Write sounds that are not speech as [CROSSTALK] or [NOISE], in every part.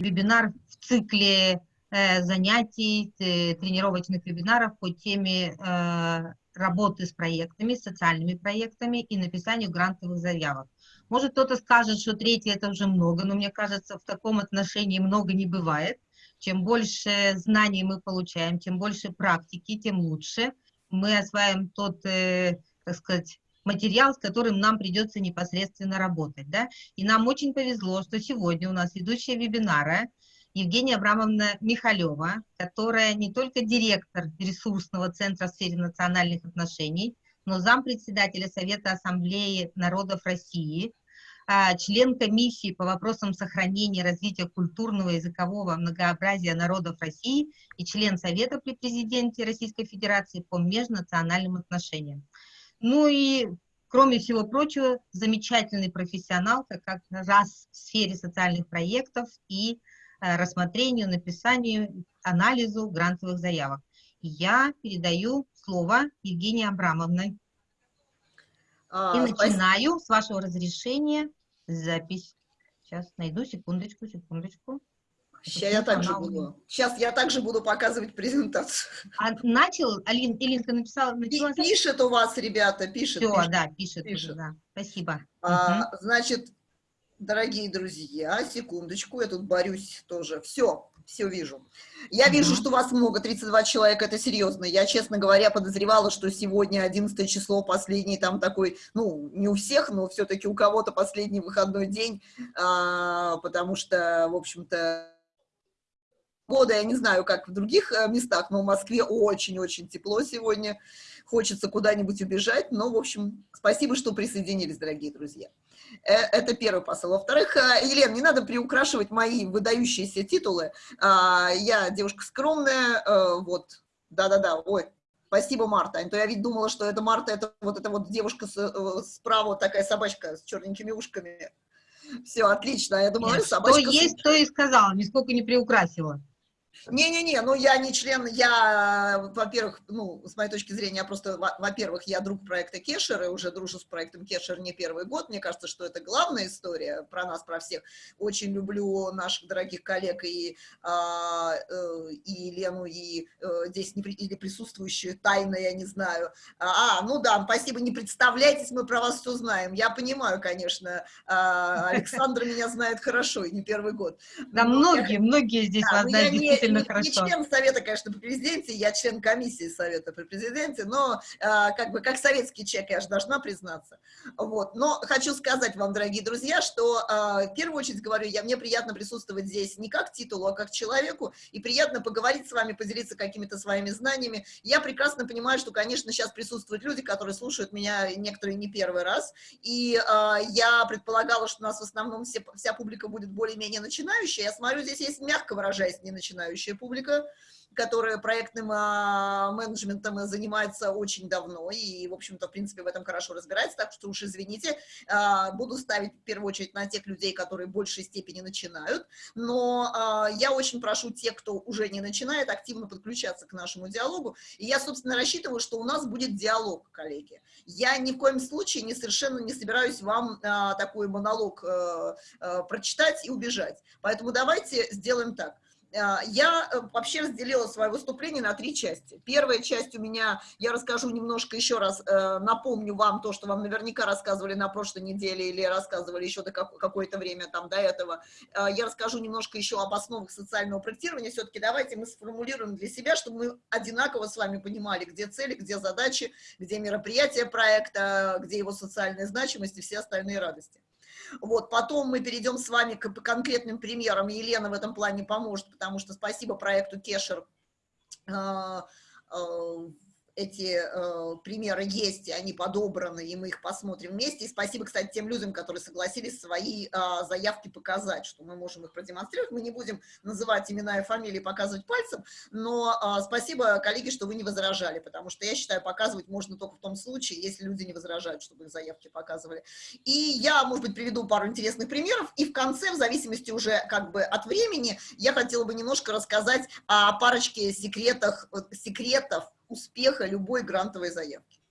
вебинар в цикле э, занятий, э, тренировочных вебинаров по теме э, работы с проектами, социальными проектами и написанию грантовых заявок. Может, кто-то скажет, что третий это уже много, но мне кажется, в таком отношении много не бывает. Чем больше знаний мы получаем, чем больше практики, тем лучше. Мы осваиваем тот, так сказать, материал, с которым нам придется непосредственно работать. Да? И нам очень повезло, что сегодня у нас ведущая вебинара Евгения Абрамовна Михалева, которая не только директор ресурсного центра в сфере национальных отношений, но зампредседателя Совета Ассамблеи народов России, а, член комиссии по вопросам сохранения и развития культурного и языкового многообразия народов России и член Совета при президенте Российской Федерации по межнациональным отношениям. Ну и, кроме всего прочего, замечательный профессионал, как раз в сфере социальных проектов и э, рассмотрению, написанию, анализу грантовых заявок. Я передаю слово Евгении Абрамовной. А, и начинаю, с вашего разрешения, запись. Сейчас найду, секундочку, секундочку. Сейчас я также буду. Сейчас я также буду показывать презентацию. А начал, Алин, Илинка написала, начала? Пишет у вас, ребята, пишет. Все, пишет, да, пишет, пишет. Уже, да. Спасибо. А, угу. Значит, дорогие друзья, секундочку, я тут борюсь тоже. Все, все вижу. Я угу. вижу, что вас много, 32 человека, это серьезно. Я, честно говоря, подозревала, что сегодня 11 число, последний там такой, ну, не у всех, но все-таки у кого-то последний выходной день, а, потому что, в общем-то, года, я не знаю, как в других э, местах, но в Москве очень-очень тепло сегодня, хочется куда-нибудь убежать, но, в общем, спасибо, что присоединились, дорогие друзья. Э, это первый посыл. Во-вторых, э, Елена, не надо приукрашивать мои выдающиеся титулы. А, я девушка скромная, вот, да-да-да, ой, Спасибо, Марта. А то я ведь думала, что это Марта, это вот эта вот девушка справа, такая собачка с черненькими ушками. Все, отлично. Я думала, Нет, собачка... Что есть, то и сказала, нисколько не приукрасила. Не-не-не, ну я не член, я, во-первых, ну, с моей точки зрения, я просто, во-первых, я друг проекта Кешер, и уже дружу с проектом Кешер не первый год, мне кажется, что это главная история про нас, про всех. Очень люблю наших дорогих коллег и, а, э, и Лену, и э, здесь не, или присутствующие тайно, я не знаю. А, ну да, спасибо, не представляйтесь, мы про вас все знаем. Я понимаю, конечно, а, [LAUGHS] Александр меня знает хорошо, и не первый год. Да, многие, многие здесь вас знают действительно не, хорошо. не член совета, конечно, при президенте, я член комиссии совета при президенте, но а, как бы как советский человек я же должна признаться. Вот. Но хочу сказать вам, дорогие друзья, что а, в первую очередь говорю, я, мне приятно присутствовать здесь не как титулу, а как человеку, и приятно поговорить с вами, поделиться какими-то своими знаниями. Я прекрасно понимаю, что, конечно, сейчас присутствуют люди, которые слушают меня, некоторые не первый раз, и а, я предполагала, что у нас в основном все, вся публика будет более-менее начинающая. Я смотрю, здесь есть, мягко выражаясь, не начинающая начинающая публика, которая проектным а, менеджментом занимается очень давно и, в общем-то, в принципе, в этом хорошо разбирается, так что уж извините, а, буду ставить в первую очередь на тех людей, которые в большей степени начинают, но а, я очень прошу тех, кто уже не начинает, активно подключаться к нашему диалогу, и я, собственно, рассчитываю, что у нас будет диалог, коллеги. Я ни в коем случае не совершенно не собираюсь вам такой монолог э, э, прочитать и убежать, поэтому давайте сделаем так. А, я э, вообще разделила свое выступление на три части. Первая часть у меня, я расскажу немножко еще раз, э, напомню вам то, что вам наверняка рассказывали на прошлой неделе или рассказывали еще до какое-то время там до этого. А, я расскажу немножко еще об основах социального проектирования. Все-таки давайте мы сформулируем для себя, чтобы мы одинаково с вами понимали, где цели, где задачи, где мероприятия проекта, где его социальная значимость и все остальные радости. Вот, потом мы перейдем с вами к конкретным примерам, Елена в этом плане поможет, потому что спасибо проекту Кешер, э, э, эти э, примеры есть, и они подобраны, и мы их посмотрим вместе. И спасибо, кстати, тем людям, которые согласились свои э, заявки показать, что мы можем их продемонстрировать. Мы не будем называть имена и фамилии, показывать пальцем, но э, спасибо, коллеги, что вы не возражали, потому что я считаю, показывать можно только в том случае, если люди не возражают, чтобы их заявки показывали. И я, может быть, приведу пару интересных примеров, и в конце, в зависимости уже как бы от времени, я хотела бы немножко рассказать о парочке секретах, секретов, успеха любой грантовой заявки.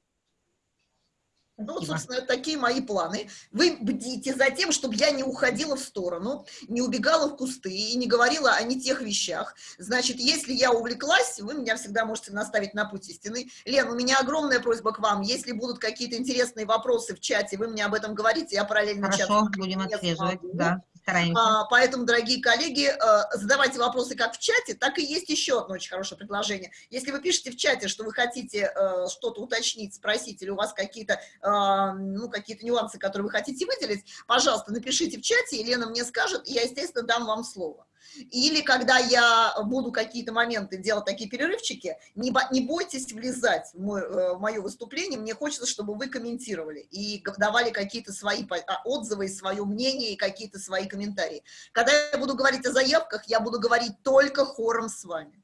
Ну, вот, собственно, такие мои планы. Вы бдите за тем, чтобы я не уходила в сторону, не убегала в кусты и не говорила о не тех вещах. Значит, если я увлеклась, вы меня всегда можете наставить на путь истины. Лен, у меня огромная просьба к вам. Если будут какие-то интересные вопросы в чате, вы мне об этом говорите, я параллельно Хорошо, чат будем отслеживать, да. Стараемся. А, поэтому, дорогие коллеги, э, задавайте вопросы как в чате, так и есть еще одно очень хорошее предложение. Если вы пишете в чате, что вы хотите э, что-то уточнить, спросить, или у вас какие-то ну, какие-то нюансы, которые вы хотите выделить, пожалуйста, напишите в чате, Елена мне скажет, и я, естественно, дам вам слово. Или когда я буду какие-то моменты делать такие перерывчики, не, не бойтесь влезать в, мой, э, в мое выступление, мне хочется, чтобы вы комментировали и давали какие-то свои а, отзывы, свое мнение и какие-то свои комментарии. Когда я буду говорить о заявках, я буду говорить только хором с вами.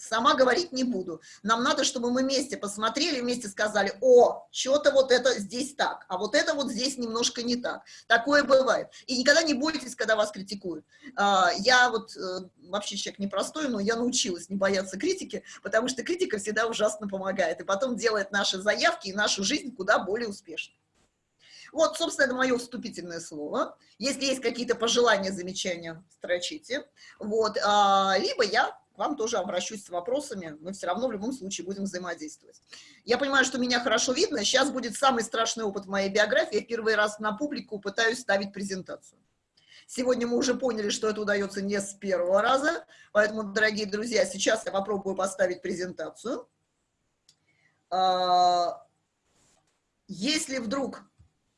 Сама говорить не буду. Нам надо, чтобы мы вместе посмотрели, вместе сказали, о, что-то вот это здесь так, а вот это вот здесь немножко не так. Такое бывает. И никогда не бойтесь, когда вас критикуют. А, я вот э, вообще человек непростой, но я научилась не бояться критики, потому что критика всегда ужасно помогает. И потом делает наши заявки и нашу жизнь куда более успешной. Вот, собственно, это мое вступительное слово. Если есть какие-то пожелания, замечания, строчите. Вот, а, либо я вам тоже обращусь с вопросами, мы все равно в любом случае будем взаимодействовать. Я понимаю, что меня хорошо видно, сейчас будет самый страшный опыт в моей биографии, я первый раз на публику пытаюсь ставить презентацию. Сегодня мы уже поняли, что это удается не с первого раза, поэтому, дорогие друзья, сейчас я попробую поставить презентацию. А, если вдруг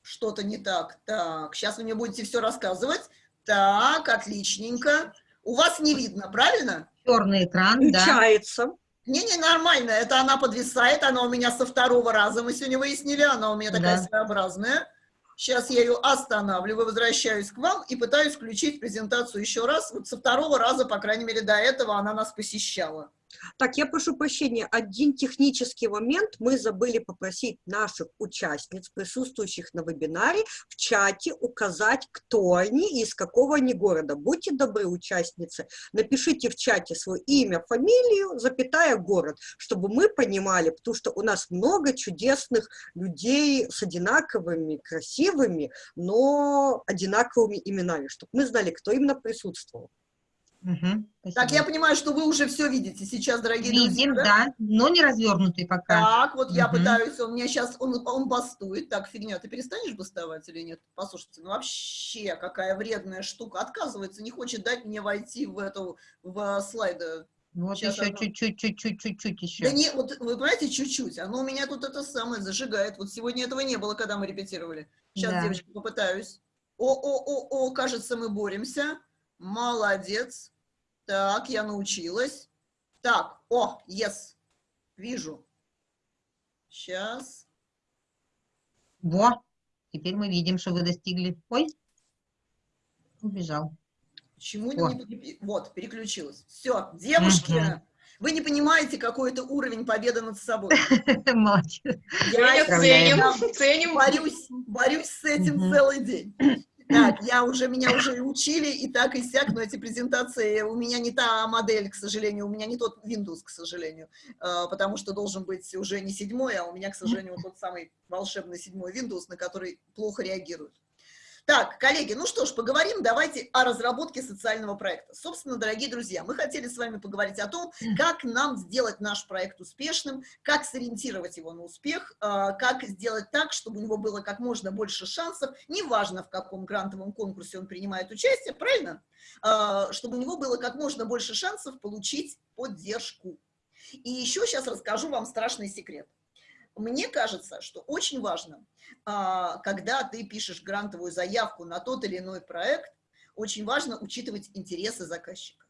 что-то не так, так, сейчас вы мне будете все рассказывать. Так, отличненько. У вас не видно, правильно? Черный экран, Включается. да. Не-не, нормально, это она подвисает, она у меня со второго раза, мы сегодня выяснили, она у меня такая да. своеобразная. Сейчас я ее останавливаю, возвращаюсь к вам и пытаюсь включить презентацию еще раз. Вот со второго раза, по крайней мере, до этого она нас посещала. Так, я прошу прощения, один технический момент. Мы забыли попросить наших участниц, присутствующих на вебинаре, в чате указать, кто они и из какого они города. Будьте добры, участницы, напишите в чате свое имя, фамилию, запятая город, чтобы мы понимали, потому что у нас много чудесных людей с одинаковыми, красивыми, но одинаковыми именами, чтобы мы знали, кто именно присутствовал. Угу, так, я понимаю, что вы уже все видите сейчас, дорогие Видим, друзья. да? да, но не развернутый пока. Так, вот угу. я пытаюсь, он меня сейчас, он, он бастует. Так, фигня, ты перестанешь бастовать или нет? Послушайте, ну вообще, какая вредная штука. Отказывается, не хочет дать мне войти в эту, в слайды. Вот сейчас еще чуть-чуть, чуть-чуть, чуть-чуть еще. Да не, вот вы понимаете, чуть-чуть. Оно у меня тут это самое зажигает. Вот сегодня этого не было, когда мы репетировали. Сейчас, да. девочки, попытаюсь. О-о-о-о, кажется, мы боремся. Молодец. Так, я научилась. Так, о, yes, вижу. Сейчас. Во, теперь мы видим, что вы достигли. Ой, убежал. Почему не... Вот, переключилась. Все, девушки, угу. вы не понимаете, какой это уровень победы над собой. [LAUGHS] Молодец. Я ценим, ценим. Борюсь, борюсь с этим целый день. Так, я уже, меня уже учили и так, и сяк, но эти презентации, у меня не та модель, к сожалению, у меня не тот Windows, к сожалению, а, потому что должен быть уже не седьмой, а у меня, к сожалению, тот самый волшебный седьмой Windows, на который плохо реагирует. Так, коллеги, ну что ж, поговорим давайте о разработке социального проекта. Собственно, дорогие друзья, мы хотели с вами поговорить о том, как нам сделать наш проект успешным, как сориентировать его на успех, а, как сделать так, чтобы у него было как можно больше шансов, неважно в каком грантовом конкурсе он принимает участие, правильно? А, чтобы у него было как можно больше шансов получить поддержку. И еще сейчас расскажу вам страшный секрет. Мне кажется, что очень важно, а, когда ты пишешь грантовую заявку на тот или иной проект, очень важно учитывать интересы заказчика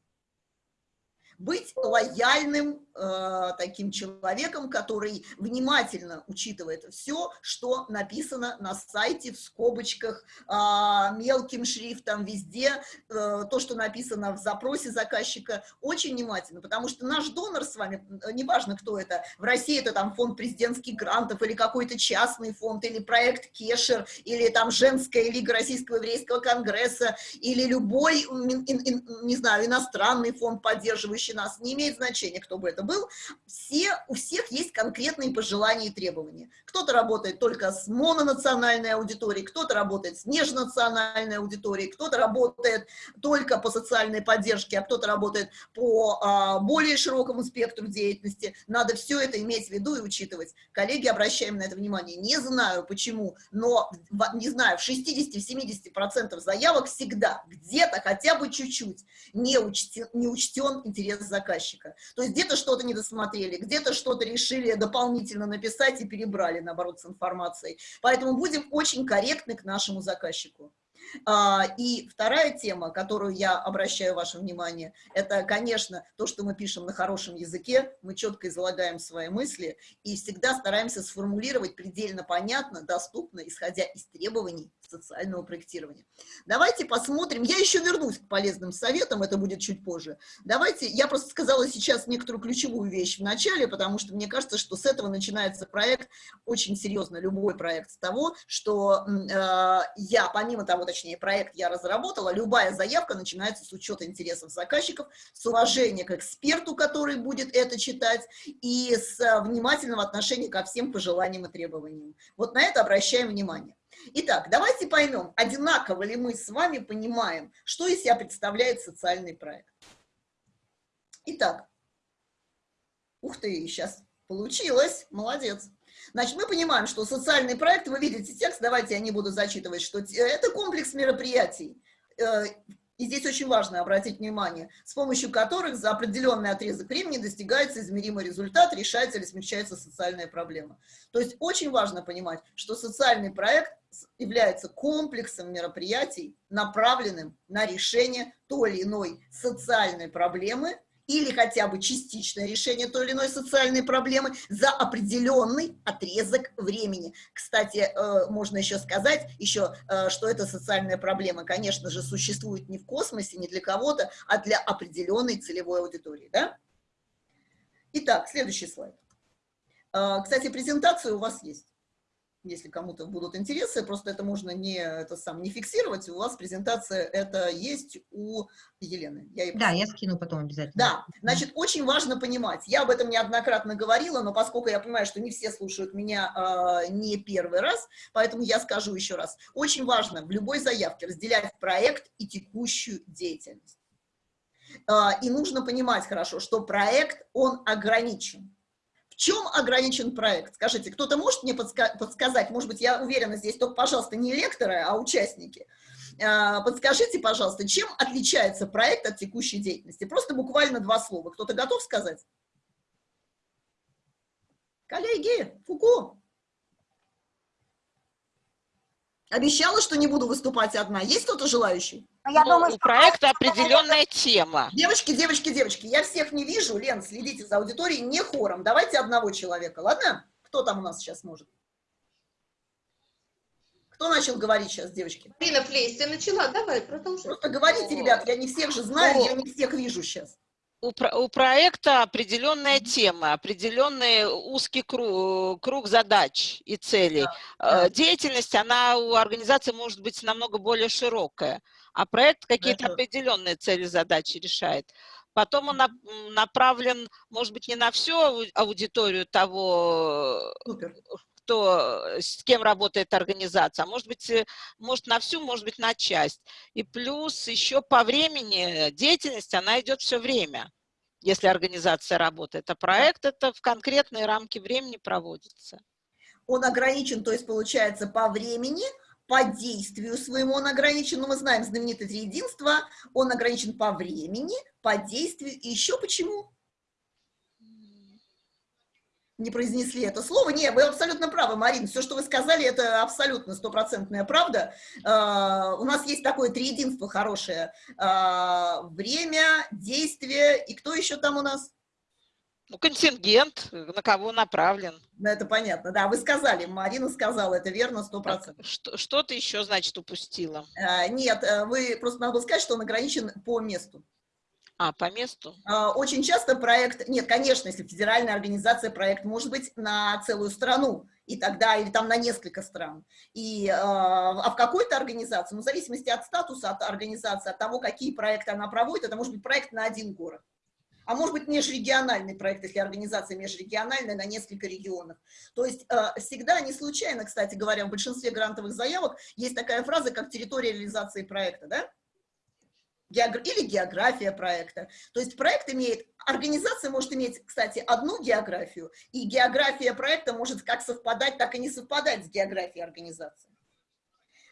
быть лояльным э, таким человеком, который внимательно учитывает все, что написано на сайте в скобочках, э, мелким шрифтом, везде, э, то, что написано в запросе заказчика, очень внимательно, потому что наш донор с вами, э, неважно кто это, в России это там фонд президентских грантов или какой-то частный фонд, или проект Кешер, или там женская лига Российского еврейского конгресса, или любой, не знаю, иностранный фонд поддерживающий, слушающий нас, не имеет значения, кто бы это был, все, у всех есть конкретные пожелания и требования. Кто-то работает только с мононациональной аудиторией, кто-то работает с межнациональной аудиторией, кто-то работает только по социальной поддержке, а кто-то работает по а, более широкому спектру деятельности. Надо все это иметь в виду и учитывать. Коллеги, обращаем на это внимание. Не знаю почему, но, не знаю, в 60-70% заявок всегда где-то хотя бы чуть-чуть не учтен, не учтен интерес заказчика. То есть где-то что-то не досмотрели, где-то что-то решили дополнительно написать и перебрали, наоборот, с информацией. Поэтому будем очень корректны к нашему заказчику. А, и вторая тема, которую я обращаю ваше внимание, это, конечно, то, что мы пишем на хорошем языке, мы четко излагаем свои мысли и всегда стараемся сформулировать предельно понятно, доступно, исходя из требований социального проектирования. Давайте посмотрим, я еще вернусь к полезным советам, это будет чуть позже. Давайте, я просто сказала сейчас некоторую ключевую вещь в начале, потому что мне кажется, что с этого начинается проект, очень серьезно, любой проект, с того, что э, я, помимо того, точнее, проект я разработала, любая заявка начинается с учета интересов заказчиков, с уважения к эксперту, который будет это читать, и с внимательного отношения ко всем пожеланиям и требованиям. Вот на это обращаем внимание. Итак, давайте поймем, одинаково ли мы с вами понимаем, что из себя представляет социальный проект. Итак, ух ты, сейчас получилось, молодец. Значит, мы понимаем, что социальный проект, вы видите текст, давайте я не буду зачитывать, что это комплекс мероприятий. Э, и здесь очень важно обратить внимание, с помощью которых за определенный отрезок времени достигается измеримый результат, решается или смягчается социальная проблема. То есть очень важно понимать, что социальный проект является комплексом мероприятий, направленным на решение той или иной социальной проблемы, или хотя бы частичное решение той или иной социальной проблемы за определенный отрезок времени. Кстати, э, можно еще сказать, еще, э, что эта социальная проблема, конечно же, существует не в космосе, не для кого-то, а для определенной целевой аудитории. Да? Итак, следующий слайд. Э, кстати, презентация у вас есть если кому-то будут интересы, просто это можно не, это сам, не фиксировать, у вас презентация это есть у Елены. Я да, я скину потом обязательно. Да, значит, да. очень важно понимать, я об этом неоднократно говорила, но поскольку я понимаю, что не все слушают меня э, не первый раз, поэтому я скажу еще раз. Очень важно в любой заявке разделять проект и текущую деятельность. Э, и нужно понимать хорошо, что проект, он ограничен чем ограничен проект? Скажите, кто-то может мне подска подсказать? Может быть, я уверена, здесь только, пожалуйста, не лекторы, а участники. А, подскажите, пожалуйста, чем отличается проект от текущей деятельности? Просто буквально два слова. Кто-то готов сказать? Коллеги, Фуку. Обещала, что не буду выступать одна. Есть кто-то желающий? Ну, я ну, думаю, у проекта определенная тема. Девочки, девочки, девочки, я всех не вижу. Лен, следите за аудиторией, не хором. Давайте одного человека, ладно? Кто там у нас сейчас может? Кто начал говорить сейчас, девочки? Марина Флейс, ты начала, давай, продолжай. Просто говорите, ребят, я не всех же знаю, О. я не всех вижу сейчас у, у проекта определенная тема, определенный узкий круг, круг задач и целей. Да, да. Деятельность, она у организации может быть намного более широкая, а проект какие-то определенные цели, задачи решает. Потом он направлен, может быть, не на всю аудиторию того, Супер кто, э, с кем работает организация, а может быть, э, может на всю, может быть, на часть. И плюс еще по времени деятельность, она идет все время, если организация работает, а проект это в конкретные рамки времени проводится. Он ограничен, то есть получается по времени, по действию своему он ограничен, но мы знаем знаменитое триединство, он ограничен по времени, по действию, и еще почему? Не произнесли это слово. Не, вы абсолютно правы, Марин. Все, что вы сказали, это абсолютно стопроцентная правда. Uh, у нас есть такое триединство хорошее. Uh, время, действие. И кто еще там у нас? Ну, контингент, на кого направлен. Ну, это понятно, да. Вы сказали, Марина сказала, это верно, сто процентов. Что, что ты еще, значит, упустила? Uh, нет, э, вы просто надо сказать, что он ограничен по месту. А, по месту? А, очень часто проект, нет, конечно, если федеральная организация, проект может быть на целую страну, и тогда, или там на несколько стран. И, а, а в какой-то организации, ну, в зависимости от статуса, от организации, от того, какие проекты она проводит, это может быть проект на один город. а может быть межрегиональный проект, если организация межрегиональная на несколько регионов. То есть э, всегда, не случайно, кстати говоря, в большинстве грантовых заявок есть такая фраза, как территория реализации проекта, да? Или география проекта. То есть проект имеет, организация может иметь, кстати, одну географию, и география проекта может как совпадать, так и не совпадать с географией организации.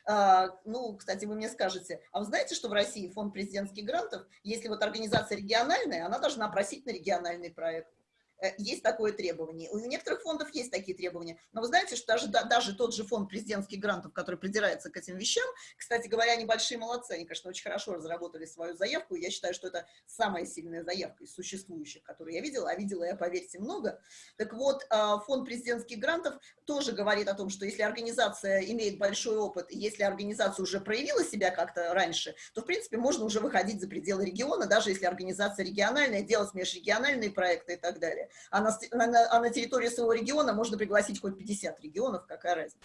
А, ну, кстати, вы мне скажете, а вы знаете, что в России фонд президентских грантов, если вот организация региональная, она должна просить на региональный проект. Э, есть такое требование. У некоторых фондов есть такие требования. Но вы знаете, что даже, даже тот же фонд президентских грантов, который придирается к этим вещам, кстати говоря, они большие молодцы, они, конечно, очень хорошо разработали свою заявку, я считаю, что это самая сильная заявка из существующих, которые я видела, а видела я, поверьте, много. Так вот, а, фонд президентских грантов тоже говорит о том, что если организация имеет большой опыт, если организация уже проявила себя как-то раньше, то, в принципе, можно уже выходить за пределы региона, даже если организация региональная, делать межрегиональные проекты и так далее а на, а на территории своего региона можно пригласить хоть 50 регионов, какая разница.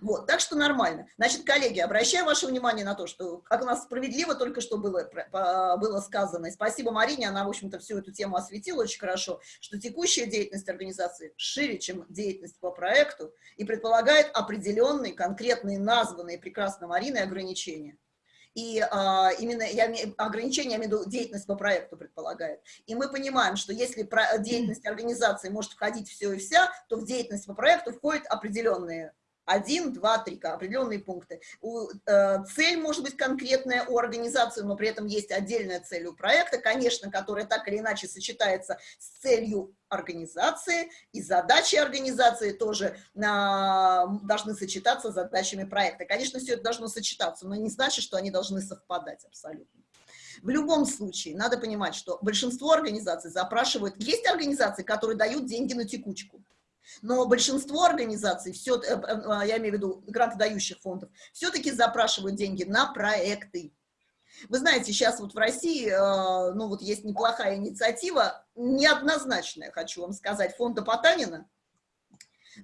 Вот, так что нормально. Значит, коллеги, обращаю ваше внимание на то, что, как у нас справедливо только что было, было сказано, и спасибо Марине, она, в общем-то, всю эту тему осветила очень хорошо, что текущая деятельность организации шире, чем деятельность по проекту, и предполагает определенные, конкретные, названные прекрасно Мариной ограничения. И а, именно я, ограничения, я имею в виду деятельность по проекту предполагает. И мы понимаем, что если про, деятельность организации может входить все и вся, то в деятельность по проекту входят определенные один, два, три, определенные пункты. Э, цель может быть конкретная у организации, но при этом есть отдельная цель у проекта, конечно, которая так или иначе сочетается с целью организации, и задачи организации тоже э, должны сочетаться с задачами проекта. Конечно, все это должно сочетаться, но не значит, что они должны совпадать абсолютно. В любом случае, надо понимать, что большинство организаций запрашивают... Есть организации, которые дают деньги на текучку. Но большинство организаций, все, э, э, я имею в виду грантодающих фондов, все-таки запрашивают деньги на проекты. Вы знаете, сейчас вот в России, э, ну вот есть неплохая инициатива, неоднозначная, хочу вам сказать, фонда Потанина.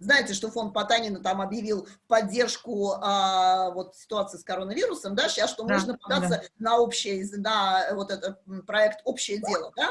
Знаете, что фонд Потанина там объявил поддержку а, вот ситуации с коронавирусом, да, сейчас, что да, можно податься да. на общий, на вот этот проект «Общее дело», да?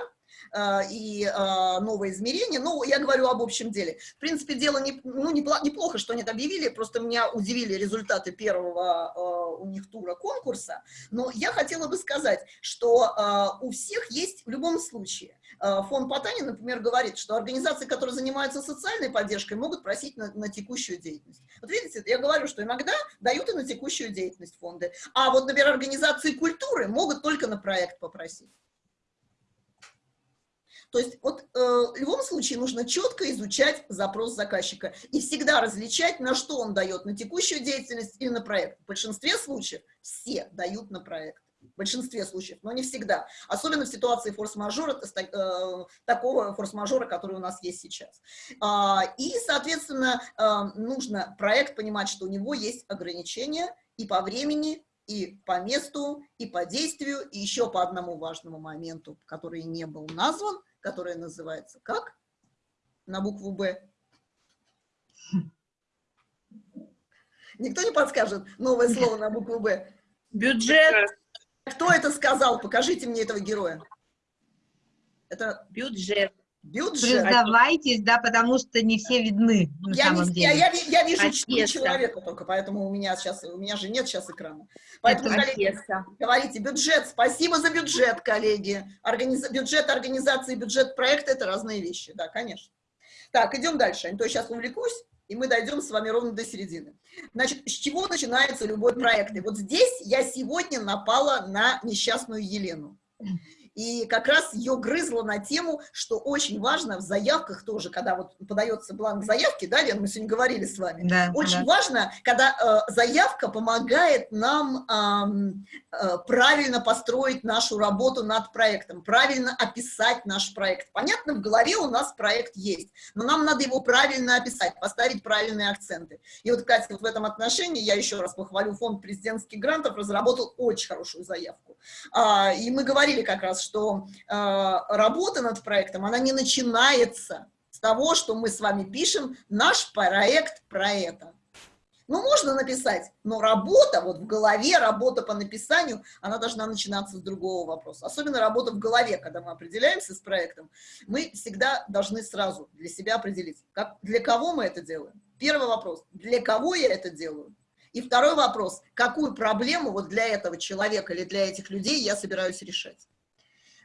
Э, и э, новое измерение. Ну, я говорю об общем деле. В принципе, дело не, ну, неплохо, что они это объявили, просто меня удивили результаты первого э, у них тура конкурса. Но я хотела бы сказать, что у всех есть в любом случае. Фонд Потани, например, говорит, что организации, которые занимаются социальной поддержкой, могут просить на, на текущую деятельность. Вот видите, я говорю, что иногда дают и на текущую деятельность фонды. А вот, например, организации культуры могут только на проект попросить. То есть вот э, в любом случае нужно четко изучать запрос заказчика и всегда различать, на что он дает, на текущую деятельность или на проект. В большинстве случаев все дают на проект. В большинстве случаев, но не всегда. Особенно в ситуации форс-мажора, э, такого форс-мажора, который у нас есть сейчас. А, и, соответственно, э, нужно проект понимать, что у него есть ограничения и по времени, и по месту, и по действию, и еще по одному важному моменту, который не был назван – которая называется как? На букву «Б». Никто не подскажет новое слово на букву «Б»? Бюджет. Кто это сказал? Покажите мне этого героя. Это бюджет. Бюджет. Признавайтесь, да, потому что не все видны на я самом не, деле. Я, я, я вижу четыре человека только, поэтому у меня сейчас, у меня же нет сейчас экрана. Поэтому, коллеги, говорите, бюджет, спасибо за бюджет, коллеги. Организ... Бюджет организации, бюджет проекта – это разные вещи, да, конечно. Так, идем дальше, а то я сейчас увлекусь, и мы дойдем с вами ровно до середины. Значит, с чего начинается любой проект? И вот здесь я сегодня напала на несчастную Елену и как раз ее грызло на тему, что очень важно в заявках тоже, когда вот подается бланк заявки, да, Лен, мы сегодня говорили с вами, да, очень да. важно, когда э, заявка помогает нам э, э, правильно построить нашу работу над проектом, правильно описать наш проект. Понятно, в голове у нас проект есть, но нам надо его правильно описать, поставить правильные акценты. И вот, Катя, вот в этом отношении я еще раз похвалю фонд президентских грантов, разработал очень хорошую заявку. А, и мы говорили как раз, что э, работа над проектом, она не начинается с того, что мы с вами пишем наш проект про это. Ну, можно написать, но работа вот в голове, работа по написанию, она должна начинаться с другого вопроса. Особенно работа в голове, когда мы определяемся с проектом, мы всегда должны сразу для себя определить, как, для кого мы это делаем. Первый вопрос, для кого я это делаю? И второй вопрос, какую проблему вот для этого человека или для этих людей я собираюсь решать.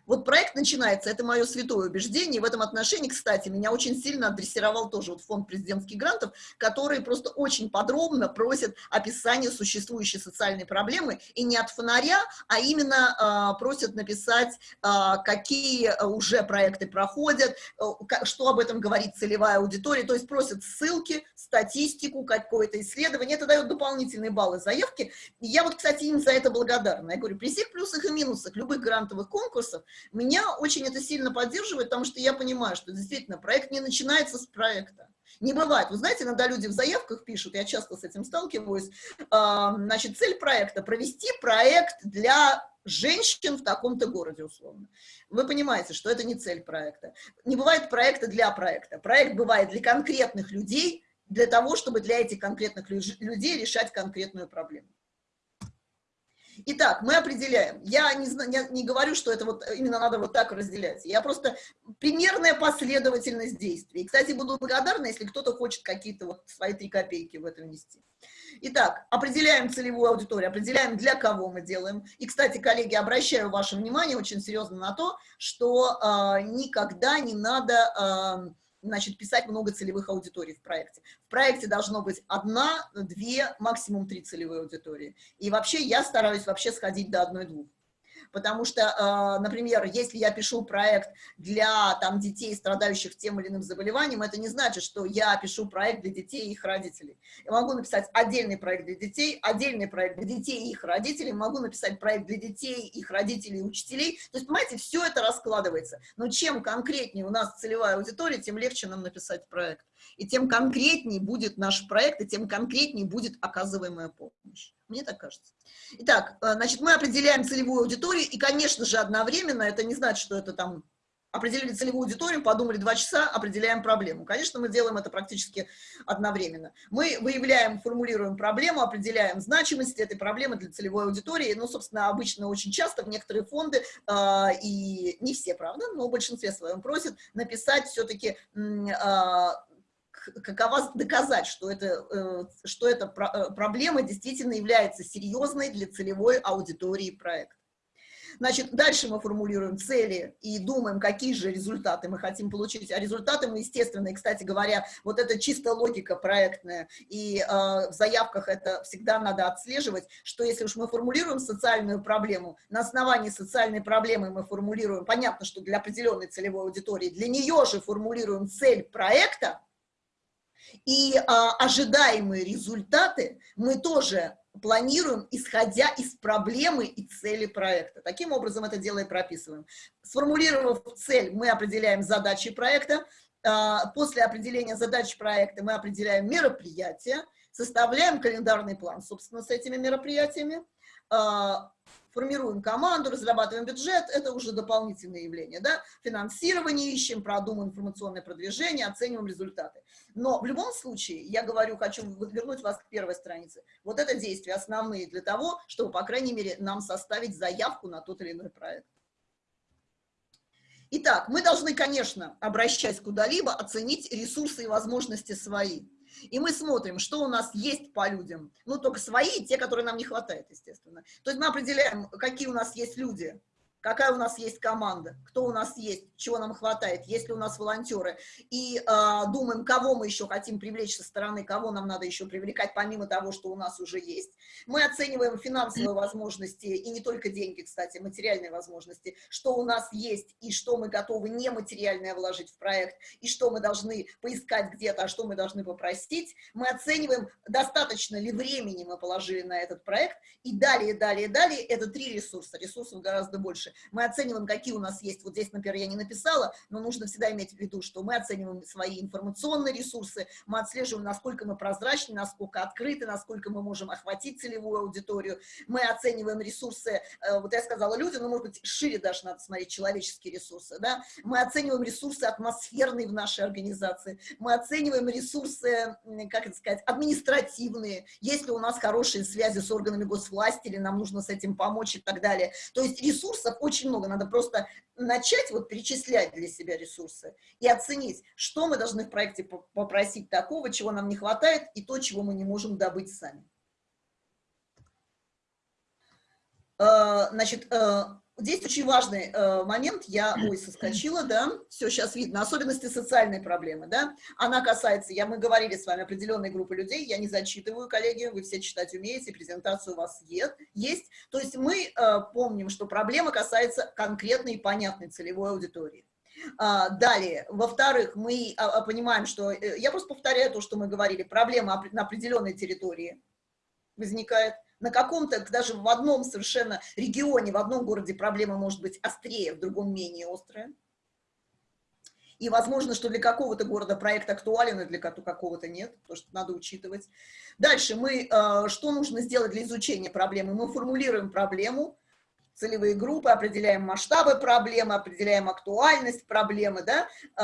Вот проект начинается, это мое святое убеждение, в этом отношении, кстати, меня очень сильно адресировал тоже вот фонд президентских грантов, который просто очень подробно просит описание существующей социальной проблемы, и не от фонаря, а именно э, просят написать, э, какие уже проекты проходят, э, что об этом говорит целевая аудитория, то есть просят ссылки, статистику, какое-то исследование, это дает дополнительные баллы заявки, я вот, кстати, им за это благодарна. Я говорю, при всех плюсах и минусах любых грантовых конкурсов меня очень это сильно поддерживает, потому что я понимаю, что действительно проект не начинается с проекта. Не бывает. Вы знаете, иногда люди в заявках пишут, я часто с этим сталкиваюсь, значит, цель проекта – провести проект для женщин в таком-то городе, условно. Вы понимаете, что это не цель проекта. Не бывает проекта для проекта. Проект бывает для конкретных людей, для того, чтобы для этих конкретных людей решать конкретную проблему. Итак, мы определяем. Я не, не, говорю, что это вот именно надо вот так разделять. Я просто примерная последовательность действий. Кстати, буду благодарна, если кто-то хочет какие-то вот свои три копейки в это внести. Итак, определяем целевую аудиторию, определяем, для кого мы делаем. И, кстати, коллеги, обращаю ваше внимание очень серьезно на то, что э, никогда не надо... Э, значит, писать много целевых аудиторий в проекте. В проекте должно быть одна, две, максимум три целевые аудитории. И вообще я стараюсь вообще сходить до одной-двух потому что, э, например, если я пишу проект для там, детей, страдающих тем или иным заболеванием, это не значит, что я пишу проект для детей и их родителей. Я могу написать отдельный проект для детей, отдельный проект для детей и их родителей, могу написать проект для детей, их родителей и учителей. То есть, понимаете, все это раскладывается. Но чем конкретнее у нас целевая аудитория, тем легче нам написать проект. И тем конкретнее будет наш проект, и тем конкретнее будет оказываемая помощь. Мне так кажется. Итак, э, значит, мы определяем целевую аудиторию, и, конечно же, одновременно, это не значит, что это там определили целевую аудиторию, подумали два часа, определяем проблему. Конечно, мы делаем это практически одновременно. Мы выявляем, формулируем проблему, определяем значимость этой проблемы для целевой аудитории. Ну, собственно, обычно очень часто в некоторые фонды, э, и не все, правда, но в большинстве своем просят написать все-таки э, какова доказать, что, это, э, что эта э, проблема действительно является серьезной для целевой аудитории проекта. Значит, дальше мы формулируем цели и думаем, какие же результаты мы хотим получить. А результаты мы, естественно, и, кстати говоря, вот это чисто логика проектная, и э, в заявках это всегда надо отслеживать, что если уж мы формулируем социальную проблему, на основании социальной проблемы мы формулируем, понятно, что для определенной целевой аудитории, для нее же формулируем цель проекта, и а, ожидаемые результаты мы тоже планируем, исходя из проблемы и цели проекта. Таким образом это дело и прописываем. Сформулировав цель, мы определяем задачи проекта. А, после определения задач проекта мы определяем мероприятия, составляем календарный план, собственно, с этими мероприятиями, а, формируем команду, разрабатываем бюджет, это уже дополнительные явления, да, финансирование ищем, продумываем информационное продвижение, оцениваем результаты. Но в любом случае, я говорю, хочу вернуть вас к первой странице, вот это действия основные для того, чтобы, по крайней мере, нам составить заявку на тот или иной проект. Итак, мы должны, конечно, обращаясь куда-либо, оценить ресурсы и возможности свои. И мы смотрим, что у нас есть по людям. Ну, только свои, те, которые нам не хватает, естественно. То есть мы определяем, какие у нас есть люди, какая у нас есть команда, кто у нас есть, чего нам хватает, есть ли у нас волонтеры, и э, думаем, кого мы еще хотим привлечь со стороны, кого нам надо еще привлекать, помимо того, что у нас уже есть. Мы оцениваем финансовые возможности, и не только деньги, кстати, материальные возможности, что у нас есть, и что мы готовы нематериальное вложить в проект, и что мы должны поискать где-то, а что мы должны попросить. Мы оцениваем, достаточно ли времени мы положили на этот проект, и далее, далее, далее, это три ресурса, ресурсов гораздо больше мы оцениваем, какие у нас есть, вот здесь, например, я не написала, но нужно всегда иметь в виду, что мы оцениваем свои информационные ресурсы, мы отслеживаем, насколько мы прозрачны, насколько открыты, насколько мы можем охватить целевую аудиторию, мы оцениваем ресурсы, э, вот я сказала люди, но, может быть, шире даже надо смотреть человеческие ресурсы, да, мы оцениваем ресурсы атмосферные в нашей организации, мы оцениваем ресурсы, как это сказать, административные, если у нас хорошие связи с органами госвласти, или нам нужно с этим помочь и так далее. То есть ресурсов очень много, надо просто начать вот перечислять для себя ресурсы и оценить, что мы должны в проекте попросить такого, чего нам не хватает, и то, чего мы не можем добыть сами. Э, значит, э, Здесь очень важный э, момент, я, ой, соскочила, да, все, сейчас видно, особенности социальной проблемы, да, она касается, я, мы говорили с вами, определенной группы людей, я не зачитываю, коллеги, вы все читать умеете, презентацию у вас есть, то есть мы э, помним, что проблема касается конкретной и понятной целевой аудитории. А, далее, во-вторых, мы а, а, понимаем, что, э, я просто повторяю то, что мы говорили, проблема на определенной территории возникает, на каком-то, даже в одном совершенно регионе, в одном городе проблема может быть острее, в другом менее острая. И возможно, что для какого-то города проект актуален, а для какого-то нет, потому что надо учитывать. Дальше мы, э, что нужно сделать для изучения проблемы? Мы формулируем проблему, целевые группы, определяем масштабы проблемы, определяем актуальность проблемы, да, э,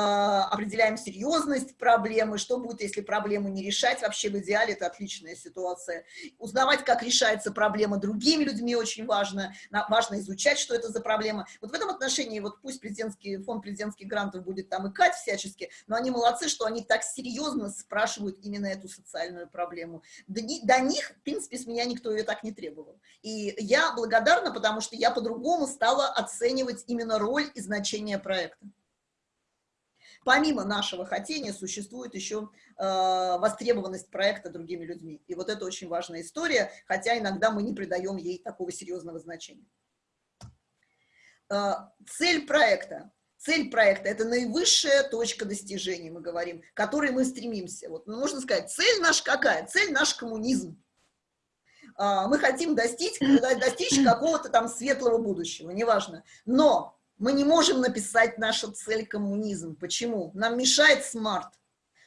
определяем серьезность проблемы, что будет, если проблему не решать, вообще в идеале это отличная ситуация. Узнавать, как решается проблема другими людьми очень важно, важно изучать, что это за проблема. Вот в этом отношении, вот пусть президентский, фонд президентских грантов будет там икать всячески, но они молодцы, что они так серьезно спрашивают именно эту социальную проблему. До, до них, в принципе, с меня никто ее так не требовал. И я благодарна, потому что я по-другому стала оценивать именно роль и значение проекта. Помимо нашего хотения существует еще э, востребованность проекта другими людьми. И вот это очень важная история, хотя иногда мы не придаем ей такого серьезного значения. Э, цель проекта. Цель проекта – это наивысшая точка достижения, мы говорим, к которой мы стремимся. Вот, ну, можно сказать, цель наша какая? Цель наш коммунизм. А, мы хотим достичь, достичь [CLEARS THROAT] какого-то там светлого будущего, неважно. Но мы не можем написать нашу цель коммунизм. Почему? Нам мешает смарт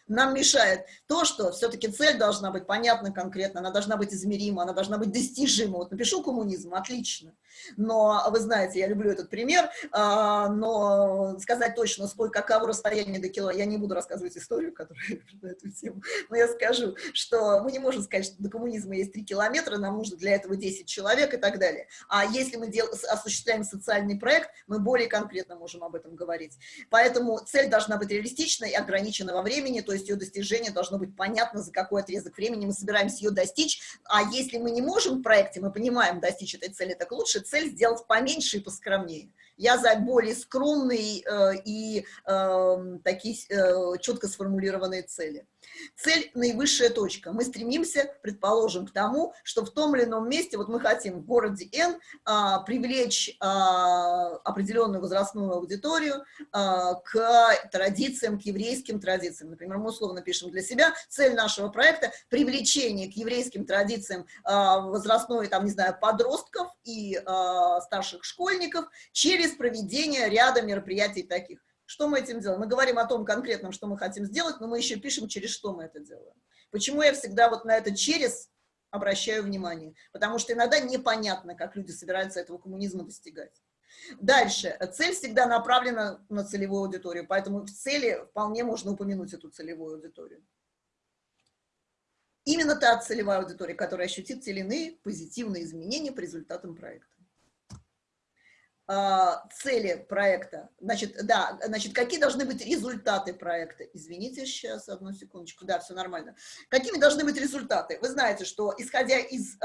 нам мешает то, что все-таки цель должна быть понятна конкретно, она должна быть измерима, она должна быть достижима. Вот напишу коммунизм, отлично. Но вы знаете, я люблю этот пример, а, но сказать точно, сколько, каково расстояние до кило, я не буду рассказывать историю, которая [LAUGHS] на эту тему, но я скажу, что мы не можем сказать, что до коммунизма есть 3 километра, нам нужно для этого 10 человек и так далее. А если мы дел, осуществляем социальный проект, мы более конкретно можем об этом говорить. Поэтому цель должна быть реалистичной и ограничена во времени, то есть ее достижение должно быть понятно, за какой отрезок времени мы собираемся ее достичь, а если мы не можем в проекте, мы понимаем достичь этой цели, так лучше цель сделать поменьше и поскромнее. Я за более скромные э, и э, такие э, четко сформулированные цели. Цель – наивысшая точка. Мы стремимся, предположим, к тому, что в том или ином месте, вот мы хотим в городе Н а, привлечь а, определенную возрастную аудиторию а, к традициям, к еврейским традициям. Например, мы условно пишем для себя цель нашего проекта – привлечение к еврейским традициям а, возрастной, там, не знаю, подростков и а, старших школьников через проведение ряда мероприятий таких. Что мы этим делаем? Мы говорим о том конкретном, что мы хотим сделать, но мы еще пишем, через что мы это делаем. Почему я всегда вот на это через обращаю внимание? Потому что иногда непонятно, как люди собираются этого коммунизма достигать. Дальше. Цель всегда направлена на целевую аудиторию, поэтому в цели вполне можно упомянуть эту целевую аудиторию. Именно та целевая аудитория, которая ощутит те или иные позитивные изменения по результатам проекта. А, цели проекта. Значит, да, значит, какие должны быть результаты проекта? Извините, сейчас, одну секундочку. Да, все нормально. Какими должны быть результаты? Вы знаете, что исходя из э,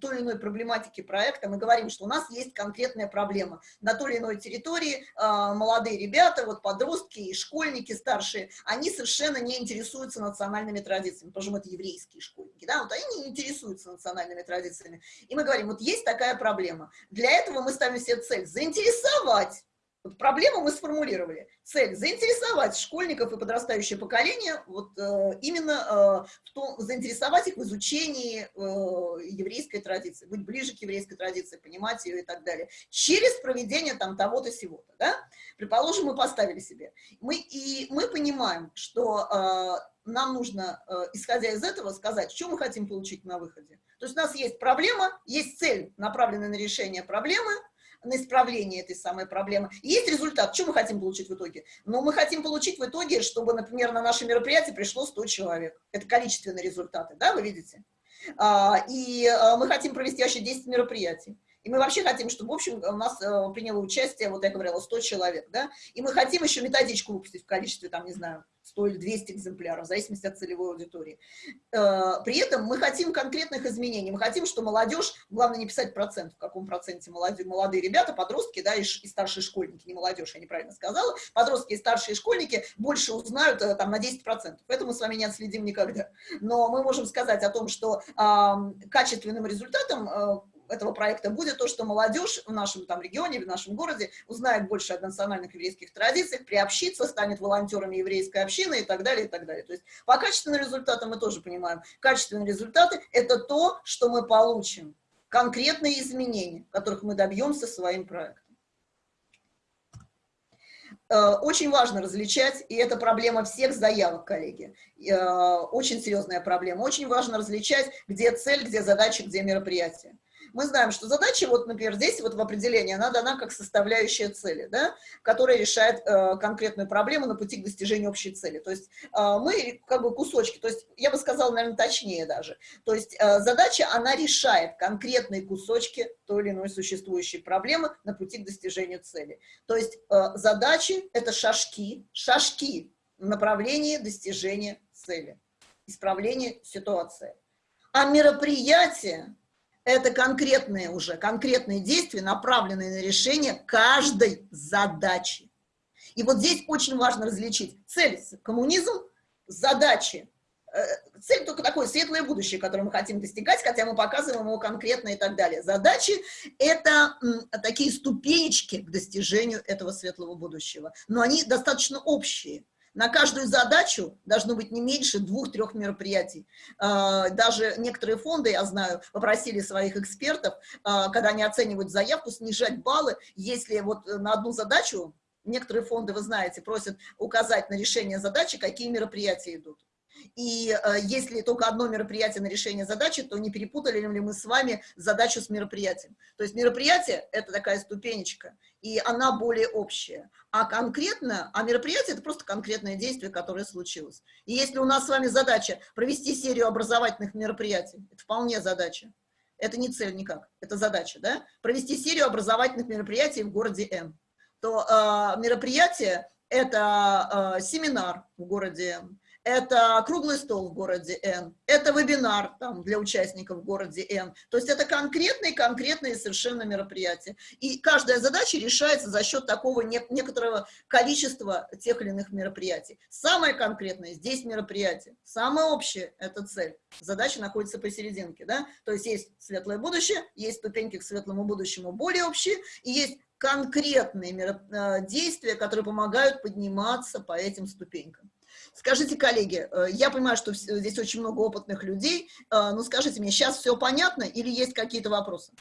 той или иной проблематики проекта, мы говорим, что у нас есть конкретная проблема. На той или иной территории э, молодые ребята, вот подростки и школьники старшие, они совершенно не интересуются национальными традициями, потому это еврейские школьники, да, вот они не интересуются национальными традициями. И мы говорим, вот есть такая проблема. Для этого мы ставим себе цель – заинтересовать Вот проблему мы сформулировали. Цель – заинтересовать школьников и подрастающее поколение, вот э, именно э, в том, заинтересовать их в изучении э, еврейской традиции, быть ближе к еврейской традиции, понимать ее и так далее. Через проведение там того-то, сего-то, да? Предположим, мы поставили себе. Мы, и мы понимаем, что э, нам нужно, э, исходя из этого, сказать, что мы хотим получить на выходе. То есть у нас есть проблема, есть цель, направленная на решение проблемы – на исправление этой самой проблемы. Есть результат. Что мы хотим получить в итоге? Ну, мы хотим получить в итоге, чтобы, например, на наше мероприятие пришло 100 человек. Это количественные результаты, да, вы видите? А, и а, мы хотим провести вообще 10 мероприятий. И мы вообще хотим, чтобы, в общем, у нас э, приняло участие, вот я говорила, 100 человек, да, и мы хотим еще методичку выпустить в количестве, там, не знаю, 100 или 200 экземпляров, в зависимости от целевой аудитории. Э, при этом мы хотим конкретных изменений, мы хотим, что молодежь, главное не писать процент, в каком проценте молодые, молодые ребята, подростки, да, и, и старшие школьники, не молодежь, я неправильно сказала, подростки и старшие школьники больше узнают э, там на 10%. Это мы с вами не отследим никогда. Но мы можем сказать о том, что э, качественным результатом э, этого проекта будет то, что молодежь в нашем там регионе, в нашем городе узнает больше о национальных еврейских традициях, приобщится, станет волонтерами еврейской общины и так далее, и так далее. То есть по качественным результатам мы тоже понимаем, качественные результаты – это то, что мы получим, конкретные изменения, которых мы добьемся своим проектом. Э, очень важно различать, и это проблема всех заявок, коллеги, э, очень серьезная проблема, очень важно различать, где цель, где задача, где мероприятие мы знаем, что задача, вот, например, здесь вот в определении, она дана как составляющая цели, да, которая решает э, конкретную проблему на пути к достижению общей цели. То есть э, мы как бы кусочки, то есть я бы сказала, наверное, точнее даже. То есть э, задача, она решает конкретные кусочки той или иной существующей проблемы на пути к достижению цели. То есть э, задачи – это шажки, шажки в направлении достижения цели, исправления ситуации. А мероприятие это конкретные уже, конкретные действия, направленные на решение каждой задачи. И вот здесь очень важно различить цель – коммунизм, задачи. Э, цель только такое светлое будущее, которое мы хотим достигать, хотя мы показываем его конкретно и так далее. Задачи – это такие ступенечки к достижению этого светлого будущего, но они достаточно общие. На каждую задачу должно быть не меньше двух-трех мероприятий. А, даже некоторые фонды, я знаю, попросили своих экспертов, а, когда они оценивают заявку, снижать баллы, если вот на одну задачу, некоторые фонды, вы знаете, просят указать на решение задачи, какие мероприятия идут. И э, если только одно мероприятие на решение задачи, то не перепутали ли мы с вами задачу с мероприятием. То есть мероприятие – это такая ступенечка, и она более общая. А конкретно, а мероприятие – это просто конкретное действие, которое случилось. И если у нас с вами задача провести серию образовательных мероприятий, это вполне задача. Это не цель никак, это задача, да? Провести серию образовательных мероприятий в городе М. То э, мероприятие – это э, семинар в городе М это круглый стол в городе Н, это вебинар там, для участников в городе Н. То есть это конкретные-конкретные совершенно мероприятия. И каждая задача решается за счет такого не, некоторого количества тех или иных мероприятий. Самое конкретное здесь мероприятие, самое общее – это цель. Задача находится посерединке. Да? То есть есть светлое будущее, есть ступеньки к светлому будущему более общие, и есть конкретные э, действия, которые помогают подниматься по этим ступенькам. Скажите, коллеги, э, я понимаю, что здесь очень много опытных людей, э, но скажите мне, сейчас все понятно или есть какие-то вопросы?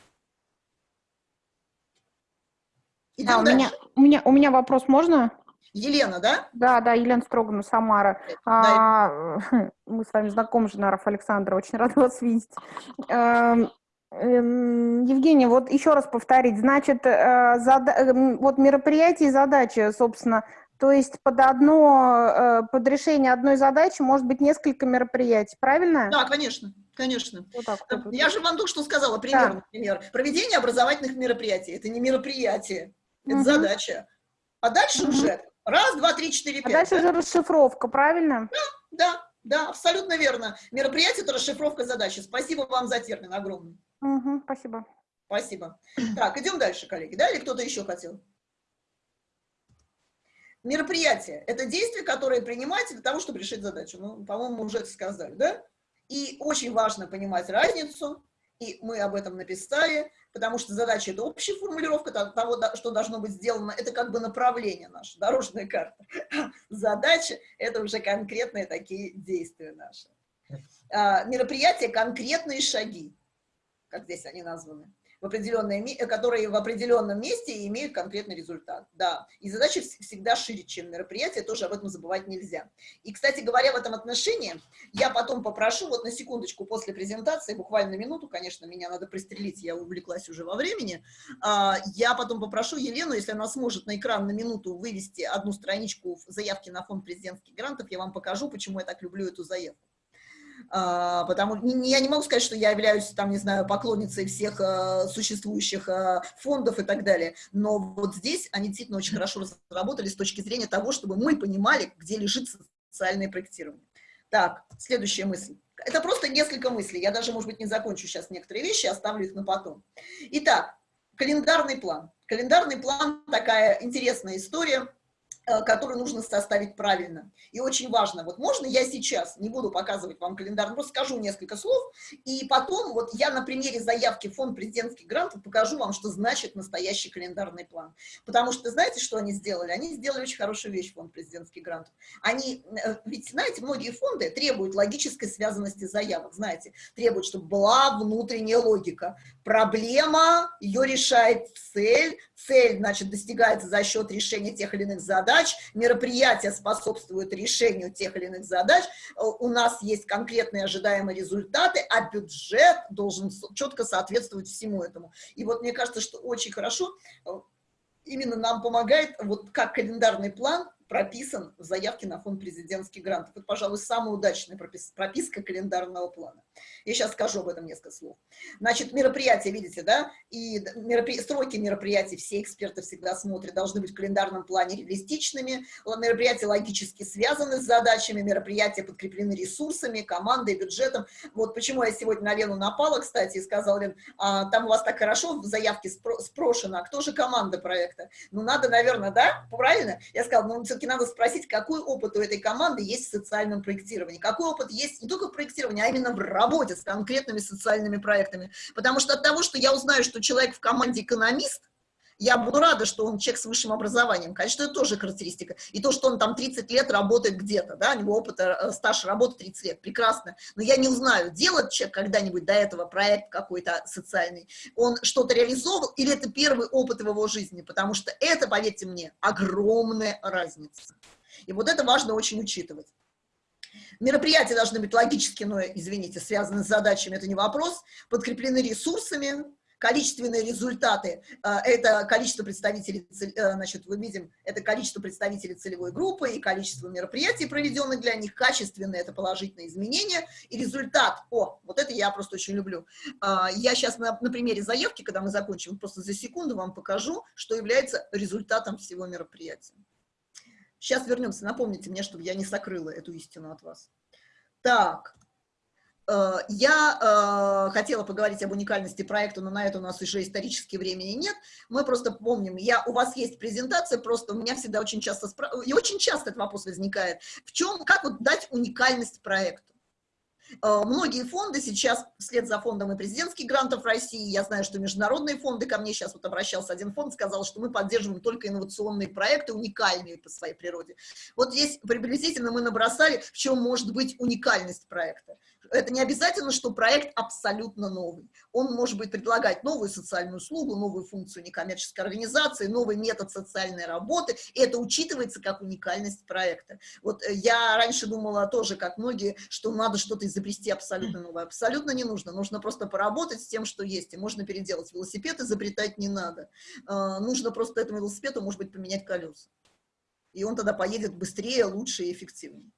Идем да, у, меня, у, меня, у меня вопрос можно? Елена, да? Да, да, Елена Строгана, Самара. А, [LAUGHS] мы с вами знакомы, Женаров Александра, очень [LAUGHS] рада вас видеть. Эм, эм, Евгений, вот еще раз повторить, значит, э, зада... вот мероприятие и задачи, собственно, то есть под одно, э, под решение одной задачи может быть несколько мероприятий, правильно? Да, конечно. Конечно. Вот так, вот, вот. Я же вам только что сказала, пример, да. например. Проведение образовательных мероприятий. Это не мероприятие, это угу. задача. А дальше угу. уже раз, два, три, четыре, а пять. А дальше да? уже расшифровка, правильно? Да, да, да, абсолютно верно. Мероприятие – это расшифровка задачи. Спасибо вам за термин огромный. Угу, спасибо. Спасибо. Так, идем дальше, коллеги. Да, или кто-то еще хотел? Мероприятие – это действие, которое принимается для того, чтобы решить задачу. Ну, по-моему, уже это сказали, да? И очень важно понимать разницу и мы об этом написали, потому что задача — это общая формулировка того, что должно быть сделано, это как бы направление наше, дорожная карта. [LAUGHS] Задача — это уже конкретные такие действия наши. А, мероприятия — конкретные шаги, как здесь они названы в определенное, которые в определенном месте имеют конкретный результат. Да, и задача всегда шире, чем мероприятие, тоже об этом забывать нельзя. И, кстати говоря, в этом отношении я потом попрошу, вот на секундочку после презентации, буквально минуту, конечно, меня надо пристрелить, я увлеклась уже во времени, а, я потом попрошу Елену, если она сможет на экран на минуту вывести одну страничку заявки на фонд президентских грантов, я вам покажу, почему я так люблю эту заявку. А, потому я не могу сказать, что я являюсь, там, не знаю, поклонницей всех а, существующих а, фондов и так далее, но вот здесь они действительно очень хорошо разработали с точки зрения того, чтобы мы понимали, где лежит социальное проектирование. Так, следующая мысль. Это просто несколько мыслей, я даже, может быть, не закончу сейчас некоторые вещи, оставлю их на потом. Итак, календарный план. Календарный план – такая интересная история – который нужно составить правильно. И очень важно, вот можно я сейчас, не буду показывать вам календарь, просто скажу несколько слов, и потом вот я на примере заявки фонд президентских грантов покажу вам, что значит настоящий календарный план. Потому что знаете, что они сделали? Они сделали очень хорошую вещь, фонд президентских грантов. Они, э, ведь знаете, многие фонды требуют логической связанности заявок, знаете, требуют, чтобы была внутренняя логика. Проблема, ее решает цель, цель, значит, достигается за счет решения тех или иных задач, мероприятия способствуют решению тех или иных задач, у нас есть конкретные ожидаемые результаты, а бюджет должен четко соответствовать всему этому. И вот мне кажется, что очень хорошо э, именно нам помогает, вот как календарный план, прописан в заявке на фонд президентских грантов. Это, пожалуй, самая удачная прописка календарного плана. Я сейчас скажу об этом несколько слов. Значит, мероприятия, видите, да, и меропри... сроки мероприятий все эксперты всегда смотрят, должны быть в календарном плане реалистичными, мероприятия логически связаны с задачами, мероприятия подкреплены ресурсами, командой, бюджетом. Вот почему я сегодня на Лену напала, кстати, и сказала, Лен, а, там у вас так хорошо в заявке спро спрошено, а кто же команда проекта? Ну, надо, наверное, да, правильно? Я сказала, ну, все-таки надо спросить, какой опыт у этой команды есть в социальном проектировании, какой опыт есть не только в проектировании, а именно в работе с конкретными социальными проектами. Потому что от того, что я узнаю, что человек в команде экономист, я буду рада, что он человек с высшим образованием. Конечно, это тоже характеристика. И то, что он там 30 лет работает где-то, да, у него опыт, э, стаж работы 30 лет, прекрасно. Но я не узнаю, делает человек когда-нибудь до этого проект какой-то социальный, он что-то реализовал, или это первый опыт в его жизни, потому что это, поверьте мне, огромная разница. И вот это важно очень учитывать. Мероприятия должны быть логически, но, извините, связаны с задачами, это не вопрос, подкреплены ресурсами, количественные результаты, э, это количество представителей, э, значит, мы видим, это количество представителей целевой группы и количество мероприятий, проведенных для них, качественные, это положительные изменения, и результат, о, вот это я просто очень люблю. Э, я сейчас на, на примере заявки, когда мы закончим, просто за секунду вам покажу, что является результатом всего мероприятия. Сейчас вернемся, напомните мне, чтобы я не сокрыла эту истину от вас. Так, я э, хотела поговорить об уникальности проекта, но на это у нас уже исторически времени нет. Мы просто помним, я, у вас есть презентация, просто у меня всегда очень часто, и очень часто этот вопрос возникает. В чем, как вот дать уникальность проекту? Э, многие фонды сейчас, вслед за фондом и президентских грантов России, я знаю, что международные фонды, ко мне сейчас вот обращался один фонд, сказал, что мы поддерживаем только инновационные проекты, уникальные по своей природе. Вот здесь приблизительно мы набросали, в чем может быть уникальность проекта это не обязательно, что проект абсолютно новый. Он может быть предлагать новую социальную услугу, новую функцию некоммерческой организации, новый метод социальной работы, и это учитывается как уникальность проекта. Вот э, я раньше думала тоже, как многие, что надо что-то изобрести абсолютно новое. Абсолютно не нужно, нужно просто поработать с тем, что есть, и можно переделать. Велосипед изобретать не надо. А, нужно просто этому велосипеду, может быть, поменять колеса. И он тогда поедет быстрее, лучше и эффективнее.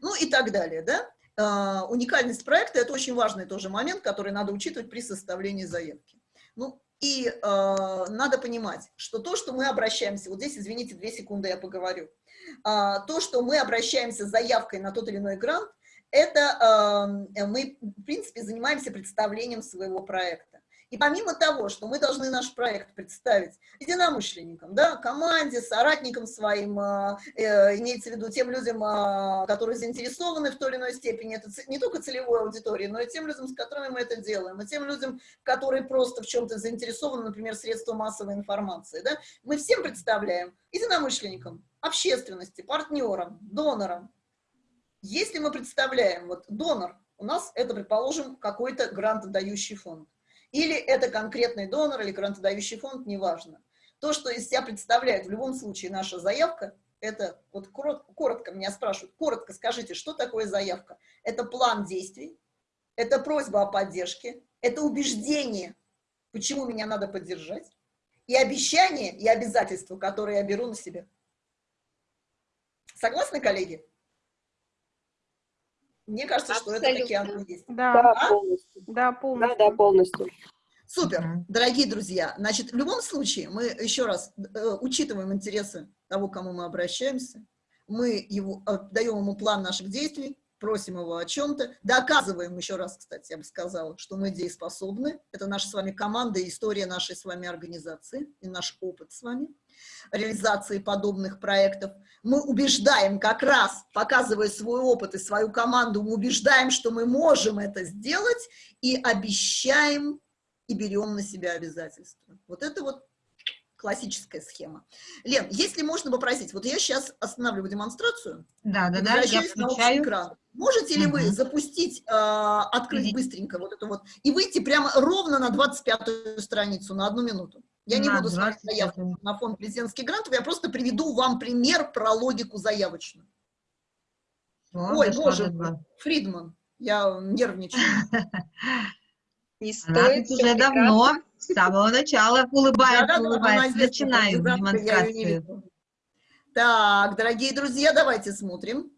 Ну и так далее, да? А, уникальность проекта – это очень важный тоже момент, который надо учитывать при составлении заявки. Ну, и э, надо понимать, что то, что мы обращаемся, вот здесь, извините, две секунды я поговорю, э, то, что мы обращаемся заявкой на тот или иной грант, это э, мы, в принципе, занимаемся представлением своего проекта. И помимо того, что мы должны наш проект представить единомышленникам, да, команде, соратникам своим, э, э, имеется в виду тем людям, э, которые заинтересованы в той или иной степени, это не только целевой аудитории, но и тем людям, с которыми мы это делаем, и тем людям, которые просто в чем-то заинтересованы, например, средства массовой информации, да, мы всем представляем единомышленникам, общественности, партнерам, донорам. Если мы представляем, вот донор, у нас это, предположим, какой-то грантодающий фонд, или это конкретный донор, или грантодающий фонд, неважно. То, что из себя представляет в любом случае наша заявка, это, вот коротко, коротко меня спрашивают, коротко скажите, что такое заявка? Это план действий, это просьба о поддержке, это убеждение, почему меня надо поддержать, и обещание, и обязательства, которые я беру на себя. Согласны, коллеги? Мне кажется, Абсолютно. что это таки оно есть. Да, А? полностью. да, Да, полностью. да, полностью. Супер, дорогие друзья. Значит, в любом случае, мы еще раз э, учитываем интересы того, к кому мы обращаемся. Мы его, э, даем ему план наших действий, просим его о чем-то, доказываем еще раз, кстати, я бы сказала, что мы дееспособны. Это наша с вами команда и история нашей с вами организации и наш опыт с вами реализации подобных проектов. Мы убеждаем как раз, показывая свой опыт и свою команду, мы убеждаем, что мы можем это сделать и обещаем и берем на себя обязательства. Вот это вот классическая схема. Лен, если можно попросить, вот я сейчас останавливаю демонстрацию, Да, да, да, я включаю. экран. Можете ли вы Мгм. запустить, э, открыть Иди. быстренько вот это вот, и выйти прямо ровно на 25-ю страницу, на одну минуту? Я не На буду смотреть 25-ю. заявку на фонд президентских грантов, я просто приведу вам пример про логику заявочную. Всё, Ой, боже мой. Фридман, я нервничаю. [LAUGHS] Не стоит уже прекрасно. давно, с самого начала улыбается, Да-да-да, она улыбается. не демонстрацию. Так, дорогие друзья, давайте смотрим.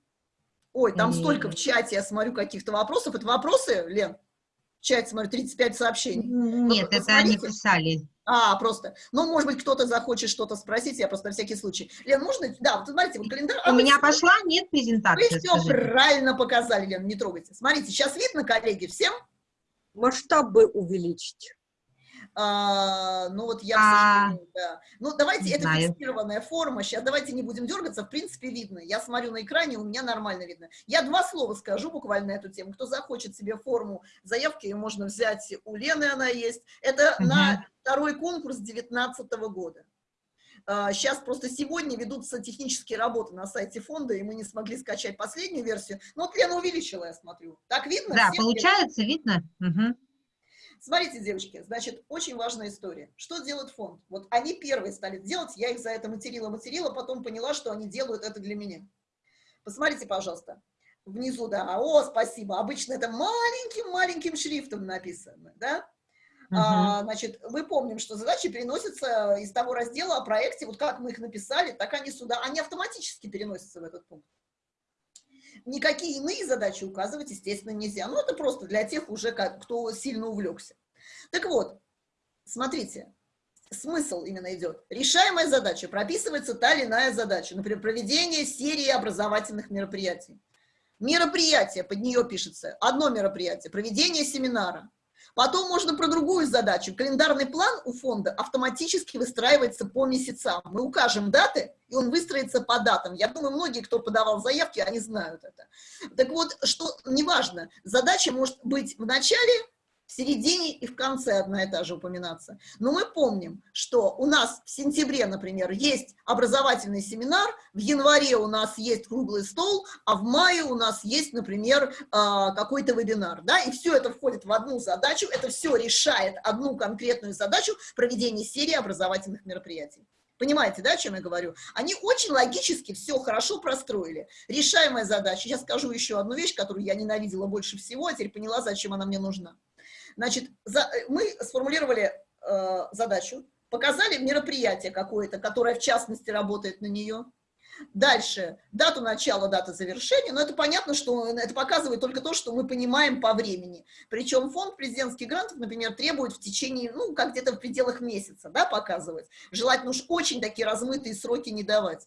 Ой, там столько в чате, я смотрю, каких-то вопросов. Это вопросы, Лен? В чате, смотрю, 35 сообщений. Нет, это они писали. А, просто. Ну, может быть, кто-то захочет что-то спросить, я просто на всякий случай. Лен, можно? Да, вот смотрите, вот календарь. У А, вы меня всё- пошла, нет Вы презентации, все скажите? правильно показали, Лен, не трогайте. Смотрите, сейчас видно, коллеги, всем? Масштаб бы увеличить. А, ну вот я, А, да. Ну давайте, это знаю. фиксированная форма, сейчас давайте не будем дергаться, в принципе видно. Я смотрю на экране, у меня нормально видно. Я два слова скажу буквально на эту тему. Кто захочет себе форму заявки, ее можно взять у Лены, она есть. Это на второй конкурс 2019 года. Сейчас просто сегодня ведутся технические работы на сайте фонда, и мы не смогли скачать последнюю версию. Ну вот Лена увеличила, я смотрю. Так видно? Да, Всем получается, видно? Мгм. Смотрите, девочки, значит, очень важная история. Что делает фонд? Вот они первые стали делать, я их за это материла-материла, потом поняла, что они делают это для меня. Посмотрите, пожалуйста, внизу, да, о, спасибо, обычно это маленьким-маленьким шрифтом написано, да? А, значит, мы помним, что задачи переносятся из того раздела о проекте, вот как мы их написали, так они сюда, они автоматически переносятся в этот пункт. Никакие иные задачи указывать, естественно, нельзя. Ну, это просто для тех уже, как, кто сильно увлекся. Так вот, смотрите, смысл именно идет. Решаемая задача, прописывается та или иная задача, например, проведение серии образовательных мероприятий. Мероприятие, под нее пишется, одно мероприятие, проведение семинара. Потом можно про другую задачу. Календарный план у фонда автоматически выстраивается по месяцам. Мы укажем даты, и он выстроится по датам. Я думаю, многие, кто подавал заявки, они знают это. Так вот, что неважно, задача может быть в начале, в середине и в конце одна и та же упоминаться. Но мы помним, что у нас в сентябре, например, есть образовательный семинар, в январе у нас есть круглый стол, а в мае у нас есть, например, а, какой-то вебинар. Да? И все это входит в одну задачу, это все решает одну конкретную задачу проведения серии образовательных мероприятий. Понимаете, да, о чем я говорю? Они очень логически все хорошо простроили. Решаемая задача. Сейчас скажу еще одну вещь, которую я ненавидела больше всего, а теперь поняла, зачем она мне нужна. Значит, за, мы сформулировали э, задачу, показали мероприятие какое-то, которое в частности работает на нее, Дальше, дату начала, дата завершения, но это понятно, что это показывает только то, что мы понимаем по времени. Причем фонд президентских грантов, например, требует в течение, ну, как где-то в пределах месяца, да, показывать. Желательно уж очень такие размытые сроки не давать.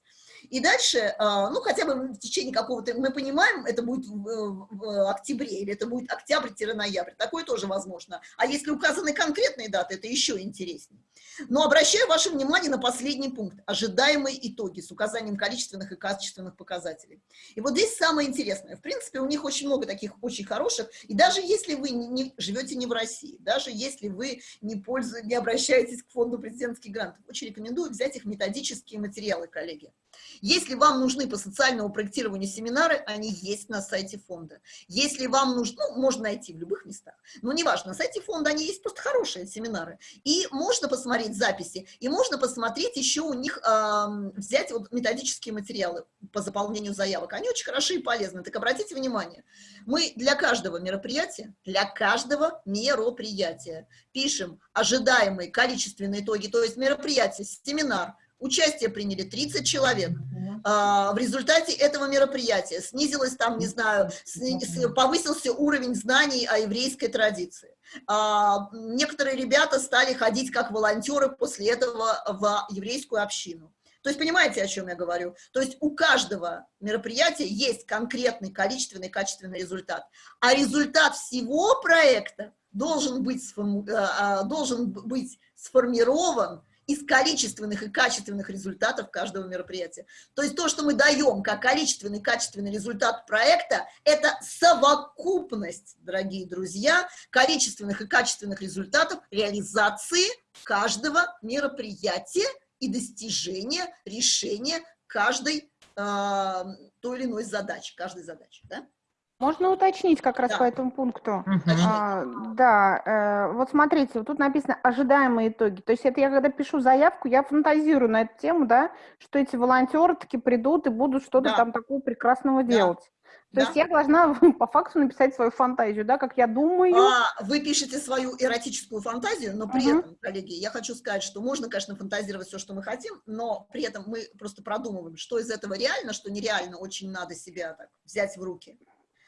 И дальше, а, ну, хотя бы в течение какого-то, мы понимаем, это будет в, октябре, или это будет октябрь-ноябрь, такое тоже возможно. А если указаны конкретные даты, это еще интереснее. Но обращаю ваше внимание на последний пункт, ожидаемые итоги с указанием количественных и качественных показателей. И вот здесь самое интересное, в принципе, у них очень много таких очень хороших, и даже если вы не, не, живете не в России, даже если вы не, пользуетесь, не обращаетесь к фонду президентских грантов, очень рекомендую взять их методические материалы, коллеги. Если вам нужны по социальному проектированию семинары, они есть на сайте фонда. Если вам нужно, ну, можно найти в любых местах, но неважно, на сайте фонда они есть просто хорошие семинары. И можно посмотреть записи, и можно посмотреть еще у них, э, взять вот методические материалы по заполнению заявок. Они очень хороши и полезны. Так обратите внимание, мы для каждого мероприятия, для каждого мероприятия пишем ожидаемые количественные итоги, то есть мероприятие, семинар, Участие приняли 30 человек. А, в результате этого мероприятия снизилось там, не знаю, повысился уровень знаний о еврейской традиции. А, некоторые ребята стали ходить как волонтеры после этого в еврейскую общину. То есть понимаете, о чем я говорю? То есть у каждого мероприятия есть конкретный количественный качественный результат. А результат всего проекта должен быть, а, должен быть сформирован из количественных и качественных результатов каждого мероприятия. То есть то, что мы даем как количественный и качественный результат проекта, это совокупность, дорогие друзья, количественных и качественных результатов реализации каждого мероприятия и достижения решения каждой э, той или иной задачи, каждой задачи. Да? Можно уточнить как раз Да. по этому пункту? Уточните. А, да, э, вот смотрите, вот тут написано ожидаемые итоги. То есть это я когда пишу заявку, я фантазирую на эту тему, да, что эти волонтеры таки придут и будут что-то Да. там такого прекрасного Да. делать. То Да. есть я должна [LAUGHS] по факту написать свою фантазию, да, как я думаю. А, вы пишете свою эротическую фантазию, но при Мгм. этом, коллеги, я хочу сказать, что можно, конечно, фантазировать все, что мы хотим, но при этом мы просто продумываем, что из этого реально, что нереально, очень надо себя так взять в руки.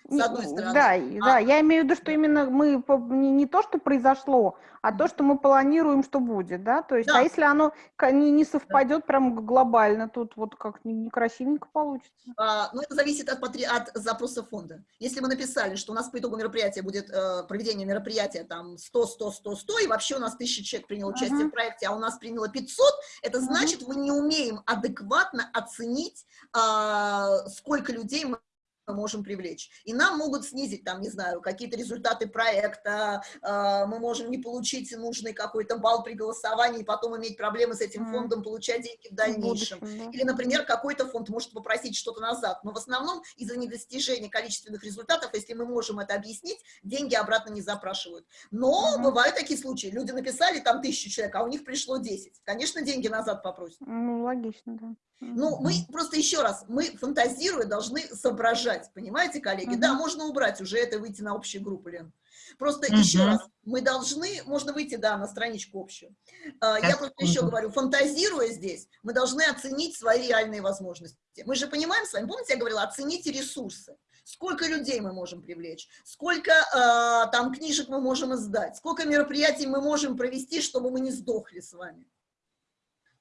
С одной стороны. Да, А- да, я имею в виду, что именно мы не, не то, что произошло, а то, что мы планируем, что будет, да, то есть, Да. а если оно не, не совпадет прям г- глобально, тут вот как не- некрасивенько получится. А, ну, это зависит от, от запроса фонда. Если мы написали, что у нас по итогу мероприятия будет э, проведение мероприятия там 100, 100, 100, 100, и вообще у нас 1000 человек приняло участие Мгм. в проекте, а у нас приняло 500, это значит, мы не умеем адекватно оценить, а, сколько людей мы мы можем привлечь. И нам могут снизить, там, не знаю, какие-то результаты проекта, э, мы можем не получить нужный какой-то балл при голосовании, и потом иметь проблемы с этим фондом, получать деньги в В дальнейшем. будущем, да. Или, например, какой-то фонд может попросить что-то назад, но в основном из-за недостижения количественных результатов, если мы можем это объяснить, деньги обратно не запрашивают. Но бывают такие случаи, люди написали там тысячу человек, а у них пришло 10. Конечно, деньги назад попросят. Ну, логично, да. Ну, мы просто еще раз, мы фантазируя должны соображать, понимаете, коллеги? Да, Мгм. можно убрать уже это, выйти на общую группу, Лен. Просто Мгм. еще раз, мы должны, можно выйти, да, на страничку общую. А, Я просто еще говорю, фантазируя здесь, мы должны оценить свои реальные возможности. Мы же понимаем с вами, помните, я говорила, оцените ресурсы. Сколько людей мы можем привлечь, сколько э, там книжек мы можем издать, сколько мероприятий мы можем провести, чтобы мы не сдохли с вами.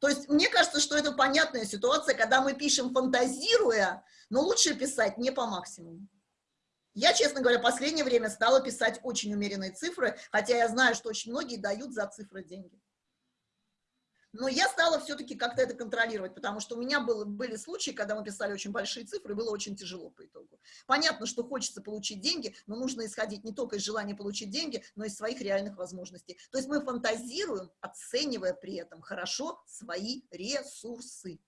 То есть мне кажется, что это понятная ситуация, когда мы пишем фантазируя, но лучше писать не по максимуму. Я, честно говоря, в последнее время стала писать очень умеренные цифры, хотя я знаю, что очень многие дают за цифры деньги. Но я стала все-таки как-то это контролировать, потому что у меня было, были случаи, когда мы писали очень большие цифры, было очень тяжело по итогу. Понятно, что хочется получить деньги, но нужно исходить не только из желания получить деньги, но и из своих реальных возможностей. То есть мы фантазируем, оценивая при этом хорошо свои ресурсы.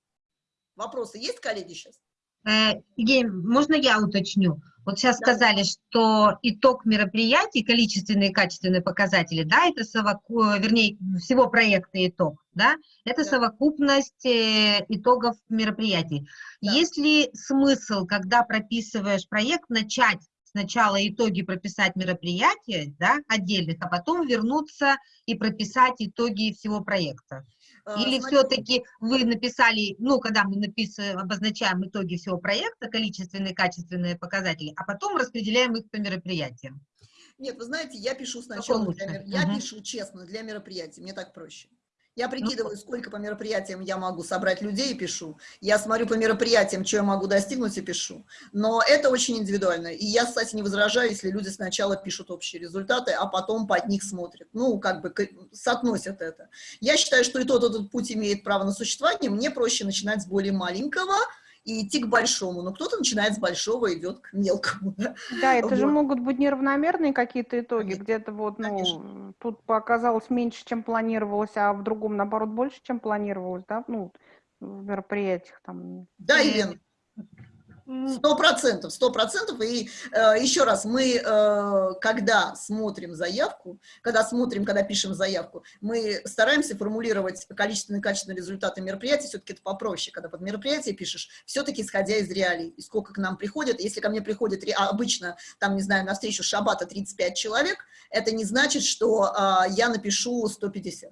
Вопросы есть, коллеги, сейчас? Э, Евгений, можно я уточню? Вот сейчас Да. сказали, что итог мероприятий, количественные и качественные показатели, да, это совоку... вернее, всего проекта итог, да, это Да. совокупность э, итогов мероприятий. Да. Есть ли смысл, когда прописываешь проект, начать сначала итоги прописать мероприятия, да, отдельных, а потом вернуться и прописать итоги всего проекта? А, Или все-таки вы написали, ну, когда мы написываем, обозначаем итоги всего проекта, количественные, качественные показатели, а потом распределяем их по мероприятиям? Нет, вы знаете, я пишу сначала, для я Мгм. пишу честно для мероприятий, мне так проще. Я прикидываю, сколько по мероприятиям я могу собрать людей и пишу. Я смотрю по мероприятиям, что я могу достигнуть и пишу. Но это очень индивидуально. И я, кстати, не возражаю, если люди сначала пишут общие результаты, а потом под них смотрят. Ну, как бы соотносят это. Я считаю, что и тот, и тот путь имеет право на существование. Мне проще начинать с более маленького и идти к большому. Но кто-то начинает с большого и идет к мелкому. да. Да, это же Вот. могут быть неравномерные какие-то итоги, Конечно, где-то вот, конечно. ну, тут показалось меньше, чем планировалось, а в другом, наоборот, больше, чем планировалось, да, ну, в мероприятиях там. Да, Елена? Сто процентов, сто процентов. И э, еще раз, мы, э, когда смотрим заявку, когда смотрим, когда пишем заявку, мы стараемся формулировать количественные и качественные результаты мероприятия, все-таки это попроще, когда под мероприятие пишешь, все-таки исходя из реалий, и сколько к нам приходит. Если ко мне приходит а обычно, там, не знаю, на встречу Шабата 35 человек, это не значит, что э, я напишу 150.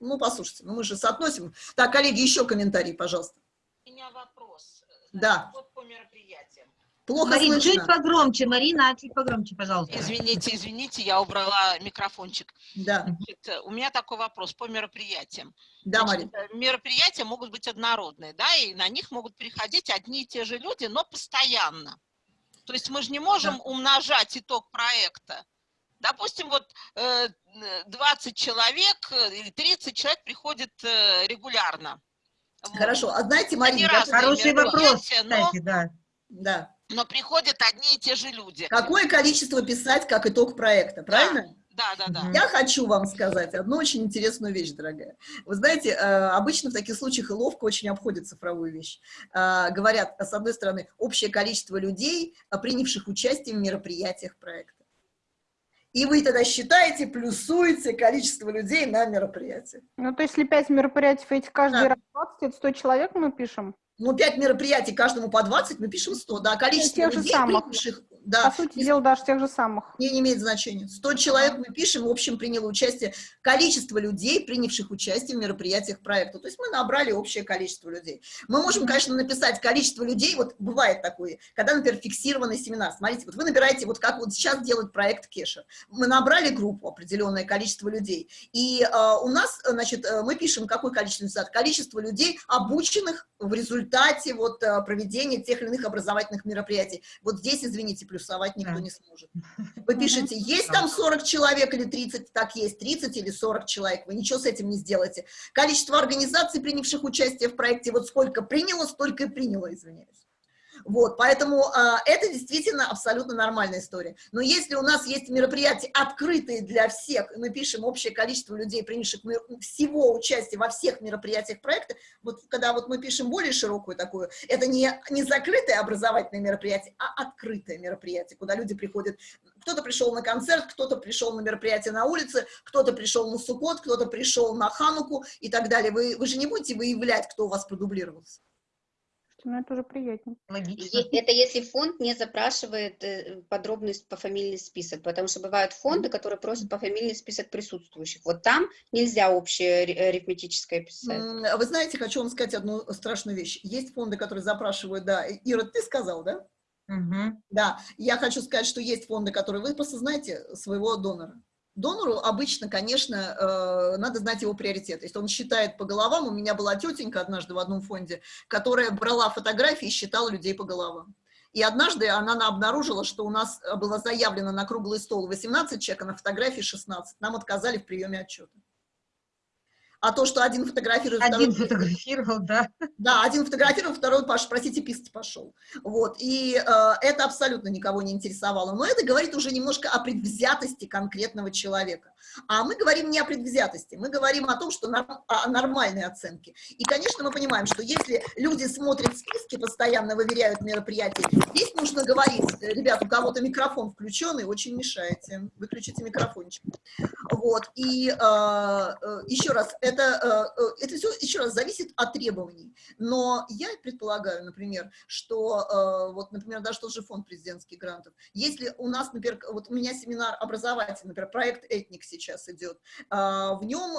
Ну, послушайте, ну мы же соотносим. Так, коллеги, еще комментарий, пожалуйста. У меня вопрос. Да. Вот по мероприятиям. Плохо Марин, слышно. чуть погромче, Марина, чуть погромче, пожалуйста. Извините, извините, я убрала микрофончик. Да, Значит, э, у меня такой вопрос по мероприятиям. да, Значит, Марин. э, мероприятия могут быть однородные, да, и на них могут приходить одни и те же люди, но постоянно. То есть мы же не можем умножать итог проекта. Допустим, вот э, э, 20 человек или 30 человек приходит регулярно. Вот. Хорошо, а знаете, Это Марин, не я- разные Хороший вопрос, но, кстати, да. да. но приходят одни и те же люди. Какое количество писать как итог проекта, правильно? Да, да, да. Мгм. Я хочу вам сказать одну очень интересную вещь, дорогая. Вы знаете, э, обычно в таких случаях и ловко очень обходят цифровую вещь. Э, Говорят, с одной стороны, общее количество людей, э, принявших участие в мероприятиях проекта. И вы тогда считаете, плюсуете количество людей на мероприятиях. Ну, то есть, если пять мероприятий, этих каждый Да. раз 20, это 100 человек мы пишем. Ну, 5 мероприятий, каждому по 20, мы пишем 100, да, количество тех же людей, самых. принявших, да, По сути дела, даже тех же самых. Не, не имеет значения. 100 человек мы пишем, в общем, приняло участие. Количество людей, принявших участие в мероприятиях проекта. То есть мы набрали общее количество людей. Мы можем, конечно, написать количество людей, вот бывает такое, когда, например, фиксированный семинар. Смотрите, вот вы набираете, вот как вот сейчас делает проект Кеша. Мы набрали группу, определенное количество людей, и э, у нас, э, значит, э, мы пишем какое количество результат? Количество людей, обученных в результате вот э, проведения тех или иных образовательных мероприятий. Вот здесь, извините, плюсовать никто Да. не сможет. Вы пишете, есть там 40 человек или 30, так есть, 30 или 40 человек, вы ничего с этим не сделаете. Количество организаций, принявших участие в проекте, вот сколько приняло, столько и приняло, извиняюсь. Вот, поэтому а, это действительно абсолютно нормальная история. Но если у нас есть мероприятия открытые для всех, и мы пишем общее количество людей, принявших всего участия во всех мероприятиях проекта, вот когда вот мы пишем более широкую такую, это не, не закрытое образовательное мероприятие, а открытое мероприятие, куда люди приходят, кто-то пришел на концерт, кто-то пришел на мероприятие на улице, кто-то пришел на Суккот, кто-то пришел на Хануку и так далее. Вы, вы же не будете выявлять, кто у вас продублировался. Ну, это уже приятнее. Логично. Это если фонд не запрашивает э, подробный с- пофамильный список, потому что бывают фонды, которые просят пофамильный список присутствующих. Вот там нельзя общее ри- арифметическое писать. А Вы знаете, хочу вам сказать одну страшную вещь. Есть фонды, которые запрашивают, да, Ира, ты сказал, да? Мгм. Да, я хочу сказать, что есть фонды, которые вы просто знаете своего донора. Донору обычно, конечно, э, надо знать его приоритеты. Если он считает по головам, у меня была тетенька однажды в одном фонде, которая брала фотографии и считала людей по головам. И однажды она на- обнаружила, что у нас э, было заявлено на круглый стол 18 человек, а на фотографии 16. Нам отказали в приеме отчета. А то, что один фотографирует, Один второй- фотографировал, да. да, один фотографировал, второй, Паш, простите, писать пошел. Вот, и э, это абсолютно никого не интересовало. Но это говорит уже немножко о предвзятости конкретного человека. А мы говорим не о предвзятости, мы говорим о том, что норм- о нормальной оценке. И, конечно, мы понимаем, что если люди смотрят списки, постоянно выверяют мероприятия, здесь нужно говорить, ребят, у кого-то микрофон включенный, очень мешаете, выключите микрофончик. Вот, и э, э, еще раз, это, э, э, это все еще раз зависит от требований. Но я предполагаю, например, что, э, вот, например, даже тот же фонд президентских грантов, если у нас, например, вот у меня семинар образовательный, например, проект «Этник», сейчас идет, а, в нем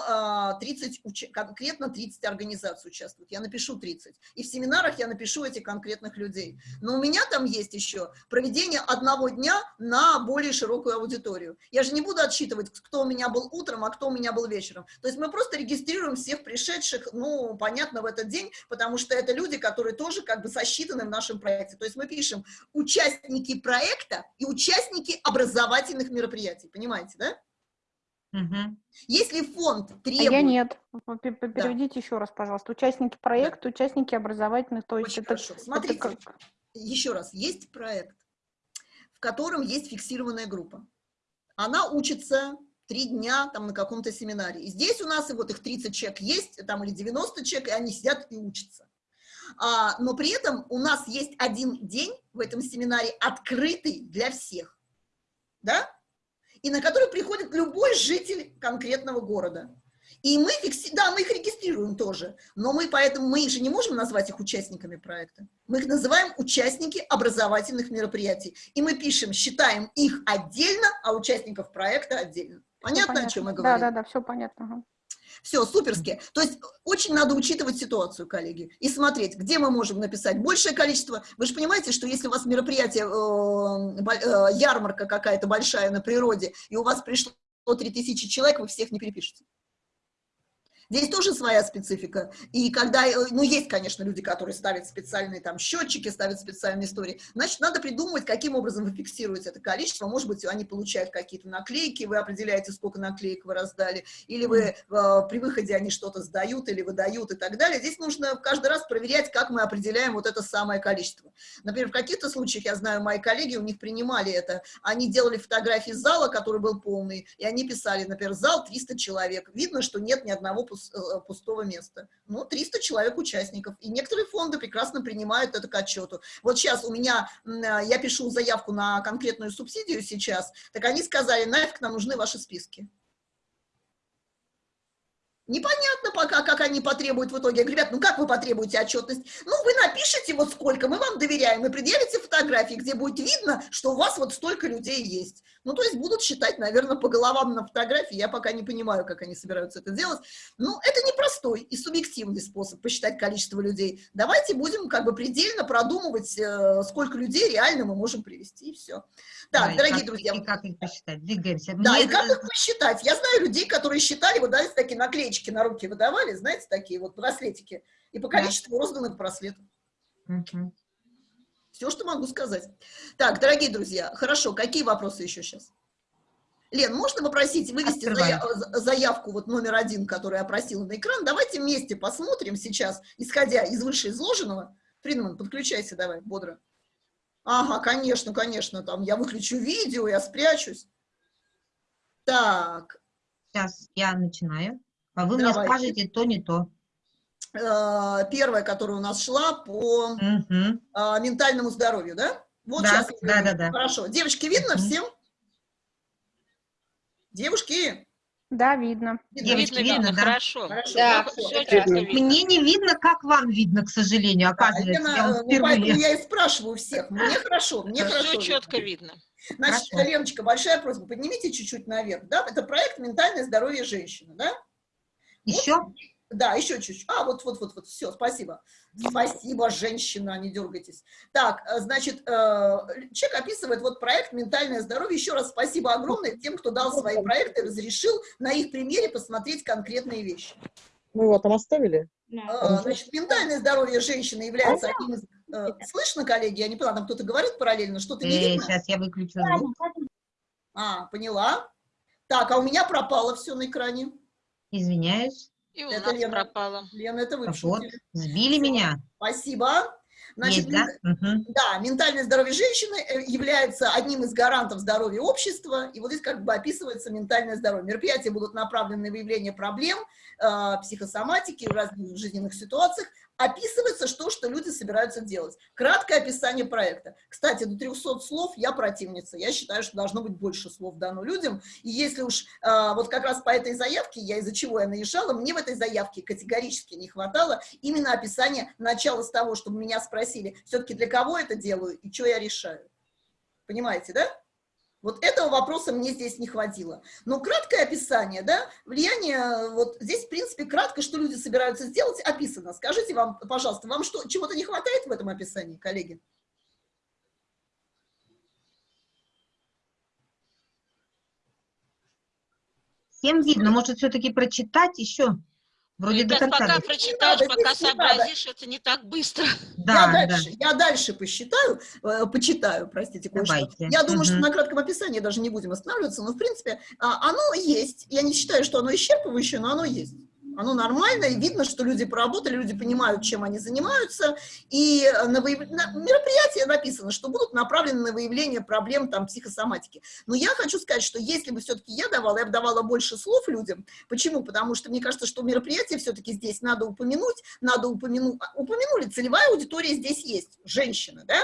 30, конкретно 30 организаций участвуют. Я напишу 30. И в семинарах я напишу этих конкретных людей. Но у меня там есть еще проведение одного дня на более широкую аудиторию. Я же не буду отсчитывать, кто у меня был утром, а кто у меня был вечером. То есть мы просто регистрируем всех пришедших, ну, понятно, в этот день, потому что это люди, которые тоже как бы сосчитаны в нашем проекте. То есть мы пишем участники проекта и участники образовательных мероприятий. Понимаете, да? Угу. Если фонд требует... А я нет. Переведите да. еще раз, пожалуйста. Участники проекта, да. участники образовательных, то есть Очень это... Хорошо. Смотрите, это как... еще раз, есть проект, в котором есть фиксированная группа. Она учится три дня там на каком-то семинаре. И здесь у нас и вот их 30 человек есть, там или 90 человек, и они сидят и учатся. А, но при этом у нас есть один день в этом семинаре открытый для всех, да? И на который приходит любой житель конкретного города. И мы, фикси... да, мы их регистрируем тоже, но мы поэтому, мы же не можем назвать их участниками проекта. Мы их называем участники образовательных мероприятий. И мы пишем, считаем их отдельно, а участников проекта отдельно. Понятно, понятно. о чем мы говорим? Да, да, да, все понятно. Все, суперски. То есть очень надо учитывать ситуацию, коллеги, и смотреть, где мы можем написать большее количество. Вы же понимаете, что если у вас мероприятие, э, э, ярмарка какая-то большая на природе, и у вас пришло 3000 человек, вы всех не перепишете. Здесь тоже своя специфика. И когда, э, ну, есть, конечно, люди, которые ставят специальные там счетчики, ставят специальные истории. Значит, надо придумывать, каким образом вы фиксируете это количество. Может быть, они получают какие-то наклейки, вы определяете, сколько наклеек вы раздали, или вы э, при выходе они что-то сдают или выдают и так далее. Здесь нужно каждый раз проверять, как мы определяем вот это самое количество. Например, в каких-то случаях, я знаю, мои коллеги, у них принимали это, они делали фотографии зала, который был полный, и они писали, например, зал 300 человек. Видно, что нет ни одного Э, пустого места. Ну, 300 человек участников. И некоторые фонды прекрасно принимают это к отчету. Вот сейчас у меня, э, я пишу заявку на конкретную субсидию сейчас, так они сказали, нафиг нам нужны ваши списки. Непонятно пока, как они потребуют в итоге. Я говорю, ребят, ну как вы потребуете отчетность? Ну, вы напишите вот сколько, мы вам доверяем, и предъявите фотографии, где будет видно, что у вас вот столько людей есть. Ну, то есть будут считать, наверное, по головам на фотографии. Я пока не понимаю, как они собираются это делать. Ну, это непростой и субъективный способ посчитать количество людей. Давайте будем как бы предельно продумывать, э, сколько людей реально мы можем привести, и все. Так, да, дорогие как, друзья. И как их посчитать? Двигаемся. Да, Мне... и как их посчитать? Я знаю людей, которые считали, вот дали такие наклеечки на руки выдавали, знаете, такие вот браслетики, и по количеству да. розданных браслетов. Угу. Все, что могу сказать. Так, дорогие друзья, хорошо, какие вопросы еще сейчас? Лен, можно попросить вывести заяв, заявку, вот номер один, который я просила на экран? Давайте вместе посмотрим сейчас, исходя из вышеизложенного. Фридман, подключайся давай, бодро. Ага, конечно, конечно, там я выключу видео, я спрячусь. Так. Сейчас я начинаю. А вы Давайте. мне скажете то, не то. Э, первая, которая у нас шла по угу. ментальному здоровью, да? Вот да, сейчас. Да, да, да. Хорошо. Девочки, видно угу. всем? Девушки? Да, видно. Девочки, видно, видно, да? Хорошо. Хорошо. Да, да, все Мне не видно, как вам видно, к сожалению, оказывается. Да, я, ну, поэтому я и спрашиваю всех. Мне хорошо, мне хорошо. Все четко видно. Значит, Хорошо. Леночка, большая просьба, поднимите чуть-чуть наверх, да? Это проект «Ментальное здоровье женщины», да? Еще? Вот, да, еще чуть-чуть. А, вот, вот, вот, вот, все, спасибо. Спасибо, женщина, не дергайтесь. Так, э, значит, э, человек описывает вот проект «Ментальное здоровье». Еще раз спасибо огромное тем, кто дал свои проекты, разрешил на их примере посмотреть конкретные вещи. Мы его там оставили? Э, значит, ментальное здоровье женщины является одним из... Слышно, коллеги? Я не поняла, там кто-то говорит параллельно, что-то не видно? Сейчас я выключу А, поняла. Так, а у меня пропало все на экране. Извиняюсь. И у это нас Лена. пропало. Лена, это вы Вот, сбили меня. Спасибо. Значит, Есть, да? Угу. да, ментальное здоровье женщины э, является одним из гарантов здоровья общества, и вот здесь как бы описывается ментальное здоровье. Мероприятия будут направлены на выявление проблем, э, психосоматики в разных жизненных ситуациях, описывается что, что люди собираются делать. Краткое описание проекта. Кстати, до 300 слов я противница. Я считаю, что должно быть больше слов дано людям. И если уж э, вот как раз по этой заявке, я из-за чего я наезжала, мне в этой заявке категорически не хватало именно описания начала с того, чтобы меня спросили, все-таки для кого это делаю и что я решаю. Понимаете, да? Вот этого вопроса мне здесь не хватило. Но краткое описание, да, влияние, вот здесь, в принципе, кратко, что люди собираются сделать, описано. Скажите вам, пожалуйста, вам что, чего-то не хватает в этом описании, коллеги? Всем видно, может все-таки прочитать еще? Вроде до конца. пока прочитаешь, надо, пока надо. сообразишь, это не так быстро. Да, я, да. дальше, я дальше посчитаю, э, почитаю, простите, кое-что. Давайте. Я думаю, что Мгм. на кратком описании даже не будем останавливаться, но, в принципе, а, оно есть. Я не считаю, что оно исчерпывающее, но оно есть. Оно нормально, и видно, что люди поработали, люди понимают, чем они занимаются, и на, выяв- на мероприятии написано, что будут направлены на выявление проблем там, психосоматики. Но я хочу сказать, что если бы все-таки я давала, я бы давала больше слов людям. Почему? Потому что мне кажется, что мероприятие все-таки здесь надо упомянуть, надо упомянуть, упомянули, целевая аудитория здесь есть, женщины, да?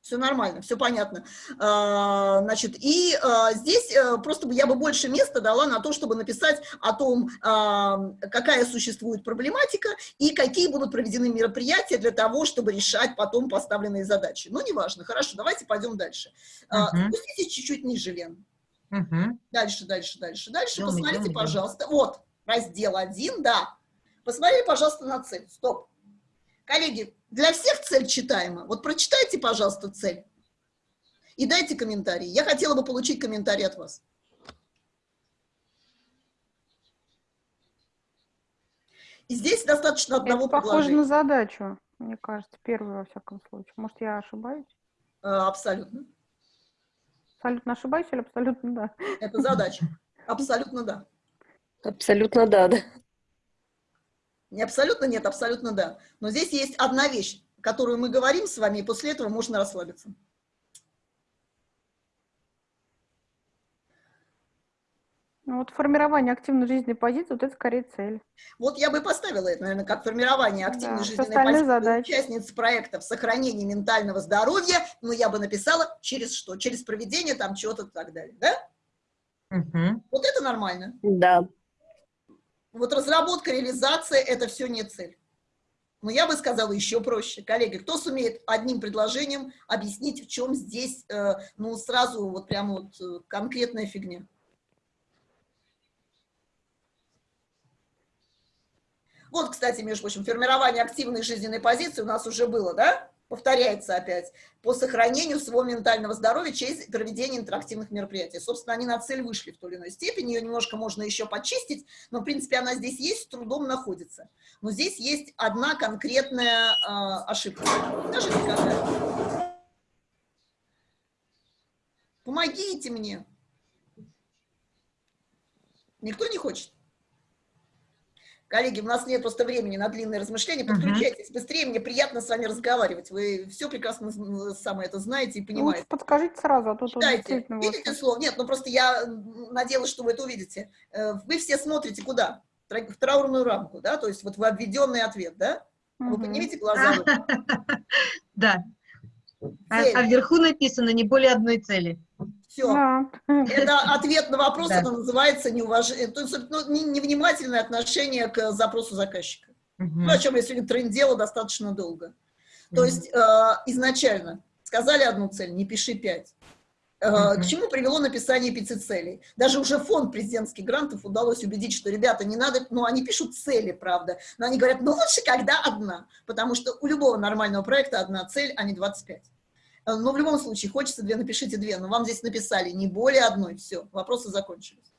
Все нормально, все понятно. А, Значит, и а, здесь э, просто я бы больше места дала на то, чтобы написать о том, а, какая существует проблематика и какие будут проведены мероприятия для того, чтобы решать потом поставленные задачи. Ну, неважно, хорошо, давайте пойдем дальше. Мгм. Спуститесь чуть-чуть ниже, Лен. Мгм. Дальше, дальше, дальше, дальше. Идем, Посмотрите, пожалуйста. Вот, раздел 1, да. Посмотрите, пожалуйста, на цель. Стоп. Коллеги, для всех цель читаема. Вот прочитайте, пожалуйста, цель. И дайте комментарий. Я хотела бы получить комментарий от вас. И здесь достаточно одного Это похоже предложения. на задачу, мне кажется, первый во всяком случае. Может, я ошибаюсь? Э, Абсолютно. Абсолютно ошибаюсь или абсолютно да? Это задача. Абсолютно да. Абсолютно да, да. Не абсолютно нет, абсолютно да. Но здесь есть одна вещь, которую мы говорим с вами, и после этого можно расслабиться. Ну, вот формирование активной жизненной позиции, вот это скорее цель. Вот я бы поставила это, наверное, как формирование активной Да, жизненной позиции задачи. участниц проекта в сохранении ментального здоровья, но я бы написала через что? Через проведение там чего-то и так далее, да? Мгм. Вот это нормально. Да. Вот разработка, реализация – это все не цель. Но я бы сказала еще проще. Коллеги, кто сумеет одним предложением объяснить, в чем здесь, э, ну, сразу вот прям вот э, конкретная фигня? Вот, кстати, между прочим, формирование активной жизненной позиции у нас уже было, да? Повторяется опять. По сохранению своего ментального здоровья через проведение интерактивных мероприятий. Собственно, они на цель вышли в той или иной степени. Ее немножко можно еще почистить, но, в принципе, она здесь есть, с трудом находится. Но здесь есть одна конкретная э, ошибка. Скажите? Помогите мне. Никто не хочет? Коллеги, у нас нет просто времени на длинные размышления. Подключайтесь быстрее, мне приятно с вами разговаривать. Вы все прекрасно самое это знаете и понимаете. Лучше подскажите сразу, а то Читайте. Видите слово? Нет, ну просто я надеялась, что вы это увидите. Э, Вы все смотрите куда? В траурную рамку, да? То есть вот вы обведенный ответ, да? Вы поднимите глаза. [LAUGHS] Да. А, а вверху написано не более одной цели. Все. Да. Это ответ на вопрос, Да. это называется неуваж- то есть, ну, не- невнимательное отношение к запросу заказчика. Мгм. Ну, о чем я сегодня трындела достаточно долго. То Мгм. есть э, изначально сказали одну цель, не пиши пять. Э. К чему привело написание пяти целей? Даже уже фонд президентских грантов удалось убедить, что ребята не надо, ну они пишут цели, правда, но они говорят, ну лучше, когда одна, потому что у любого нормального проекта одна цель, а не 25. Э, Но в любом случае, хочется две, напишите две, но вам здесь написали не более одной, все, вопросы закончились.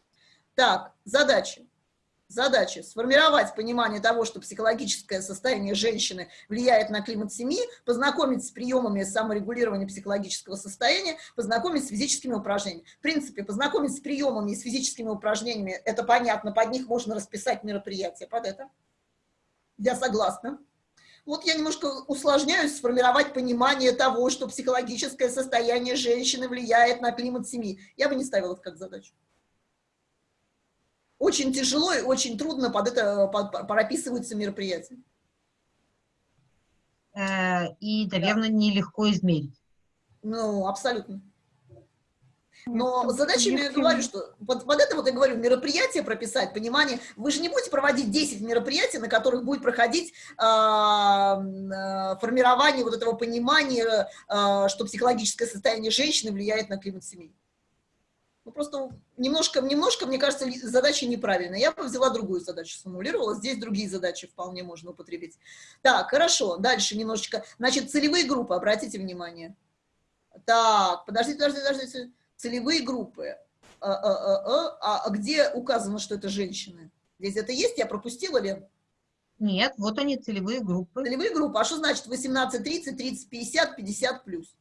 Так, задачи. Задача – сформировать понимание того, что психологическое состояние женщины влияет на климат семьи, познакомить с приемами саморегулирования психологического состояния, познакомить с физическими упражнениями. В принципе, познакомить с приемами и с физическими упражнениями – это понятно, под них можно расписать мероприятие, под это. Я согласна. Вот я немножко усложняюсь, сформировать понимание того, что психологическое состояние женщины влияет на климат семьи. Я бы не ставила это как задачу очень тяжело и очень трудно под это под- прописываются мероприятия. Э, И, наверное, нелегко измерить. Ну, абсолютно. Но Нет, задачами я говорю, что под, под это вот я говорю, мероприятие прописать, понимание. Вы же не будете проводить 10 мероприятий, на которых будет проходить а, формирование вот этого понимания, а, что психологическое состояние женщины влияет на климат семьи. Ну, просто немножко, немножко, мне кажется, задача неправильная. Я бы взяла другую задачу, сформулировала. Здесь другие задачи вполне можно употребить. Так, хорошо, дальше немножечко. Значит, целевые группы, обратите внимание. Так, подождите, подождите, подождите. Целевые группы. А, а, а, а, где указано, что это женщины? Здесь это есть? Я пропустила, Лен? Нет, вот они, целевые группы. Целевые группы. А что значит 18, 30, 30, 50, 50 плюс?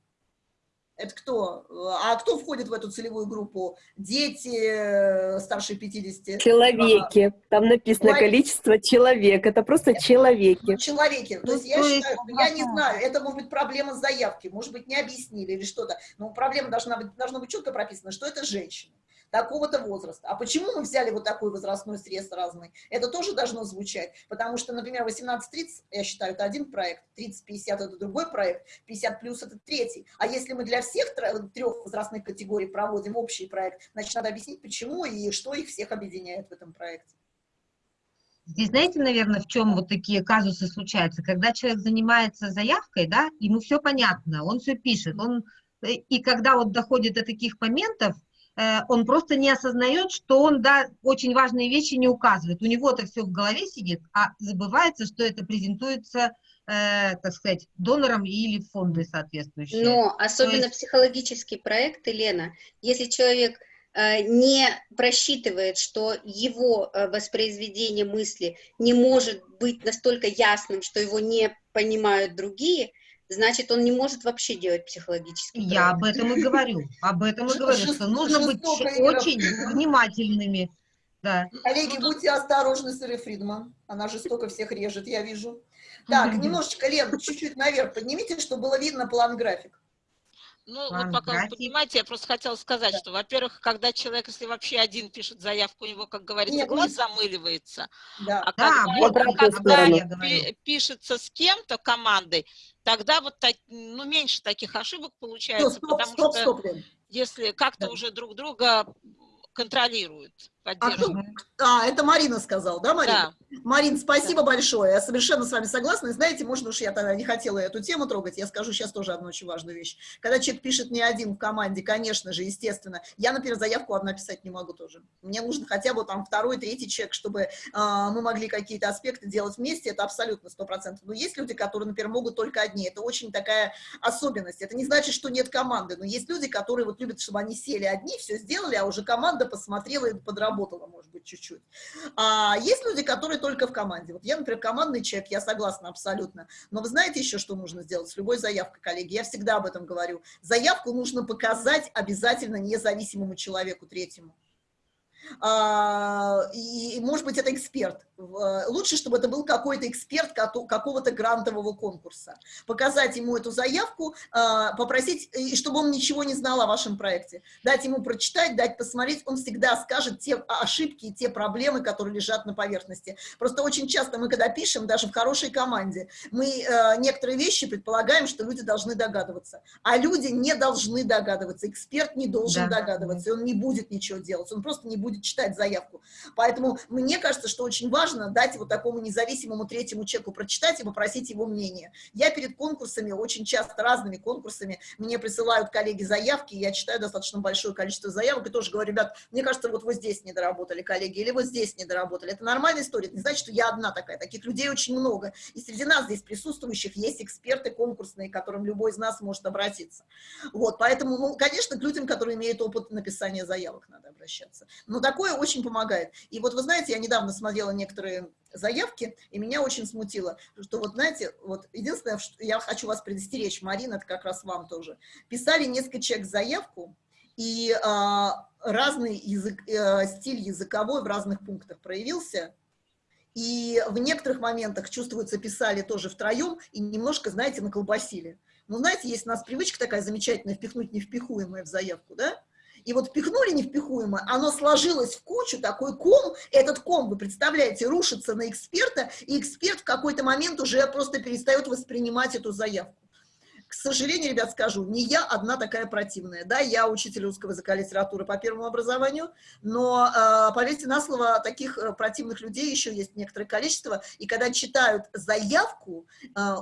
Это кто? А кто входит в эту целевую группу? Дети э, старше 50? Человеки. Там написано человек. количество человек. Это просто человеки. Человеки. То есть я считаю, я не знаю, это может быть проблема заявки, может быть, не объяснили или что-то. Но проблема должна быть, должно быть четко прописано, что это женщина такого-то возраста. А почему мы взяли вот такой возрастной срез разный? Это тоже должно звучать, потому что, например, 18-30, я считаю, это один проект, 30-50 это другой проект, 50 плюс это третий. А если мы для всех трех возрастных категорий проводим общий проект, значит, надо объяснить, почему и что их всех объединяет в этом проекте. Здесь знаете, наверное, в чем вот такие казусы случаются? Когда человек занимается заявкой, да, ему все понятно, он все пишет, он, э, и когда вот доходит до таких моментов, он просто не осознает, что он, да, очень важные вещи не указывает. У него это все в голове сидит, а забывается, что это презентуется, э, так сказать, донором или фонды соответствующие. Но особенно есть... психологический проект, Елена, если человек э, не просчитывает, что его э, воспроизведение мысли не может быть настолько ясным, что его не понимают другие, значит, он не может вообще делать психологический проект. Я об этом и говорю, об этом и говорю, что нужно быть очень внимательными. Да. Коллеги, будьте осторожны с Ирой Фридман, она жестоко всех режет, я вижу. Так, немножечко, Лен, чуть-чуть наверх поднимите, чтобы было видно план-график. Ну, вот пока вы понимаете, я просто хотела сказать, да. что, во-первых, когда человек, если вообще один пишет заявку, у него, как говорится, Нет, глаз замыливается. Да. А да, когда, вот когда пишется с кем-то командой, тогда вот так, ну, меньше таких ошибок получается, стоп, потому стоп, что стоп, если как-то да. уже друг друга контролируют, поддерживают. А, а, это Марина сказала, да, Марина? Да. Марин, спасибо да. большое, я совершенно с вами согласна. И знаете, можно уж я тогда не хотела эту тему трогать, я скажу сейчас тоже одну очень важную вещь. Когда человек пишет не один в команде, конечно же, естественно, я, например, заявку одна писать не могу тоже. Мне нужно хотя бы там второй, третий человек, чтобы э, мы могли какие-то аспекты делать вместе, это абсолютно сто процентов. Но есть люди, которые, например, могут только одни, это очень такая особенность. Это не значит, что нет команды, но есть люди, которые вот любят, чтобы они сели одни, все сделали, а уже команда посмотрела и подработала, может быть, чуть-чуть. А есть люди, которые только в команде. Вот я, например, командный человек, я согласна абсолютно. Но вы знаете еще, что нужно сделать с любой заявкой, коллеги? Я всегда об этом говорю. Заявку нужно показать обязательно независимому человеку третьему. А, и, может быть, это эксперт. Лучше, чтобы это был какой-то эксперт какого-то грантового конкурса. Показать ему эту заявку, а, попросить, и чтобы он ничего не знал о вашем проекте. Дать ему прочитать, дать посмотреть, он всегда скажет те ошибки и те проблемы, которые лежат на поверхности. Просто очень часто мы, когда пишем, даже в хорошей команде, мы некоторые вещи предполагаем, что люди должны догадываться. А люди не должны догадываться. Эксперт не должен да. догадываться, он не будет ничего делать, он просто не будет будет читать заявку. Поэтому мне кажется, что очень важно дать вот такому независимому третьему человеку прочитать и попросить его мнение. Я перед конкурсами, очень часто разными конкурсами, мне присылают коллеги заявки, я читаю достаточно большое количество заявок и тоже говорю, ребят, мне кажется, вот вы здесь не доработали, коллеги, или вот здесь не доработали. Это нормальная история, это не значит, что я одна такая, таких людей очень много. И среди нас здесь присутствующих есть эксперты конкурсные, к которым любой из нас может обратиться. Вот, поэтому, ну, конечно, к людям, которые имеют опыт написания заявок, надо обращаться. Но такое очень помогает. И вот вы знаете, я недавно смотрела некоторые заявки, и меня очень смутило, что вот знаете, вот единственное, что я хочу вас предостеречь, Марина, это как раз вам тоже, писали несколько человек заявку, и а, разный язык, а, стиль языковой в разных пунктах проявился, и в некоторых моментах, чувствуется, писали тоже втроем, и немножко, знаете, наколбасили. Ну, знаете, есть у нас привычка такая замечательная, впихнуть невпихуемое в заявку, да? И вот впихнули невпихуемое, оно сложилось в кучу, такой ком, этот ком, вы представляете, рушится на эксперта, и эксперт в какой-то момент уже просто перестает воспринимать эту заявку. К сожалению, ребят, скажу, не я одна такая противная. Да, я учитель русского языка и литературы по первому образованию, но, э, поверьте на слово, таких э, противных людей еще есть некоторое количество, и когда читают заявку, э,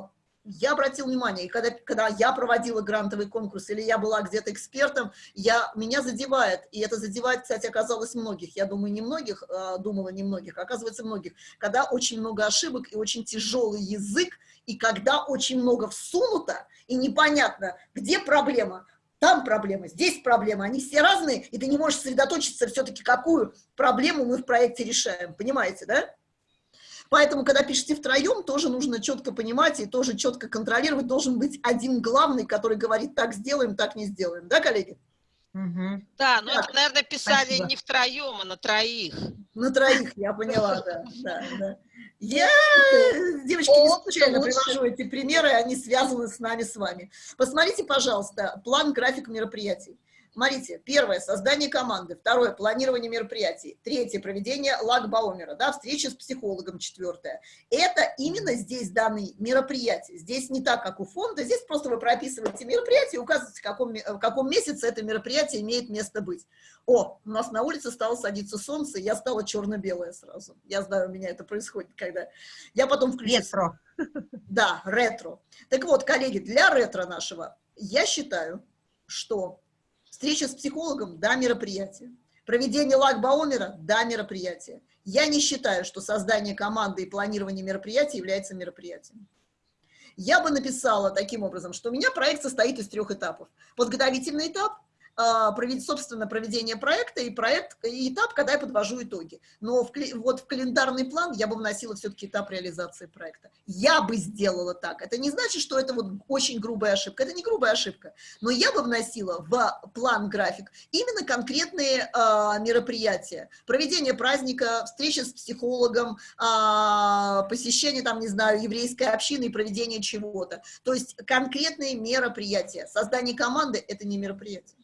я обратил внимание, и когда, когда я проводила грантовый конкурс, или я была где-то экспертом, я, меня задевает, и это задевает, кстати, оказалось многих, я думаю, не многих, э, думала не многих, а оказывается многих, когда очень много ошибок и очень тяжелый язык, и когда очень много всунуто, и непонятно, где проблема, там проблема, здесь проблема, они все разные, и ты не можешь сосредоточиться все-таки, какую проблему мы в проекте решаем, понимаете, да? Поэтому, когда пишете втроем, тоже нужно четко понимать и тоже четко контролировать. Должен быть один главный, который говорит, так сделаем, так не сделаем. Да, коллеги? Угу. Да, ну, это, наверное, писали Спасибо. не втроем, а на троих. На троих, я поняла, да. да, да. Я, девочки, не случайно привожу эти примеры, они связаны с нами, с вами. Посмотрите, пожалуйста, план, график мероприятий. Смотрите, первое – создание команды, второе – планирование мероприятий, третье – проведение лагбаумера, да, встреча с психологом, четвертое. Это именно здесь данные мероприятия. Здесь не так, как у фонда, здесь просто вы прописываете мероприятие, указываете, в каком, в каком месяце это мероприятие имеет место быть. О, у нас на улице стало садиться солнце, я стала черно-белая сразу. Я знаю, у меня это происходит, когда... Я потом включу... Ретро. Да, ретро. Так вот, коллеги, для ретро нашего я считаю, что Встреча с психологом – да, мероприятие. Проведение лагбаумера – да, мероприятие. Я не считаю, что создание команды и планирование мероприятий является мероприятием. Я бы написала таким образом, что у меня проект состоит из трех этапов. Подготовительный этап – собственно, проведение проекта и проект, и этап, когда я подвожу итоги. Но в, вот в календарный план я бы вносила все-таки этап реализации проекта. Я бы сделала так. Это не значит, что это вот очень грубая ошибка. Это не грубая ошибка. Но я бы вносила в план график именно конкретные э, мероприятия. Проведение праздника, встреча с психологом, э, посещение, там, не знаю, еврейской общины и проведение чего-то. То есть конкретные мероприятия. Создание команды – это не мероприятие.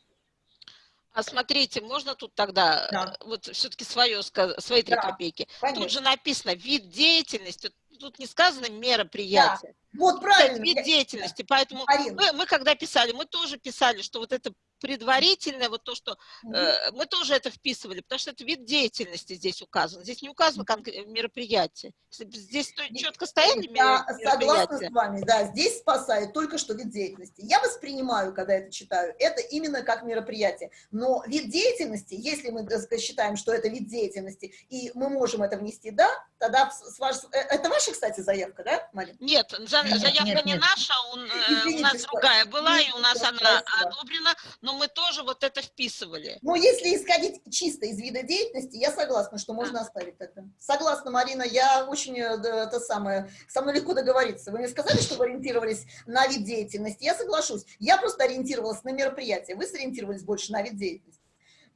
А смотрите, можно тут тогда да. Э, вот все-таки свое, свои три да, копейки? Конечно. Тут же написано вид деятельности, тут не сказано мероприятие. Да. Вот правильно. Это вид деятельности, поэтому мы, мы когда писали, мы тоже писали, что вот это предварительное, вот то, что э, мы тоже это вписывали, потому что это вид деятельности здесь указан. Здесь не указано мероприятие. Здесь четко стояли Я согласна с вами, да, здесь спасает только что вид деятельности. Я воспринимаю, когда это читаю, это именно как мероприятие. Но вид деятельности, если мы считаем, что это вид деятельности, и мы можем это внести, да, тогда с ваш, э, это ваша, кстати, заявка, да, Марина? Нет, заявка нет, не нет. наша, у, Извините, у нас другая была, и у нас она одобрена, но мы тоже вот это вписывали. Ну, если исходить чисто из вида деятельности, я согласна, что можно оставить это. Согласна, Марина, я очень, э, это самое, со мной легко договориться. Вы мне сказали, что вы ориентировались на вид деятельности, я соглашусь. Я просто ориентировалась на мероприятие, вы сориентировались больше на вид деятельности.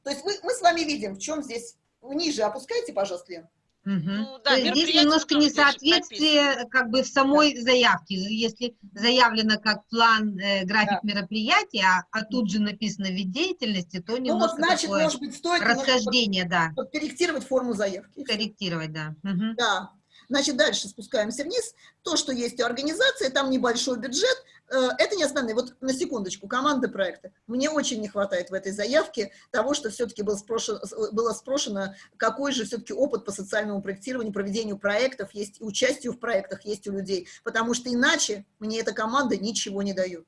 То есть вы, мы с вами видим, в чем здесь, ниже опускайте, пожалуйста, Лен. Угу. Ну, да, здесь немножко несоответствие как бы в самой да. заявке. Если заявлено как план, э, график да. мероприятия, а, а тут же написано вид деятельности, то немножко ну, вот, значит, такое может быть, стоит расхождение, да. Корректировать форму заявки. Корректировать, да. Угу. Да. Значит, дальше спускаемся вниз. То, что есть у организации, там небольшой бюджет, это не основные. Вот на секундочку, команды проекта. Мне очень не хватает в этой заявке того, что все-таки было спрошено, было спрошено, какой же все-таки опыт по социальному проектированию, проведению проектов есть, участию в проектах есть у людей. Потому что иначе мне эта команда ничего не дает.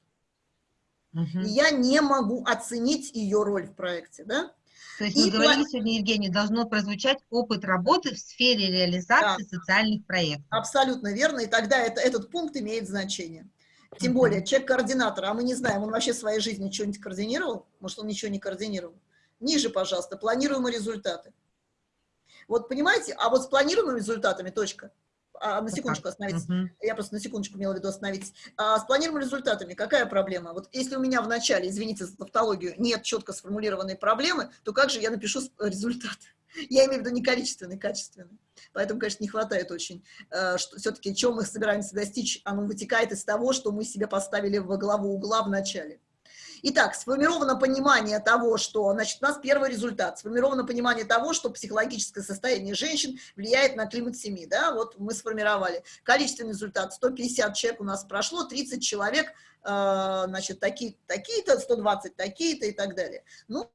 Угу. я не могу оценить ее роль в проекте, да? То есть мы и говорили сегодня, Евгений, должно прозвучать опыт работы в сфере реализации да. социальных проектов. Абсолютно верно, и тогда это, этот пункт имеет значение. Тем более, человек-координатор, а мы не знаем, он вообще в своей жизни что-нибудь координировал? Может, он ничего не координировал? Ниже, пожалуйста, планируемые результаты. Вот понимаете, а вот с планируемыми результатами, точка, а, на секундочку остановитесь, uh -huh. я просто на секундочку имела в виду остановитесь, а, с планируемыми результатами какая проблема? Вот если у меня в начале, извините за тавтологию, нет четко сформулированной проблемы, то как же я напишу результат? Я имею в виду не количественный, качественный. Поэтому, конечно, не хватает очень, э, все-таки, чем мы собираемся достичь, оно вытекает из того, что мы себе поставили во главу угла в начале. Итак, сформировано понимание того, что, значит, у нас первый результат, сформировано понимание того, что психологическое состояние женщин влияет на климат семьи, да, вот мы сформировали. Количественный результат, 150 человек у нас прошло, 30 человек, э, значит, такие-то, такие 120 такие-то и так далее. Ну,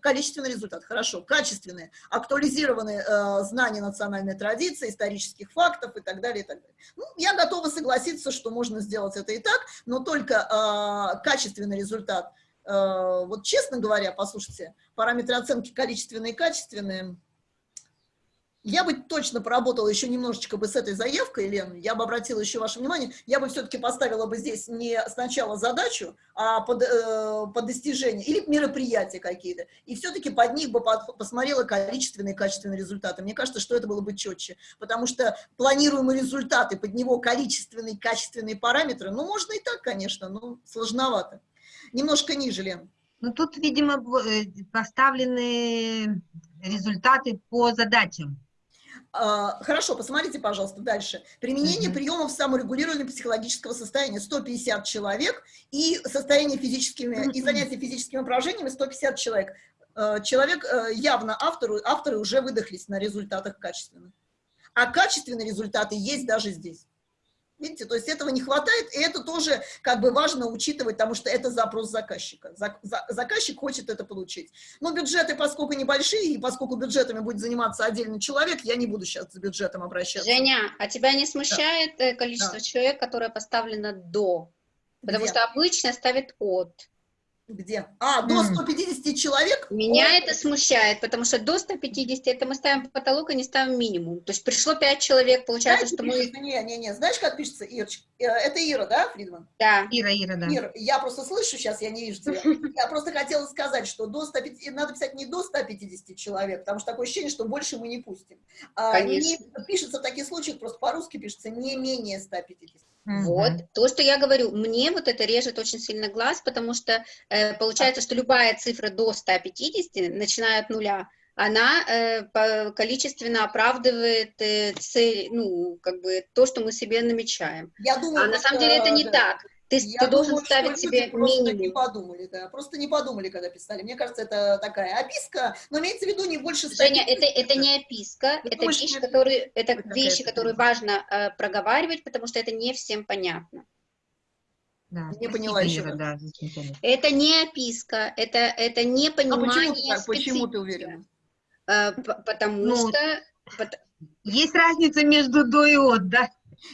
количественный результат, хорошо, качественные, актуализированные э, знания национальной традиции, исторических фактов и так далее, и так далее. Ну, я готова согласиться, что можно сделать это и так, но только э, качественный результат, э, вот честно говоря, послушайте, параметры оценки количественные и качественные – я бы точно поработала еще немножечко бы с этой заявкой, Лен, я бы обратила еще ваше внимание, я бы все-таки поставила бы здесь не сначала задачу, а под, э, под достижение, или мероприятия какие-то, и все-таки под них бы под, посмотрела количественные и качественные результаты. Мне кажется, что это было бы четче, потому что планируемые результаты, под него количественные качественные параметры, ну, можно и так, конечно, но сложновато. Немножко ниже, Лен. Ну, тут, видимо, э, поставлены результаты по задачам. А, хорошо, посмотрите, пожалуйста, дальше. Применение mm -hmm. приемов саморегулирования психологического состояния 150 человек и состояние физическими, mm -hmm. и занятия физическими упражнениями 150 человек. А, человек, э, явно автору, авторы уже выдохлись на результатах качественных. А качественные результаты есть даже здесь. Видите, то есть этого не хватает, и это тоже как бы важно учитывать, потому что это запрос заказчика. Заказчик хочет это получить. Но бюджеты, поскольку небольшие, и поскольку бюджетами будет заниматься отдельный человек, я не буду сейчас с бюджетом обращаться. Женя, а тебя не смущает да. Э, количество да. человек, которое поставлено до? Потому Где? что обычно ставят от. Где? А, до 150 человек? Меня Ой. это смущает, потому что до 150 это мы ставим потолок и не ставим минимум. То есть пришло 5 человек, получается, Знаете, что мы... Не, не, не, знаешь, как пишется, Ирочка? Э, это Ира, да, Фридман? Да. Ира, Ира, да. Ира, я просто слышу сейчас, я не вижу тебя. [LAUGHS] Я просто хотела сказать, что до 150, надо писать не до 150 человек, потому что такое ощущение, что больше мы не пустим. А Конечно. Не, пишется в таких случаях, просто по-русски пишется не менее 150. Вот, то, что я говорю, мне вот это режет очень сильно глаз, потому что э, получается, что любая цифра до 150, начиная от нуля, она э, количественно оправдывает э, цель, ну, как бы то, что мы себе намечаем. Я думаю, а на самом деле это не да. так. Ты, Я ты думаю, должен ставить себе просто минимум. не подумали, да, просто не подумали, когда писали. Мне кажется, это такая описка, но имеется в виду не больше... Женя, это, это не описка, это, вещи, которые, это вещи, которые важно э, проговаривать, потому что это не всем понятно. Да, не поняла еще. Да, это не описка, это, это не понимание а почему, так, почему ты уверена? Э, потому ну, что... Есть разница между до и от, да?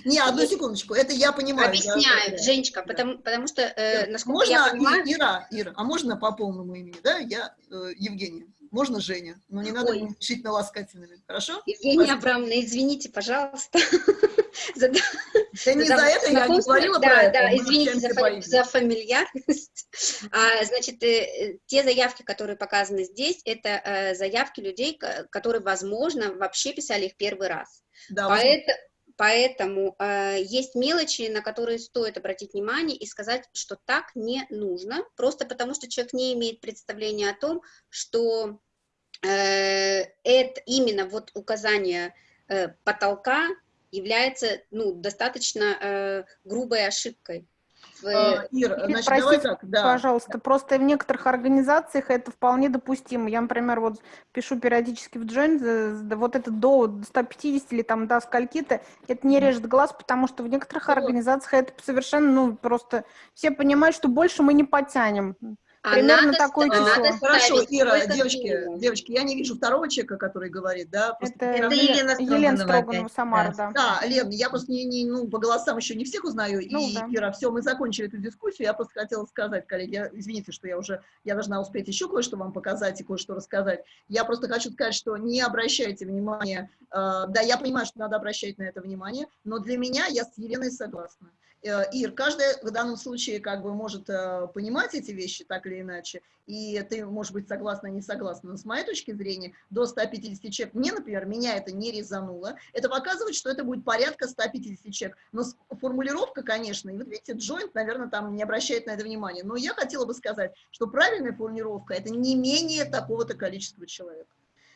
Не, одну секундочку, это я понимаю. Объясняю, да, Женечка, потому, потому что, э, насколько можно, я понимаю... Ира, Ира, а можно по полному имени, да? Я э, Евгения. Можно Женя, но не надо Ой. решительно ласкательными, хорошо? Евгения Абрамовна, извините, пожалуйста. [LAUGHS] Да не за это я не говорила про это. Да, извините за фамильярность. [LAUGHS] А, значит, э, те заявки, которые показаны здесь, это э, заявки людей, которые, возможно, вообще писали их первый раз. Да, Поэтому, Поэтому э, есть мелочи, на которые стоит обратить внимание и сказать, что так не нужно, просто потому что человек не имеет представления о том, что э, это именно вот указание э, потолка является ну, достаточно э, грубой ошибкой. А, Ир, значит, Простите, давай так, да. пожалуйста, просто в некоторых организациях это вполне допустимо. Я, например, вот пишу периодически в Join, вот это до 150 или там до скольки-то, это не режет глаз, потому что в некоторых организациях это совершенно, ну, просто все понимают, что больше мы не потянем. Примерно надо, такое число. Надо Хорошо, Ира, девочки, девочки, я не вижу второго человека, который говорит, да? Это, это Елена Строганова, Елена Строганова Самара, да. Да, Лен, я просто не, не, ну, по голосам еще не всех узнаю, ну, и, да. Ира, все, мы закончили эту дискуссию, я просто хотела сказать, коллеги, я, извините, что я уже, я должна успеть еще кое-что вам показать и кое-что рассказать, я просто хочу сказать, что не обращайте внимания, э, да, я понимаю, что надо обращать на это внимание, но для меня я с Еленой согласна. Э, Ир, каждый в данном случае как бы может э, понимать эти вещи так или иначе, и ты, может быть, согласна, не согласна, но с моей точки зрения, до 150 человек, мне, например, меня это не резануло, это показывает, что это будет порядка 150 человек, но формулировка, конечно, и вот видите, Joint, наверное, там не обращает на это внимания, но я хотела бы сказать, что правильная формулировка – это не менее такого-то количества человек.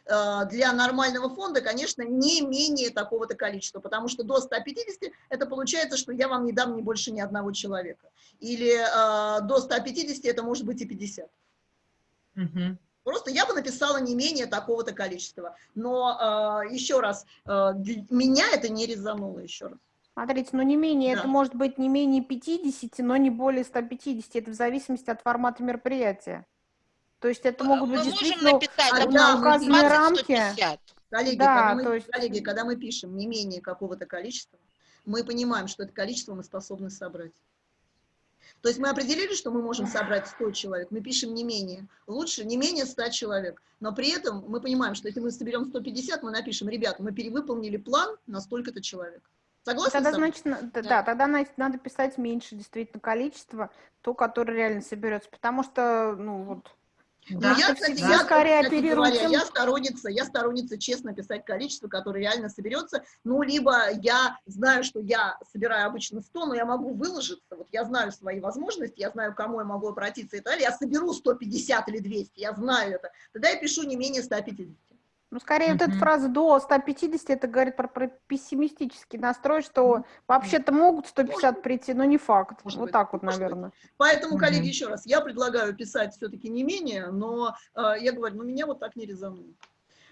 Э, для нормального фонда, конечно, не менее такого-то количества, потому что до 150 это получается, что я вам не дам ни больше ни одного человека. Или э, до 150 это может быть и 50. Угу. Просто я бы написала не менее такого-то количества. Но э, еще раз, э, меня это не резануло еще раз. Смотрите, ну не менее, да. это может быть не менее 50, но не более 150. Это в зависимости от формата мероприятия. То есть это могут Мы быть можем действительно а, да, указанные 120, рамки. 150. Коллеги, Да, когда мы, то есть- коллеги, когда мы пишем не менее какого-то количества, мы понимаем, что это количество мы способны собрать. То есть мы определили, что мы можем собрать 100 человек, мы пишем не менее. Лучше не менее 100 человек. Но при этом мы понимаем, что если мы соберем 150, мы напишем, ребят, мы перевыполнили план на столько-то человек. Согласны? Тогда, значит, на- да, Да. тогда на- надо писать меньше действительно количество, то, которое реально соберется. Потому что, ну вот, Да, Ну, я, это кстати, всегда я, скорее кстати говоря, я сторонница, я сторонница честно писать количество, которое реально соберется. Ну, либо я знаю, что я собираю обычно 100, но я могу выложиться, вот я знаю свои возможности, я знаю, к кому я могу обратиться и так далее, я соберу 150 или 200, я знаю это, тогда я пишу не менее 150. Ну, скорее вот эта фраза до 150, это говорит про, про пессимистический настрой, что вообще-то могут 150 прийти, но не факт. Может вот быть, так вот, может быть. наверное. Поэтому, коллеги, Мгм. еще раз, я предлагаю писать все-таки не менее, но э, я говорю, ну, меня вот так не резануло.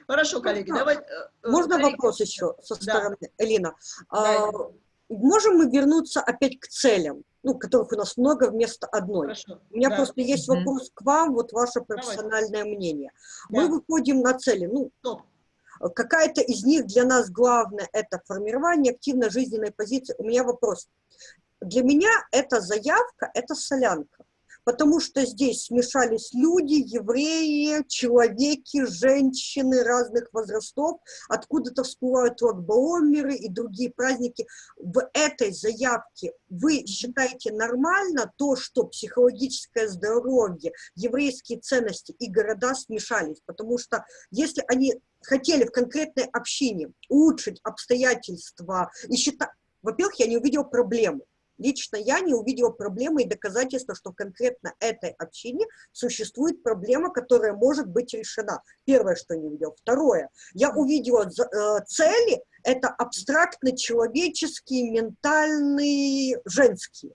Хорошо, коллеги, Можно- давай... э, э, Можно коллеги, вопрос еще со Да. стороны Элина? Да, А, можем мы вернуться опять к целям, ну, которых у нас много вместо одной? Хорошо. У меня да. просто есть Мгм. вопрос к вам, вот ваше профессиональное мнение. Да. Мы выходим на цели, ну, Стоп. какая-то из них для нас главная – это формирование активной жизненной позиции. У меня вопрос. Для меня эта заявка – это солянка, потому что здесь смешались люди, евреи, человеки, женщины разных возрастов, откуда-то всплывают лакбаомеры и другие праздники. В этой заявке вы считаете нормально то, что психологическое здоровье, еврейские ценности и города смешались? Потому что если они хотели в конкретной общине улучшить обстоятельства и считать... Во-первых, я не увидела проблемы. Лично я не увидела проблемы и доказательства, что конкретно этой общине существует проблема, которая может быть решена. Первое, что не увидела. Второе, я увидела э, цели, это абстрактно-человеческие, ментальные, женские.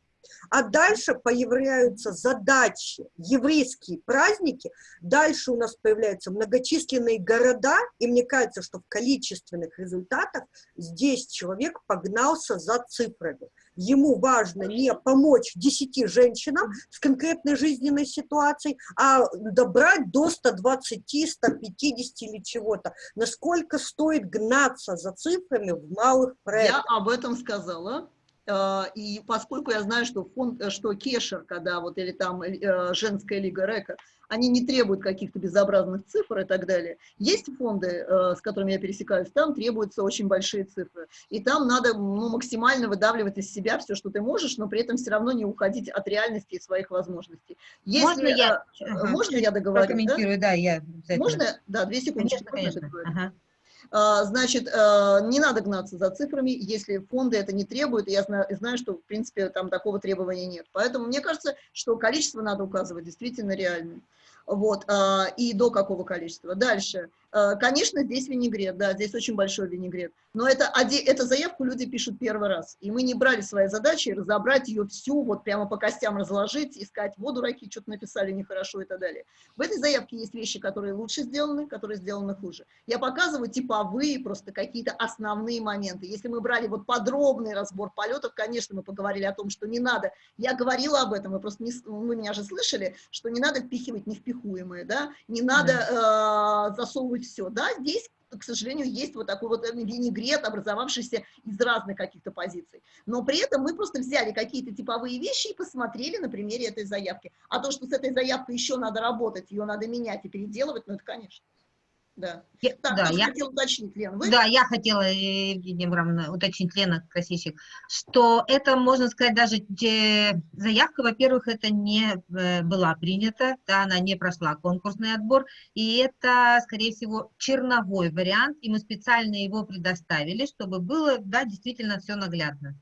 А дальше появляются задачи, еврейские праздники, дальше у нас появляются многочисленные города, и мне кажется, что в количественных результатах здесь человек погнался за цифрами. Ему важно не помочь 10 женщинам с конкретной жизненной ситуацией, а добрать до 120, 150 или чего-то. Насколько стоит гнаться за цифрами в малых проектах? Я об этом сказала. Э, И поскольку я знаю, что фонд, э, что Кешер, когда вот или там э, женская лига Река, они не требуют каких-то безобразных цифр и так далее. Есть фонды, э, с которыми я пересекаюсь, там требуются очень большие цифры. И там надо ну, максимально выдавливать из себя все, что ты можешь, но при этом все равно не уходить от реальности и своих возможностей. Если, Можно я? Можно я договорю? да? Прокомментирую, да, я обязательно. Можно? Да, две секунды. Конечно, конечно. Ага. А, Значит, а, не надо гнаться за цифрами, если фонды это не требуют, я знаю, знаю, что, в принципе, там такого требования нет. Поэтому мне кажется, что количество надо указывать действительно реальное. Вот, а, и до какого количества. Дальше. А, Конечно, здесь винегрет, да, здесь очень большой винегрет. Но это, эту заявку люди пишут первый раз. И мы не брали своей задачей разобрать ее всю, вот прямо по костям разложить, искать, вот дураки, что-то написали нехорошо и так далее. В этой заявке есть вещи, которые лучше сделаны, которые сделаны хуже. Я показываю типовые, просто какие-то основные моменты. Если мы брали вот подробный разбор полетов, конечно, мы поговорили о том, что не надо. Я говорила об этом, вы просто не, вы меня же слышали, что не надо впихивать невпихуемое, да, не надо э, засовывать все, да, здесь к сожалению, есть вот такой вот э, винегрет, образовавшийся из разных каких-то позиций. Но при этом мы просто взяли какие-то типовые вещи и посмотрели на примере этой заявки. А то, что с этой заявкой еще надо работать, ее надо менять и переделывать, ну это конечно. Да. Я- Так, да, я хотел уточнить, Лен, вы? Да, я хотела, э, Евгения Абрамовна, уточнить, Лена Красильщик, что это, можно сказать, даже те- заявка, во-первых, это не э, была принята, да, она не прошла конкурсный отбор, и это, скорее всего, черновой вариант, и мы специально его предоставили, чтобы было, да, действительно все наглядно.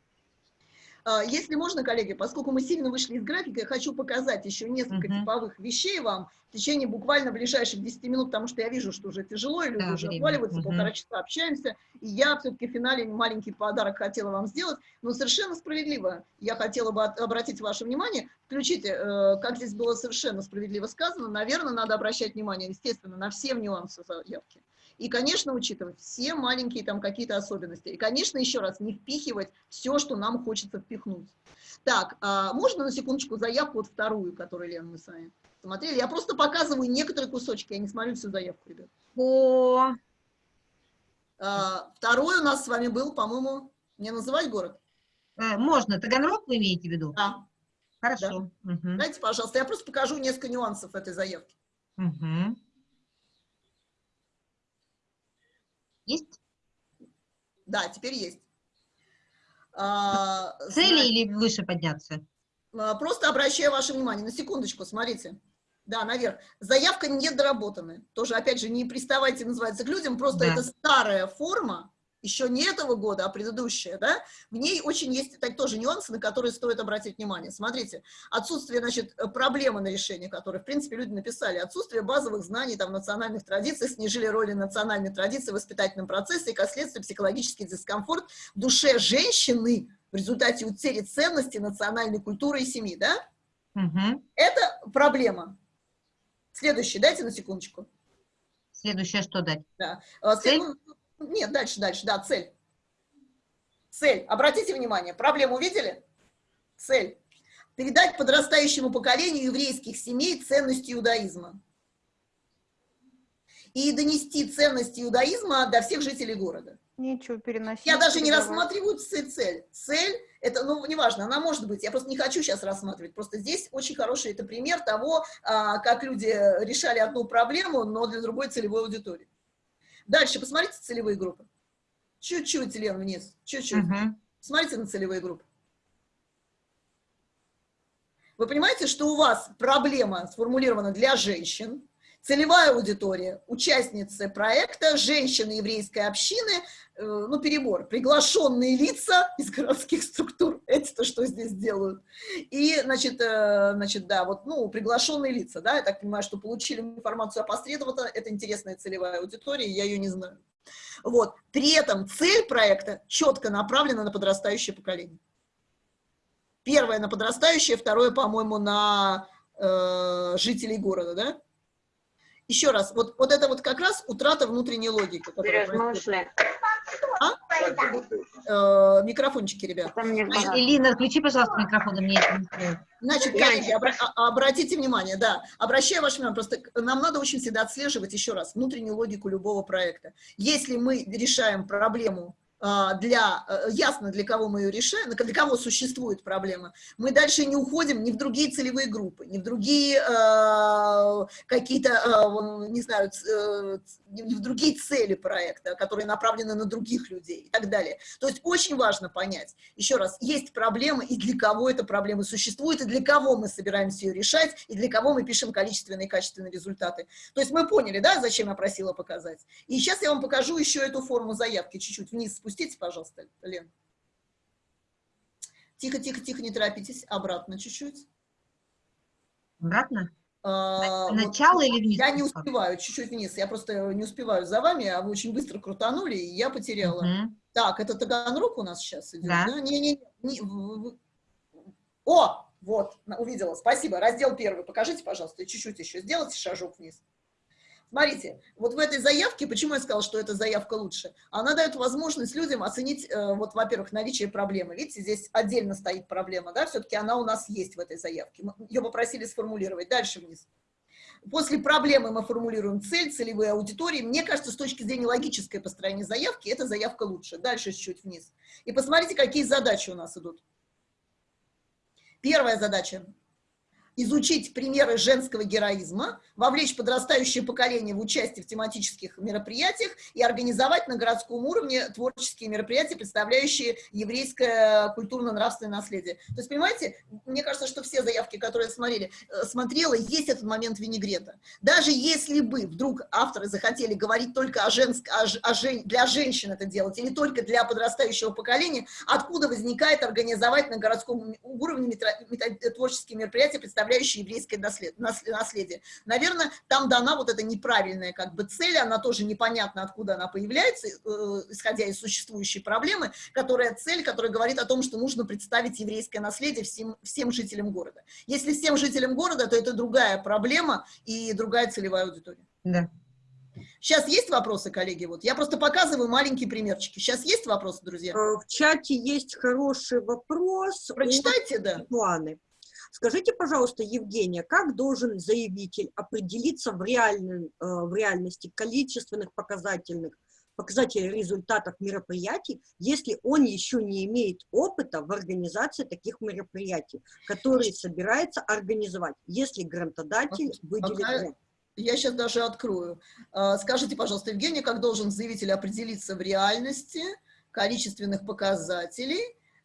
А, Если можно, коллеги, поскольку мы сильно вышли из графика, я хочу показать еще несколько Мгм. типовых вещей вам в течение буквально ближайших 10 минут, потому что я вижу, что уже тяжело, и люди Да, уже отваливаются, Мгм. полтора часа общаемся, и я все-таки в финале маленький подарок хотела вам сделать, но совершенно справедливо я хотела бы обратить ваше внимание, включите, э, как здесь было совершенно справедливо сказано, наверное, надо обращать внимание, естественно, на все нюансы заявки. И, конечно, учитывать все маленькие там какие-то особенности. И, конечно, еще раз, не впихивать все, что нам хочется впихнуть. Так, а можно на секундочку заявку, вот вторую, которую, Лена, мы с вами смотрели? Я просто показываю некоторые кусочки, я не смотрю всю заявку, ребят. По... А, второй у нас с вами был, по-моему, не называть город? э, можно. Таганрог вы имеете в виду? Да. Хорошо. Мгм. Дайте, пожалуйста, я просто покажу несколько нюансов этой заявки. Мгм. Есть? Да, теперь есть. А, Цели зна- или выше подняться? а, Просто обращаю ваше внимание, на секундочку, смотрите. Да, наверх. Заявка недоработанная. Тоже, опять же, не приставайте, называется, к людям, просто Да. это старая форма, еще не этого года, а предыдущая, да, в ней очень есть так, тоже нюансы, на которые стоит обратить внимание. Смотрите, отсутствие, значит, э, проблемы на решение, которые, в принципе, люди написали, отсутствие базовых знаний, там, национальных традиций, снижили роли национальной традиции в воспитательном процессе и, как следствие, психологический дискомфорт в душе женщины в результате утери ценностей национальной культуры и семьи, да? Мгм. Это проблема. Следующий, дайте на секундочку. Следующее что дать? Да. А, Цель? Нет, дальше, дальше, да, цель. Цель. Обратите внимание, проблему увидели? Цель. Передать подрастающему поколению еврейских семей ценности иудаизма. И донести ценности иудаизма до всех жителей города. Нечего переносить. Я даже не передавать. рассматриваю ц- цель. Цель, это, ну, неважно, она может быть, я просто не хочу сейчас рассматривать. Просто здесь очень хороший это пример того, а, как люди решали одну проблему, но для другой целевой аудитории. Дальше, посмотрите целевые группы. Чуть-чуть, Лен, вниз, чуть-чуть. Мгм. Смотрите на целевые группы. Вы понимаете, что у вас проблема сформулирована для женщин, целевая аудитория, участницы проекта, женщины еврейской общины, э, ну, перебор, приглашенные лица из городских структур, [LAUGHS] эти-то что здесь делают, и, значит, э, значит, да, вот, ну, приглашенные лица, да, я так понимаю, что получили информацию опосредованно, это интересная целевая аудитория, я ее не знаю. Вот, при этом цель проекта четко направлена на подрастающее поколение. Первое на подрастающее, второе, по-моему, на э, жителей города, да? Еще раз, вот, вот это вот как раз утрата внутренней логики. происходит. Э, микрофончики, ребят. Элина, включи, пожалуйста, микрофон, мне. Значит, коллеги, обра- а- обратите внимание, да, обращаю ваше внимание, просто нам надо очень всегда отслеживать, еще раз, внутреннюю логику любого проекта. Если мы решаем проблему а, для, э, ясно, для кого мы ее решаем, для кого существует проблема, мы дальше не уходим ни в другие целевые группы, ни в другие э, какие-то, э, не знаю, э, в другие цели проекта, которые направлены на других людей и так далее. То есть очень важно понять, еще раз, есть проблема, и для кого эта проблема существует, и для кого мы собираемся ее решать, и для кого мы пишем количественные и качественные результаты. То есть мы поняли, да, зачем я просила показать. И сейчас я вам покажу еще эту форму заявки, чуть-чуть вниз спустите, пожалуйста, Лен. Тихо, тихо, тихо, не торопитесь, обратно чуть-чуть. Обратно? А, вот Начало или вниз? я не успеваю, чуть-чуть вниз, я просто не успеваю за вами, а вы очень быстро крутанули, и я потеряла. Мгм. Так, это Таганрог у нас сейчас идет, Да. да? Не-не-не. не- в- в- О, вот, увидела, спасибо. Раздел первый, покажите, пожалуйста, чуть-чуть еще сделайте шажок вниз. Смотрите, вот в этой заявке, почему я сказала, что эта заявка лучше? Она дает возможность людям оценить, э, вот, во-первых, наличие проблемы. Видите, здесь отдельно стоит проблема, да, все-таки она у нас есть в этой заявке. Ее попросили сформулировать. Дальше вниз. После проблемы мы формулируем цель, целевые аудитории. Мне кажется, с точки зрения логической построения заявки, эта заявка лучше. Дальше чуть-чуть вниз. И посмотрите, какие задачи у нас идут. Первая задача – изучить примеры женского героизма, вовлечь подрастающее поколение в участие в тематических мероприятиях и организовать на городском уровне творческие мероприятия, представляющие еврейское культурно-нравственное наследие. То есть, понимаете, мне кажется, что все заявки, которые смотрели, э, смотрела, есть этот момент винегрета. Даже если бы вдруг авторы захотели говорить только о женск, о, о жен- для женщин это делать, или только для подрастающего поколения, откуда возникает организовать на городском уровне метро- мета- творческие мероприятия, представляющие еврейское наслед- нас- наследие. Наверное, там дана вот эта неправильная как бы цель, она тоже непонятно, откуда она появляется, э, исходя из существующей проблемы, которая цель, которая говорит о том, что нужно представить еврейское наследие всем, всем жителям города. Если всем жителям города, то это другая проблема и другая целевая аудитория. Да. Сейчас есть вопросы, коллеги? Вот я просто показываю маленькие примерчики. Сейчас есть вопросы, друзья? Э, В чате есть хороший вопрос. Прочитайте, да. Светланы. Скажите, пожалуйста, Евгения, как должен заявитель определиться в, реальном, э, в реальности количественных показательных показателей результатов мероприятий, если он еще не имеет опыта в организации таких мероприятий, которые собирается организовать, если грантодатель выделит грант? Я сейчас даже открою. А, Скажите, пожалуйста, Евгений, как должен заявитель определиться в реальности количественных показателей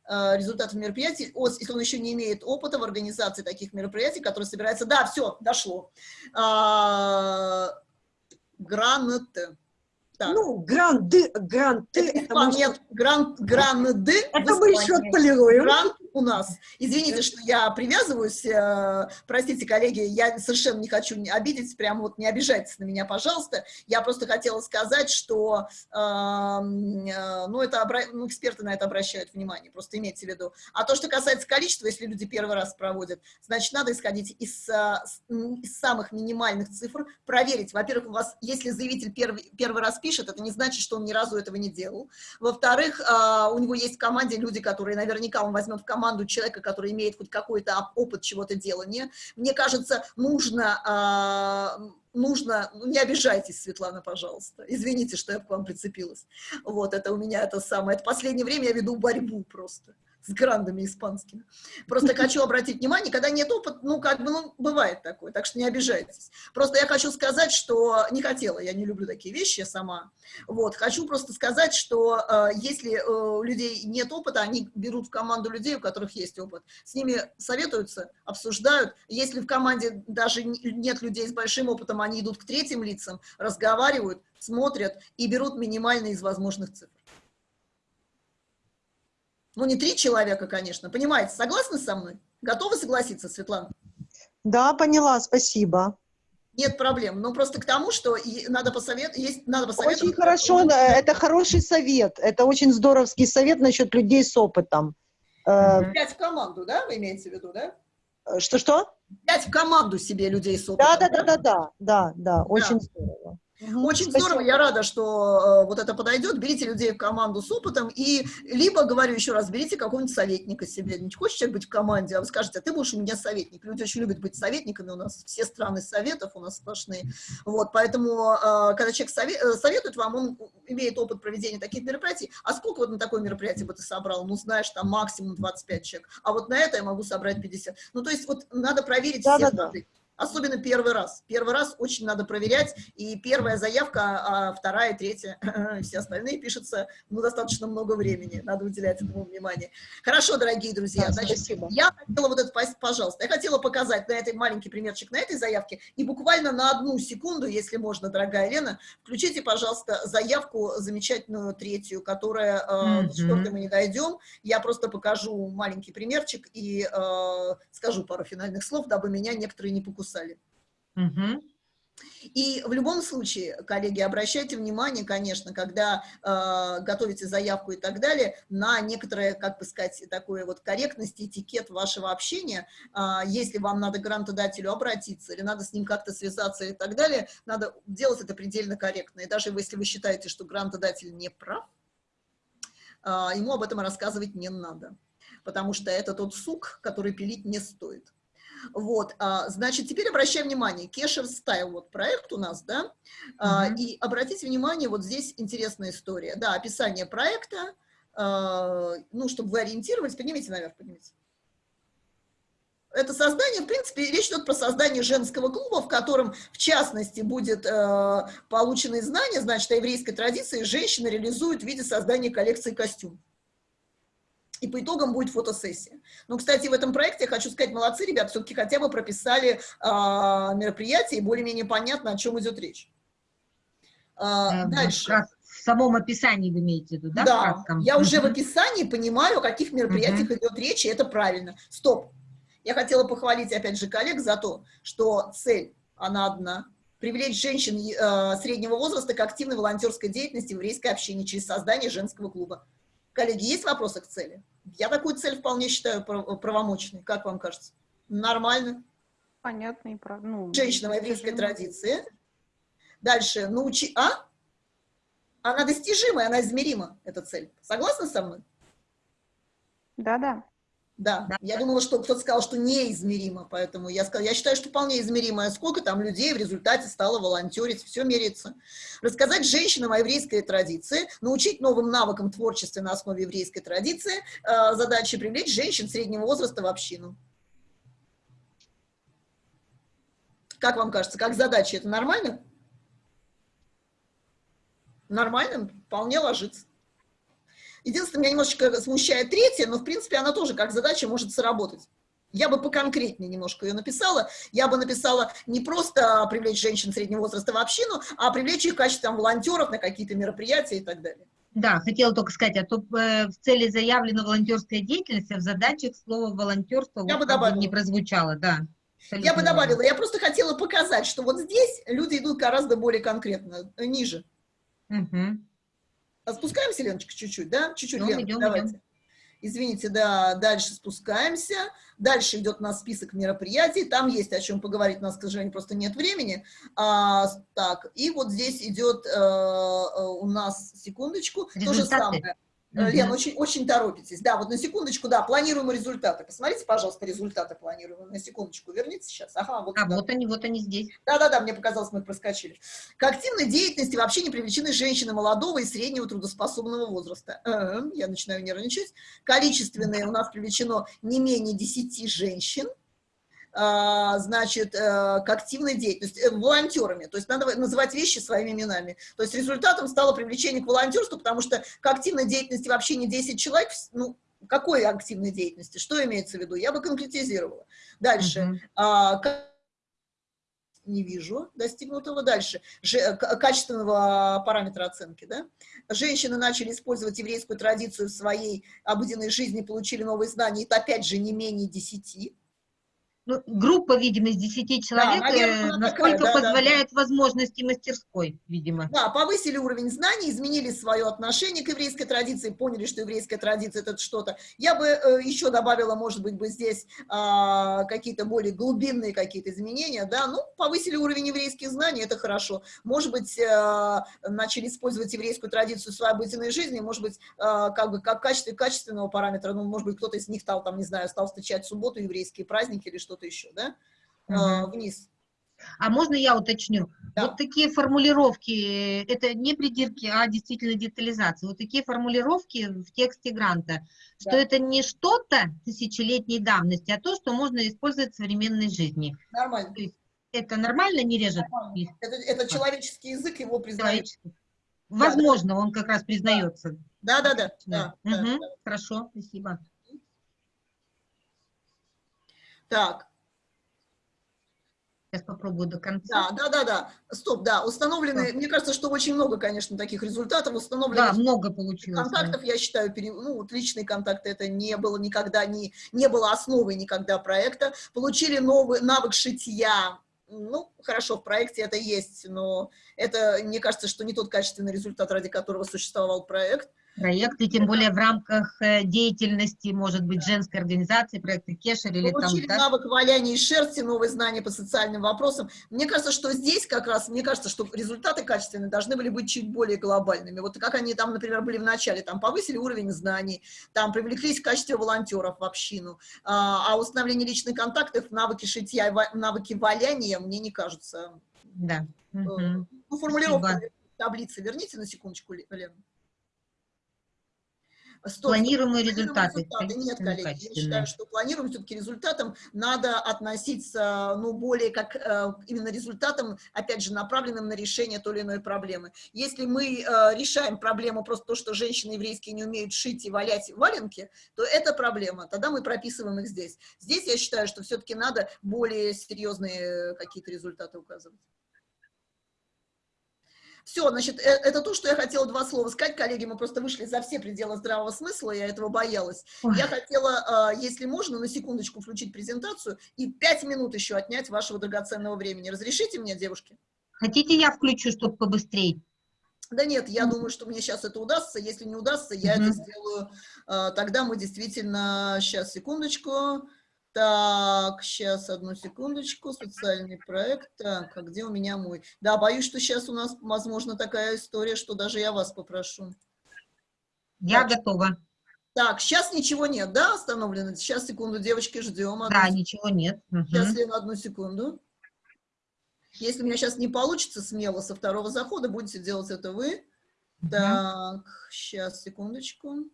результатов мероприятий, если он еще не имеет опыта в организации таких мероприятий, которые собираются... Да, все, дошло. А, Грант. Так. Ну, гранды, гранты, Это это мы, испан- Нет, грант, гранды. это мы еще отполируем. Грант у нас. Извините, что я привязываюсь, э, простите, коллеги, я совершенно не хочу обидеть, прям вот не обижайтесь на меня, пожалуйста. Я просто хотела сказать, что, э, э, ну, это, ну, эксперты на это обращают внимание, просто имейте в виду. А то, что касается количества, если люди первый раз проводят, значит, надо исходить из, э, из самых минимальных цифр, проверить. Во-первых, у вас, если заявитель первый, первый раз пишет, это не значит, что он ни разу этого не делал. Во-вторых, у него есть в команде люди, которые наверняка он возьмет в команду человека, который имеет хоть какой-то оп- опыт чего-то делания. Мне кажется, нужно, а, нужно, ну, не обижайтесь, Светлана, пожалуйста. Извините, что я к вам прицепилась. Вот, это у меня это самое. Это последнее время я веду борьбу просто с грандами испанскими. Просто хочу обратить внимание, когда нет опыта, ну, как бы, ну, бывает такое, так что не обижайтесь. Просто я хочу сказать, что не хотела, я не люблю такие вещи я сама. Вот, хочу просто сказать, что э, если э, у людей нет опыта, они берут в команду людей, у которых есть опыт. С ними советуются, обсуждают. Если в команде даже нет людей с большим опытом, они идут к третьим лицам, разговаривают, смотрят и берут минимальные из возможных цифр. Ну, не три человека, конечно. Понимаете, согласны со мной? Готовы согласиться, Светлана? Да, поняла, спасибо. Нет проблем. Но просто к тому, что надо посоветовать, есть, надо посоветовать. Очень хорошо, да, это хороший совет. Это очень здоровский совет насчет людей с опытом. Э, Пять в команду, да, вы имеете в виду, да? Что-что? Пять в команду себе людей с опытом. Да, да, да, да, да, да, да, очень здорово. Очень спасибо. здорово, я рада, что э, вот это подойдет. Берите людей в команду с опытом и либо, говорю еще раз, берите какого-нибудь советника себе. Не хочешь человек быть в команде, а вы скажете, а ты будешь у меня советник. Люди очень любят быть советниками, у нас все страны советов, у нас сплошные. Вот, поэтому, э, когда человек сове- э, советует вам, он имеет опыт проведения таких мероприятий. А сколько вот на такое мероприятие бы ты собрал? Ну, знаешь, там максимум 25 человек. А вот на это я могу собрать 50. Ну, то есть вот надо проверить Да, все да, да. Особенно первый раз. Первый раз очень надо проверять, и первая заявка, а вторая, третья, [LAUGHS] все остальные пишутся, ну, достаточно много времени, надо уделять этому внимание. Хорошо, дорогие друзья, Да, значит, спасибо. я хотела вот это, пожалуйста, я хотела показать на этой маленький примерчик на этой заявке, и буквально на одну секунду, если можно, дорогая Лена, включите, пожалуйста, заявку замечательную третью, которая, Мгм. до четвертой мы не дойдем, я просто покажу маленький примерчик и э, скажу пару финальных слов, дабы меня некоторые не покусали. Мгм. И в любом случае, коллеги, обращайте внимание, конечно, когда э, готовите заявку и так далее, на некоторые, как бы сказать, такую вот корректность, этикет вашего общения. А, если вам надо к грантодателю обратиться или надо с ним как-то связаться и так далее, надо делать это предельно корректно. И даже если вы считаете, что грантодатель не прав, а, ему об этом рассказывать не надо, потому что это тот сук, который пилить не стоит. Вот, а, значит, теперь обращаем внимание, Кешер Стайл, вот проект у нас, да, А, Мгм. и обратите внимание, вот здесь интересная история, да, описание проекта, а, ну, чтобы вы ориентировались, поднимите наверх, поднимите. Это создание, в принципе, речь идет про создание женского клуба, в котором, в частности, будет э, получены знания, значит, о еврейской традиции, женщина реализует в виде создания коллекции костюмов. И по итогам будет фотосессия. Ну, кстати, в этом проекте, я хочу сказать, молодцы, ребят, все-таки хотя бы прописали а, мероприятие, и более-менее понятно, о чем идет речь. А, Э, дальше. раз В самом описании вы имеете в виду, да? Да, я уже в описании понимаю, о каких мероприятиях идет речь, и это правильно. Стоп. Я хотела похвалить, опять же, коллег за то, что цель, она одна. Привлечь женщин э, среднего возраста к активной волонтерской деятельности в еврейской общине через создание женского клуба. Коллеги, есть вопросы к цели? Я такую цель вполне считаю прав- правомочной. Как вам кажется? Нормально? Понятно и прав... ну, Женщина в еврейской традиции. Дальше, научи... А? Она достижимая, она измерима, эта цель. Согласны со мной? Да-да. Да, я думала, что кто-то сказал, что неизмеримо, поэтому я сказала, я считаю, что вполне измеримо. Сколько там людей в результате стало волонтерить, все меряется. Рассказать женщинам о еврейской традиции, научить новым навыкам творчества на основе еврейской традиции, э, задача привлечь женщин среднего возраста в общину. Как вам кажется, как задача, это нормально? Нормально, вполне ложится. Единственное, меня немножечко смущает третья, но, в принципе, она тоже как задача может сработать. Я бы поконкретнее немножко ее написала. Я бы написала не просто привлечь женщин среднего возраста в общину, а привлечь их в качестве там, волонтеров на какие-то мероприятия и так далее. Да, хотела только сказать, а то э, в цели заявлена волонтерская деятельность, а в задачах слово волонтерство я вот, бы добавила. не прозвучало, да. Я бы добавила, я просто хотела показать, что вот здесь люди идут гораздо более конкретно, ниже. Угу. Спускаемся, Леночка, чуть-чуть, да? Чуть-чуть, Ну, идем, давайте. идем. Извините, да, дальше спускаемся. Дальше идет у нас список мероприятий. Там есть о чем поговорить, у нас, к сожалению, просто нет времени. А, так, и вот здесь идет э, э, у нас, секундочку, то же Результаты. Самое. Мгм. Лен, очень, очень торопитесь. Да, вот на секундочку, да, планируемые результаты. Посмотрите, пожалуйста, результаты планируемые. На секундочку, верните сейчас. Ага, вот. А туда. вот они, вот они здесь. Да-да-да, мне показалось, мы проскочили. К активной деятельности вообще не привлечены женщины молодого и среднего трудоспособного возраста. Э, Я начинаю нервничать. Количественное у нас привлечено не менее 10 женщин. А, значит, э, к активной деятельности, э, волонтерами, то есть надо называть вещи своими именами. То есть результатом стало привлечение к волонтерству, потому что к активной деятельности вообще не 10 человек, ну, какой активной деятельности, что имеется в виду, я бы конкретизировала. Дальше, Мгм. а, не вижу достигнутого. Дальше, Же- к- качественного параметра оценки, да? Женщины начали использовать еврейскую традицию в своей обыденной жизни, получили новые знания, это опять же не менее 10. Ну, группа, видимо, из 10 человек, наверное, э, она насколько такая, да, да, позволяет возможности мастерской, видимо. Да, повысили уровень знаний, изменили свое отношение к еврейской традиции, поняли, что еврейская традиция это что-то. Я бы э, еще добавила, может быть, бы здесь а, какие-то более глубинные какие-то изменения, да, ну, повысили уровень еврейских знаний, это хорошо. Может быть, э, начали использовать еврейскую традицию в своей обыденной жизни, может быть, э, как бы как в качестве качественного параметра, ну, может быть, кто-то из них стал, там, не знаю, стал встречать субботу еврейские праздники или что-то еще, да, Мгм. вниз. А можно я уточню? Да. Вот такие формулировки, э, это не придирки, а действительно детализация. Вот такие формулировки в тексте гранта, что Да. это не что-то тысячелетней давности, а то, что можно использовать в современной жизни. Нормально. Это нормально не режет? их Это, это человеческий язык, его признают. Возможно, он как раз признается. Да, да, да. да, да, Мгм, да. Хорошо, спасибо. Так, Сейчас попробую до конца. да, да, да, да. Стоп, да. Установлены, мне кажется, что очень много, конечно, таких результатов. Да, Установлены много получилось. да. контактов, я считаю, пере- ну, вот личные контакты, это не было никогда, не, не было основой никогда проекта. Получили новый навык шитья. Ну, хорошо, в проекте это есть, но это, мне кажется, что не тот качественный результат, ради которого существовал проект. Проект, и тем более в рамках э, деятельности, может быть, женской организации, проекта Кешер или там, Получили да? навык валяния из шерсти, новые знания по социальным вопросам. Мне кажется, что здесь как раз, мне кажется, что результаты качественные должны были быть чуть более глобальными. Вот как они там, например, были в начале, там повысили уровень знаний, там привлеклись в качестве волонтеров в общину, а, а установление личных контактов, навыки шитья, и навыки валяния, мне не кажется. Да. э. Ну, формулировка Спасибо. таблицы верните на секундочку, Ле- Лена. Стоп, Планируемые стоп, результаты, Нет, количественные, коллеги, я считаю, что планируем все-таки результатам надо относиться, ну, более как э, именно результатам, опять же, направленным на решение той или иной проблемы. Если мы э, решаем проблему просто то, что женщины еврейские не умеют шить и валять валенки, то это проблема, тогда мы прописываем их здесь. Здесь я считаю, что все-таки надо более серьезные какие-то результаты указывать. Все, значит, э- это то, что я хотела два слова сказать, коллеги, мы просто вышли за все пределы здравого смысла, я этого боялась. Ой. Я хотела, э, если можно, на секундочку включить презентацию и пять минут еще отнять вашего драгоценного времени. Разрешите мне, девушки? Хотите, я включу, чтобы побыстрее? Да нет, я думаю, что мне сейчас это удастся. Если не удастся, я Мгм. это сделаю. э, Тогда мы действительно... Сейчас, секундочку. Так, сейчас, одну секундочку, социальный проект. Так, а где у меня мой? Да, боюсь, что сейчас у нас, возможно, такая история, что даже я вас попрошу. Я Так. готова. Так, сейчас ничего нет, да, остановлено? Сейчас, секунду, девочки, ждем. Одну Да, ничего нет. Мгм. Сейчас, Лена, одну секунду. Если у меня сейчас не получится смело со второго захода, будете делать это вы. Так, сейчас, секундочку.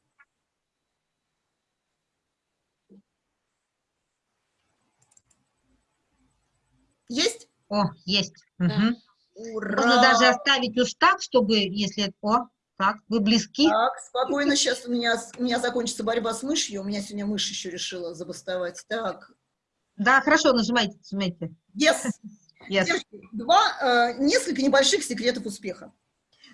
Есть? О, есть. Мгм. Ура! Можно даже оставить уж так, чтобы, если... О, так, вы близки. Так, спокойно, сейчас у меня, у меня закончится борьба с мышью. У меня сегодня мышь еще решила забастовать. Так, Да, хорошо, нажимайте, нажимайте. yes! Yes. Два, э, несколько небольших секретов успеха.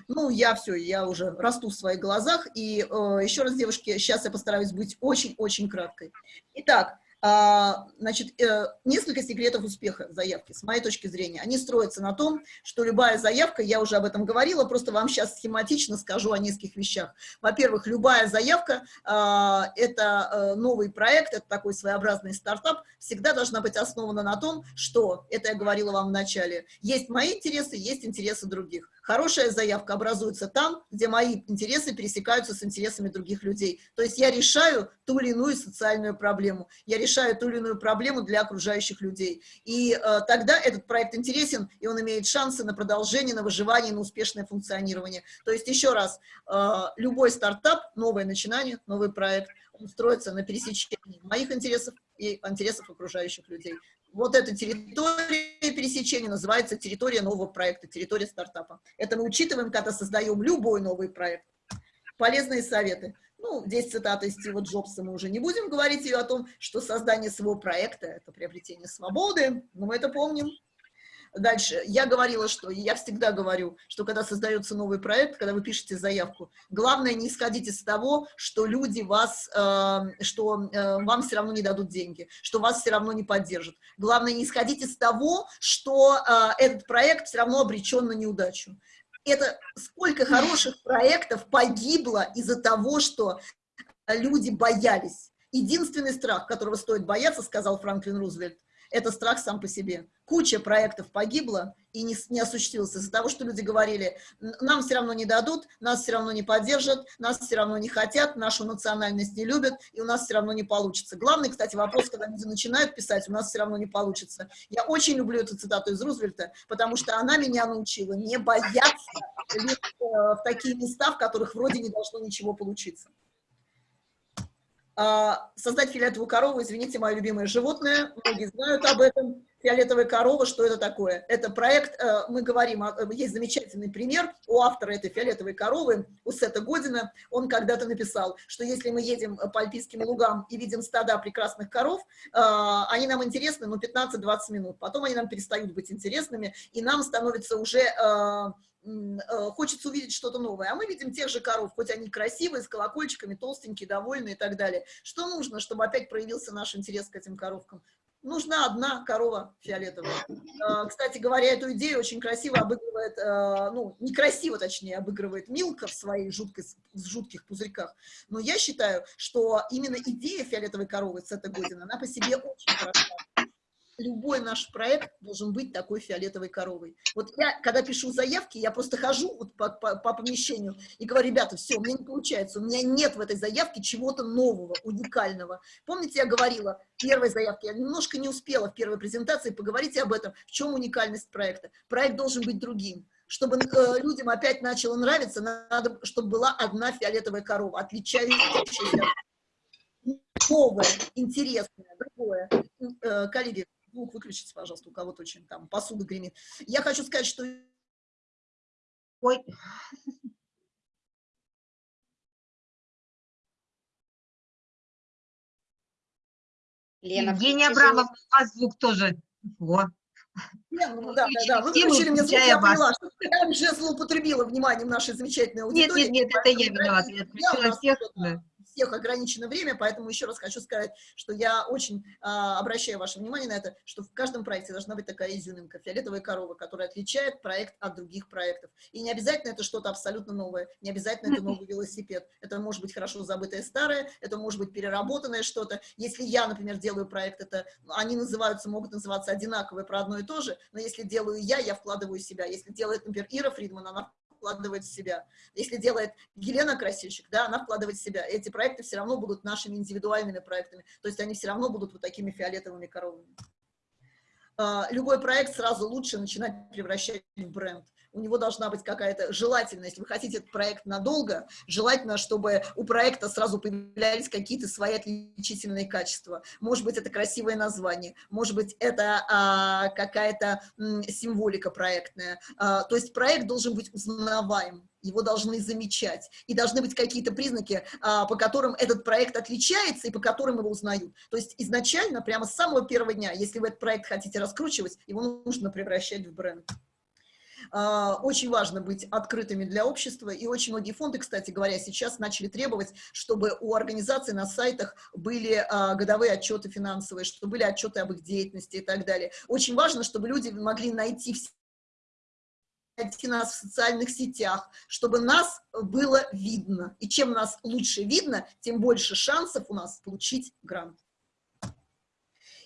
Ну, я все, я уже расту в своих глазах. И э, еще раз, девушки, сейчас я постараюсь быть очень-очень краткой. Итак, значит, э, несколько секретов успеха заявки, с моей точки зрения. Они строятся на том, что любая заявка, я уже об этом говорила, просто вам сейчас схематично скажу о нескольких вещах. Во-первых, любая заявка а, – это э, новый проект, это такой своеобразный стартап, всегда должна быть основана на том, что, это я говорила вам в начале, есть мои интересы, есть интересы других. Хорошая заявка образуется там, где мои интересы пересекаются с интересами других людей. То есть я решаю ту или иную социальную проблему, я решаю ту или иную проблему для окружающих людей. И э, тогда этот проект интересен, и он имеет шансы на продолжение, на выживание, на успешное функционирование. То есть еще раз, э, любой стартап, новое начинание, новый проект, он строится на пересечении моих интересов и интересов окружающих людей. Вот эта территория пересечения называется территория нового проекта, территория стартапа. Это мы учитываем, когда создаем любой новый проект. Полезные советы. Ну, здесь цитата из Стива Джобса, мы уже не будем говорить ее о том, что создание своего проекта – это приобретение свободы, но мы это помним. Дальше. Я говорила, что, я всегда говорю, что когда создается новый проект, когда вы пишете заявку, главное не исходить из того, что люди вас, э, что э, вам все равно не дадут деньги, что вас все равно не поддержат. Главное не исходить из того, что э, этот проект все равно обречен на неудачу. Это сколько хороших проектов погибло из-за того, что люди боялись. Единственный страх, которого стоит бояться, сказал Франклин Рузвельт, это страх сам по себе. Куча проектов погибла и не, не осуществилась из-за того, что люди говорили, нам все равно не дадут, нас все равно не поддержат, нас все равно не хотят, нашу национальность не любят, и у нас все равно не получится. Главный, кстати, вопрос, когда люди начинают писать, у нас все равно не получится. Я очень люблю эту цитату из Рузвельта, потому что она меня научила не бояться э, в такие места, в которых вроде не должно ничего получиться. А, создать фиолетовую корову, извините, мое любимое животное, многие знают об этом. Фиолетовая корова, что это такое? Это проект, э, мы говорим, есть замечательный пример у автора этой фиолетовой коровы, у Сета Година. Он когда-то написал, что если мы едем по альпийским лугам и видим стада прекрасных коров, э, они нам интересны, ну, 15-20 минут. Потом они нам перестают быть интересными, и нам становится уже э, хочется увидеть что-то новое. А мы видим тех же коров, хоть они красивые, с колокольчиками, толстенькие, довольные и так далее. Что нужно, чтобы опять проявился наш интерес к этим коровкам? Нужна одна корова фиолетовая. Кстати говоря, эту идею очень красиво обыгрывает, ну, некрасиво, точнее, обыгрывает Милка в своих жуткой, в жутких пузырьках. Но я считаю, что именно идея фиолетовой коровы с этой Година, она по себе очень хороша любой наш проект должен быть такой фиолетовой коровой. Вот я, когда пишу заявки, я просто хожу вот по, по, по помещению и говорю, ребята, все, у меня не получается, у меня нет в этой заявке чего-то нового, уникального. Помните, я говорила в первой заявке, я немножко не успела в первой презентации, поговорите об этом, в чем уникальность проекта. Проект должен быть другим. Чтобы э, людям опять начало нравиться, надо, чтобы была одна фиолетовая корова, отличающаяся, новое, интересное, другое. Э, коллеги, звук выключите, пожалуйста, у кого-то очень там посуда гремит. Я хочу сказать, что... Ой. Лена, Евгения Абрамовна, у вас звук тоже. Во. Ну, да, да, да, вы включили мне звук, я поняла, что я уже злоупотребила вниманием нашей замечательной аудитории. Нет, нет, нет, это я виновата, я отключила всех. Всех ограничено время, поэтому еще раз хочу сказать, что я очень а, обращаю ваше внимание на это, что в каждом проекте должна быть такая изюминка, фиолетовая корова, которая отличает проект от других проектов. И не обязательно это что-то абсолютно новое, не обязательно это новый велосипед. Это может быть хорошо забытое старое, это может быть переработанное что-то. Если я, например, делаю проект, это они называются, могут называться одинаковые про одно и то же, но если делаю я, я вкладываю себя. Если делает, например, Ира Фридман, она вкладывает в себя. Если делает Елена Красильщик, да, она вкладывает в себя. Эти проекты все равно будут нашими индивидуальными проектами, то есть они все равно будут вот такими фиолетовыми коровами. А, любой проект сразу лучше начинать превращать в бренд у него должна быть какая-то желательно, если вы хотите этот проект надолго, желательно, чтобы у проекта сразу появлялись какие-то свои отличительные качества. Может быть, это красивое название, может быть, это а, какая-то символика проектная. А, то есть проект должен быть узнаваем, его должны замечать, и должны быть какие-то признаки, а, по которым этот проект отличается и по которым его узнают. То есть изначально, прямо с самого первого дня, если вы этот проект хотите раскручивать, его нужно превращать в бренд. А, очень важно быть открытыми для общества, и очень многие фонды, кстати говоря, сейчас начали требовать, чтобы у организаций на сайтах были а, годовые отчеты финансовые, чтобы были отчеты об их деятельности и так далее. Очень важно, чтобы люди могли найти найти нас в социальных сетях, чтобы нас было видно. И чем нас лучше видно, тем больше шансов у нас получить грант.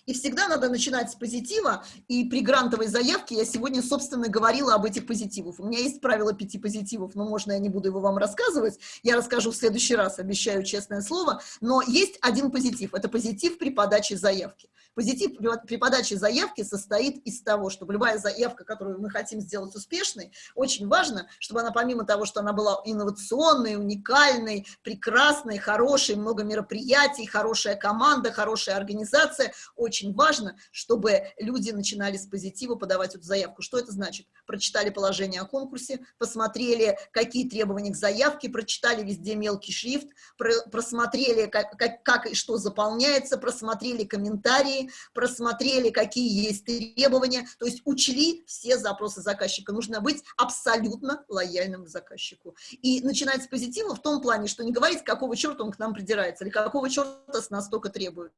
И всегда надо начинать с позитива, и при грантовой заявке я сегодня, собственно, говорила об этих позитивах. У меня есть правило пяти позитивов, но можно я не буду его вам рассказывать, я расскажу в следующий раз, обещаю честное слово, но есть один позитив, это позитив при подаче заявки. Позитив при подаче заявки состоит из того, чтобы любая заявка, которую мы хотим сделать успешной, очень важно, чтобы она помимо того, что она была инновационной, уникальной, прекрасной, хорошей, много мероприятий, хорошая команда, хорошая организация, очень важно, чтобы люди начинали с позитива подавать эту заявку. Что это значит? Прочитали положение о конкурсе, посмотрели, какие требования к заявке, прочитали везде мелкий шрифт, просмотрели, как, как, как и что заполняется, просмотрели комментарии, просмотрели, какие есть требования, то есть учли все запросы заказчика. Нужно быть абсолютно лояльным к заказчику. И начинать с позитива в том плане, что не говорить, какого черта он к нам придирается, или какого черта с нас только требует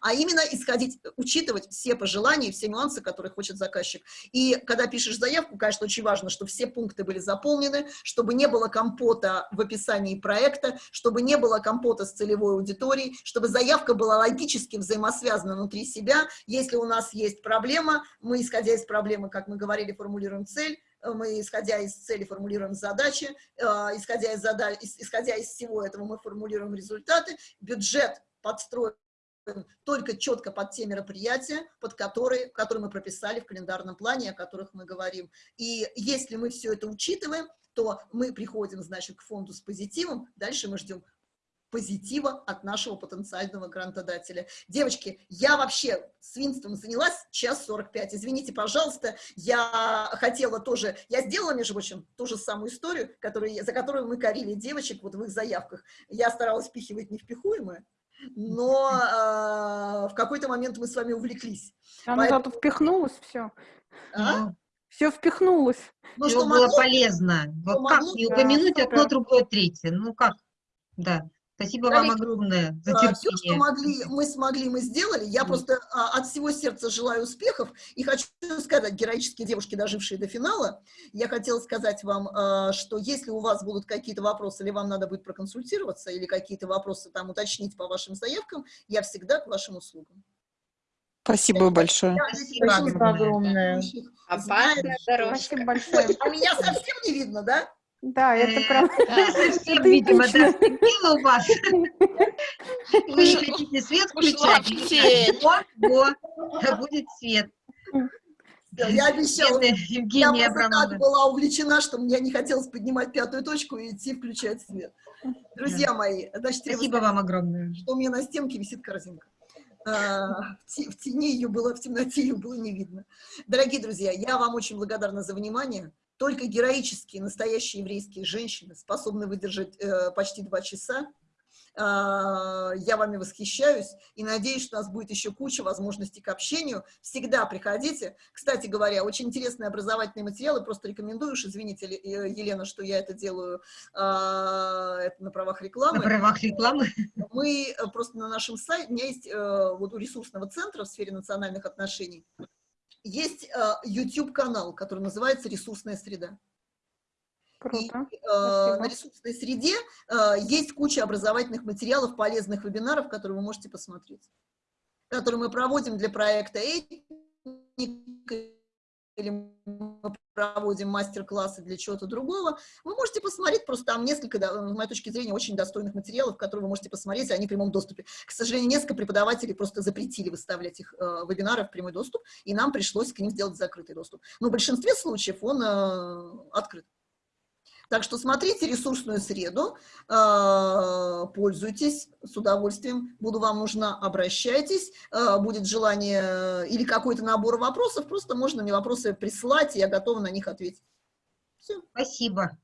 а именно исходить, учитывать все пожелания, все нюансы, которые хочет заказчик. И когда пишешь заявку, конечно, очень важно, чтобы все пункты были заполнены, чтобы не было компота в описании проекта, чтобы не было компота с целевой аудиторией, чтобы заявка была логически взаимосвязана внутри себя. Если у нас есть проблема, мы, исходя из проблемы, как мы говорили, формулируем цель, мы, исходя из цели, формулируем задачи, э, исходя из, задач, исходя из всего этого, мы формулируем результаты, бюджет подстроен только четко под те мероприятия, под которые, которые мы прописали в календарном плане, о которых мы говорим. И если мы все это учитываем, то мы приходим, значит, к фонду с позитивом, дальше мы ждем позитива от нашего потенциального грантодателя. Девочки, я вообще свинством занялась час 45. Извините, пожалуйста, я хотела тоже, я сделала, между прочим, ту же самую историю, которую, за которую мы корили девочек вот в их заявках. Я старалась впихивать невпихуемое, но э, в какой-то момент мы с вами увлеклись. Она Поэтому... зато впихнулась, все. А? Все впихнулось. Ну, что было могло, полезно. Вот как не упомянуть да, одно, другое, третье. Ну как, да. Спасибо вам огромное за терпение. Все, что могли, мы смогли, мы сделали. Я mm. просто а, от всего сердца желаю успехов. И хочу сказать, героические девушки, дожившие до финала, я хотела сказать вам, а, что если у вас будут какие-то вопросы, или вам надо будет проконсультироваться, или какие-то вопросы там уточнить по вашим заявкам, я всегда к вашим услугам. Спасибо большое. Спасибо, Спасибо огромное. Опасная дорожка. Спасибо большое. А меня совсем не видно, да? Да, это э, прям... Совсем, [LAUGHS] видимо, да, у вас. [LAUGHS] Вы не хотите свет включать? Вот, вот, будет свет. Я обещала, Евгения я так была увлечена, что мне не хотелось поднимать пятую точку и идти включать свет. Друзья мои, значит, спасибо вам огромное. Что у меня на стенке висит корзинка. А, в тени ее было, в темноте ее было не видно. Дорогие друзья, я вам очень благодарна за внимание. Только героические, настоящие еврейские женщины способны выдержать э, почти два часа. А, Я вами восхищаюсь и надеюсь, что у нас будет еще куча возможностей к общению. Всегда приходите. Кстати говоря, очень интересные образовательные материалы, просто рекомендую, уж извините, э, Елена, что я это делаю а, это на правах рекламы. На правах рекламы. Мы э, просто на нашем сайте, у меня есть э, вот у ресурсного центра в сфере национальных отношений, есть э, YouTube-канал, который называется «Ресурсная среда». И Круто. э, Спасибо. на ресурсной среде э, есть куча образовательных материалов, полезных вебинаров, которые вы можете посмотреть, которые мы проводим для проекта «Этника», или мы проводим мастер-классы для чего-то другого, вы можете посмотреть, просто там несколько, с моей точки зрения, очень достойных материалов, которые вы можете посмотреть, они в прямом доступе. К сожалению, несколько преподавателей просто запретили выставлять их э, вебинары в прямой доступ, и нам пришлось к ним сделать закрытый доступ. Но в большинстве случаев он э, открыт. Так что смотрите ресурсную среду, э, пользуйтесь с удовольствием, буду вам нужна, обращайтесь, э, будет желание э, или какой-то набор вопросов, просто можно мне вопросы присылать, и я готова на них ответить. Все. Спасибо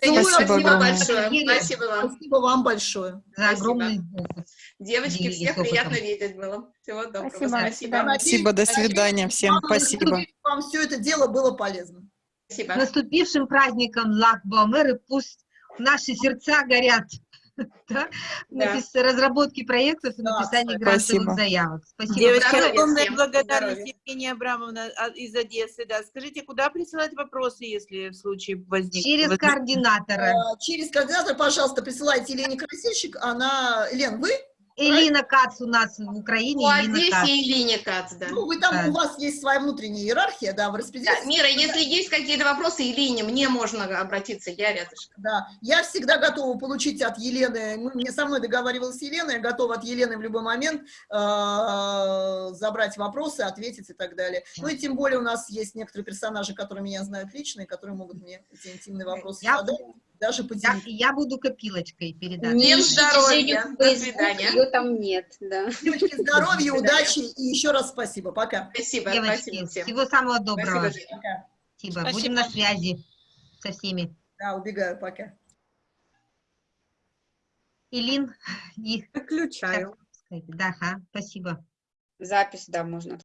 Целую, Спасибо спасибо огромное. большое. Спасибо вам. Спасибо вам большое. за Спасибо. огромный опыт. Девочки, Делились всех опытом. приятно видеть было. Всего доброго. Спасибо. Надеюсь, Спасибо, до свидания всем, вам, спасибо. Вам все это дело было полезно. Спасибо. С наступившим праздником Лак-Баумер, и пусть наши сердца горят [LAUGHS] да, Да. разработке проектов и Да, написании кстати. грантовых Спасибо. заявок. Спасибо. Девочки, огромная благодарность. Евгения Абрамовна а, из Одессы. Да. Скажите, куда присылать вопросы, если в случае возник... Через возник- координатора. Э, Через координатор, пожалуйста, присылайте Елене Красильщик. Она... Лен, вы? Элина Кац у нас в Украине. Кац. Одессе и Лине Кац, да. Ну, вы там, Да. у вас есть своя внутренняя иерархия, да, вы Да, распределяете. Мира, если есть какие-то вопросы, Илине, мне можно обратиться, я рядышком. Да, я всегда готова получить от Елены, мы, мне со мной договаривалась Елена, я готова от Елены в любой момент э, забрать вопросы, ответить и так далее. Ну и тем более у нас есть некоторые персонажи, которые меня знают лично, и которые могут мне эти интимные вопросы Я- задать, даже Я, поделиться. я буду копилочкой передать. Не Не здоровья. До свидания. ее там нет, да. Девочки, [LAUGHS] здоровья, удачи и еще раз спасибо. Пока. Спасибо, Девочки, спасибо всем. всего самого доброго. Спасибо. Пока. Спасибо. Спасибо. Будем на связи со всеми. Да, убегаю, пока. Илин, и, Выключаю. да, ага, спасибо. Запись, да, можно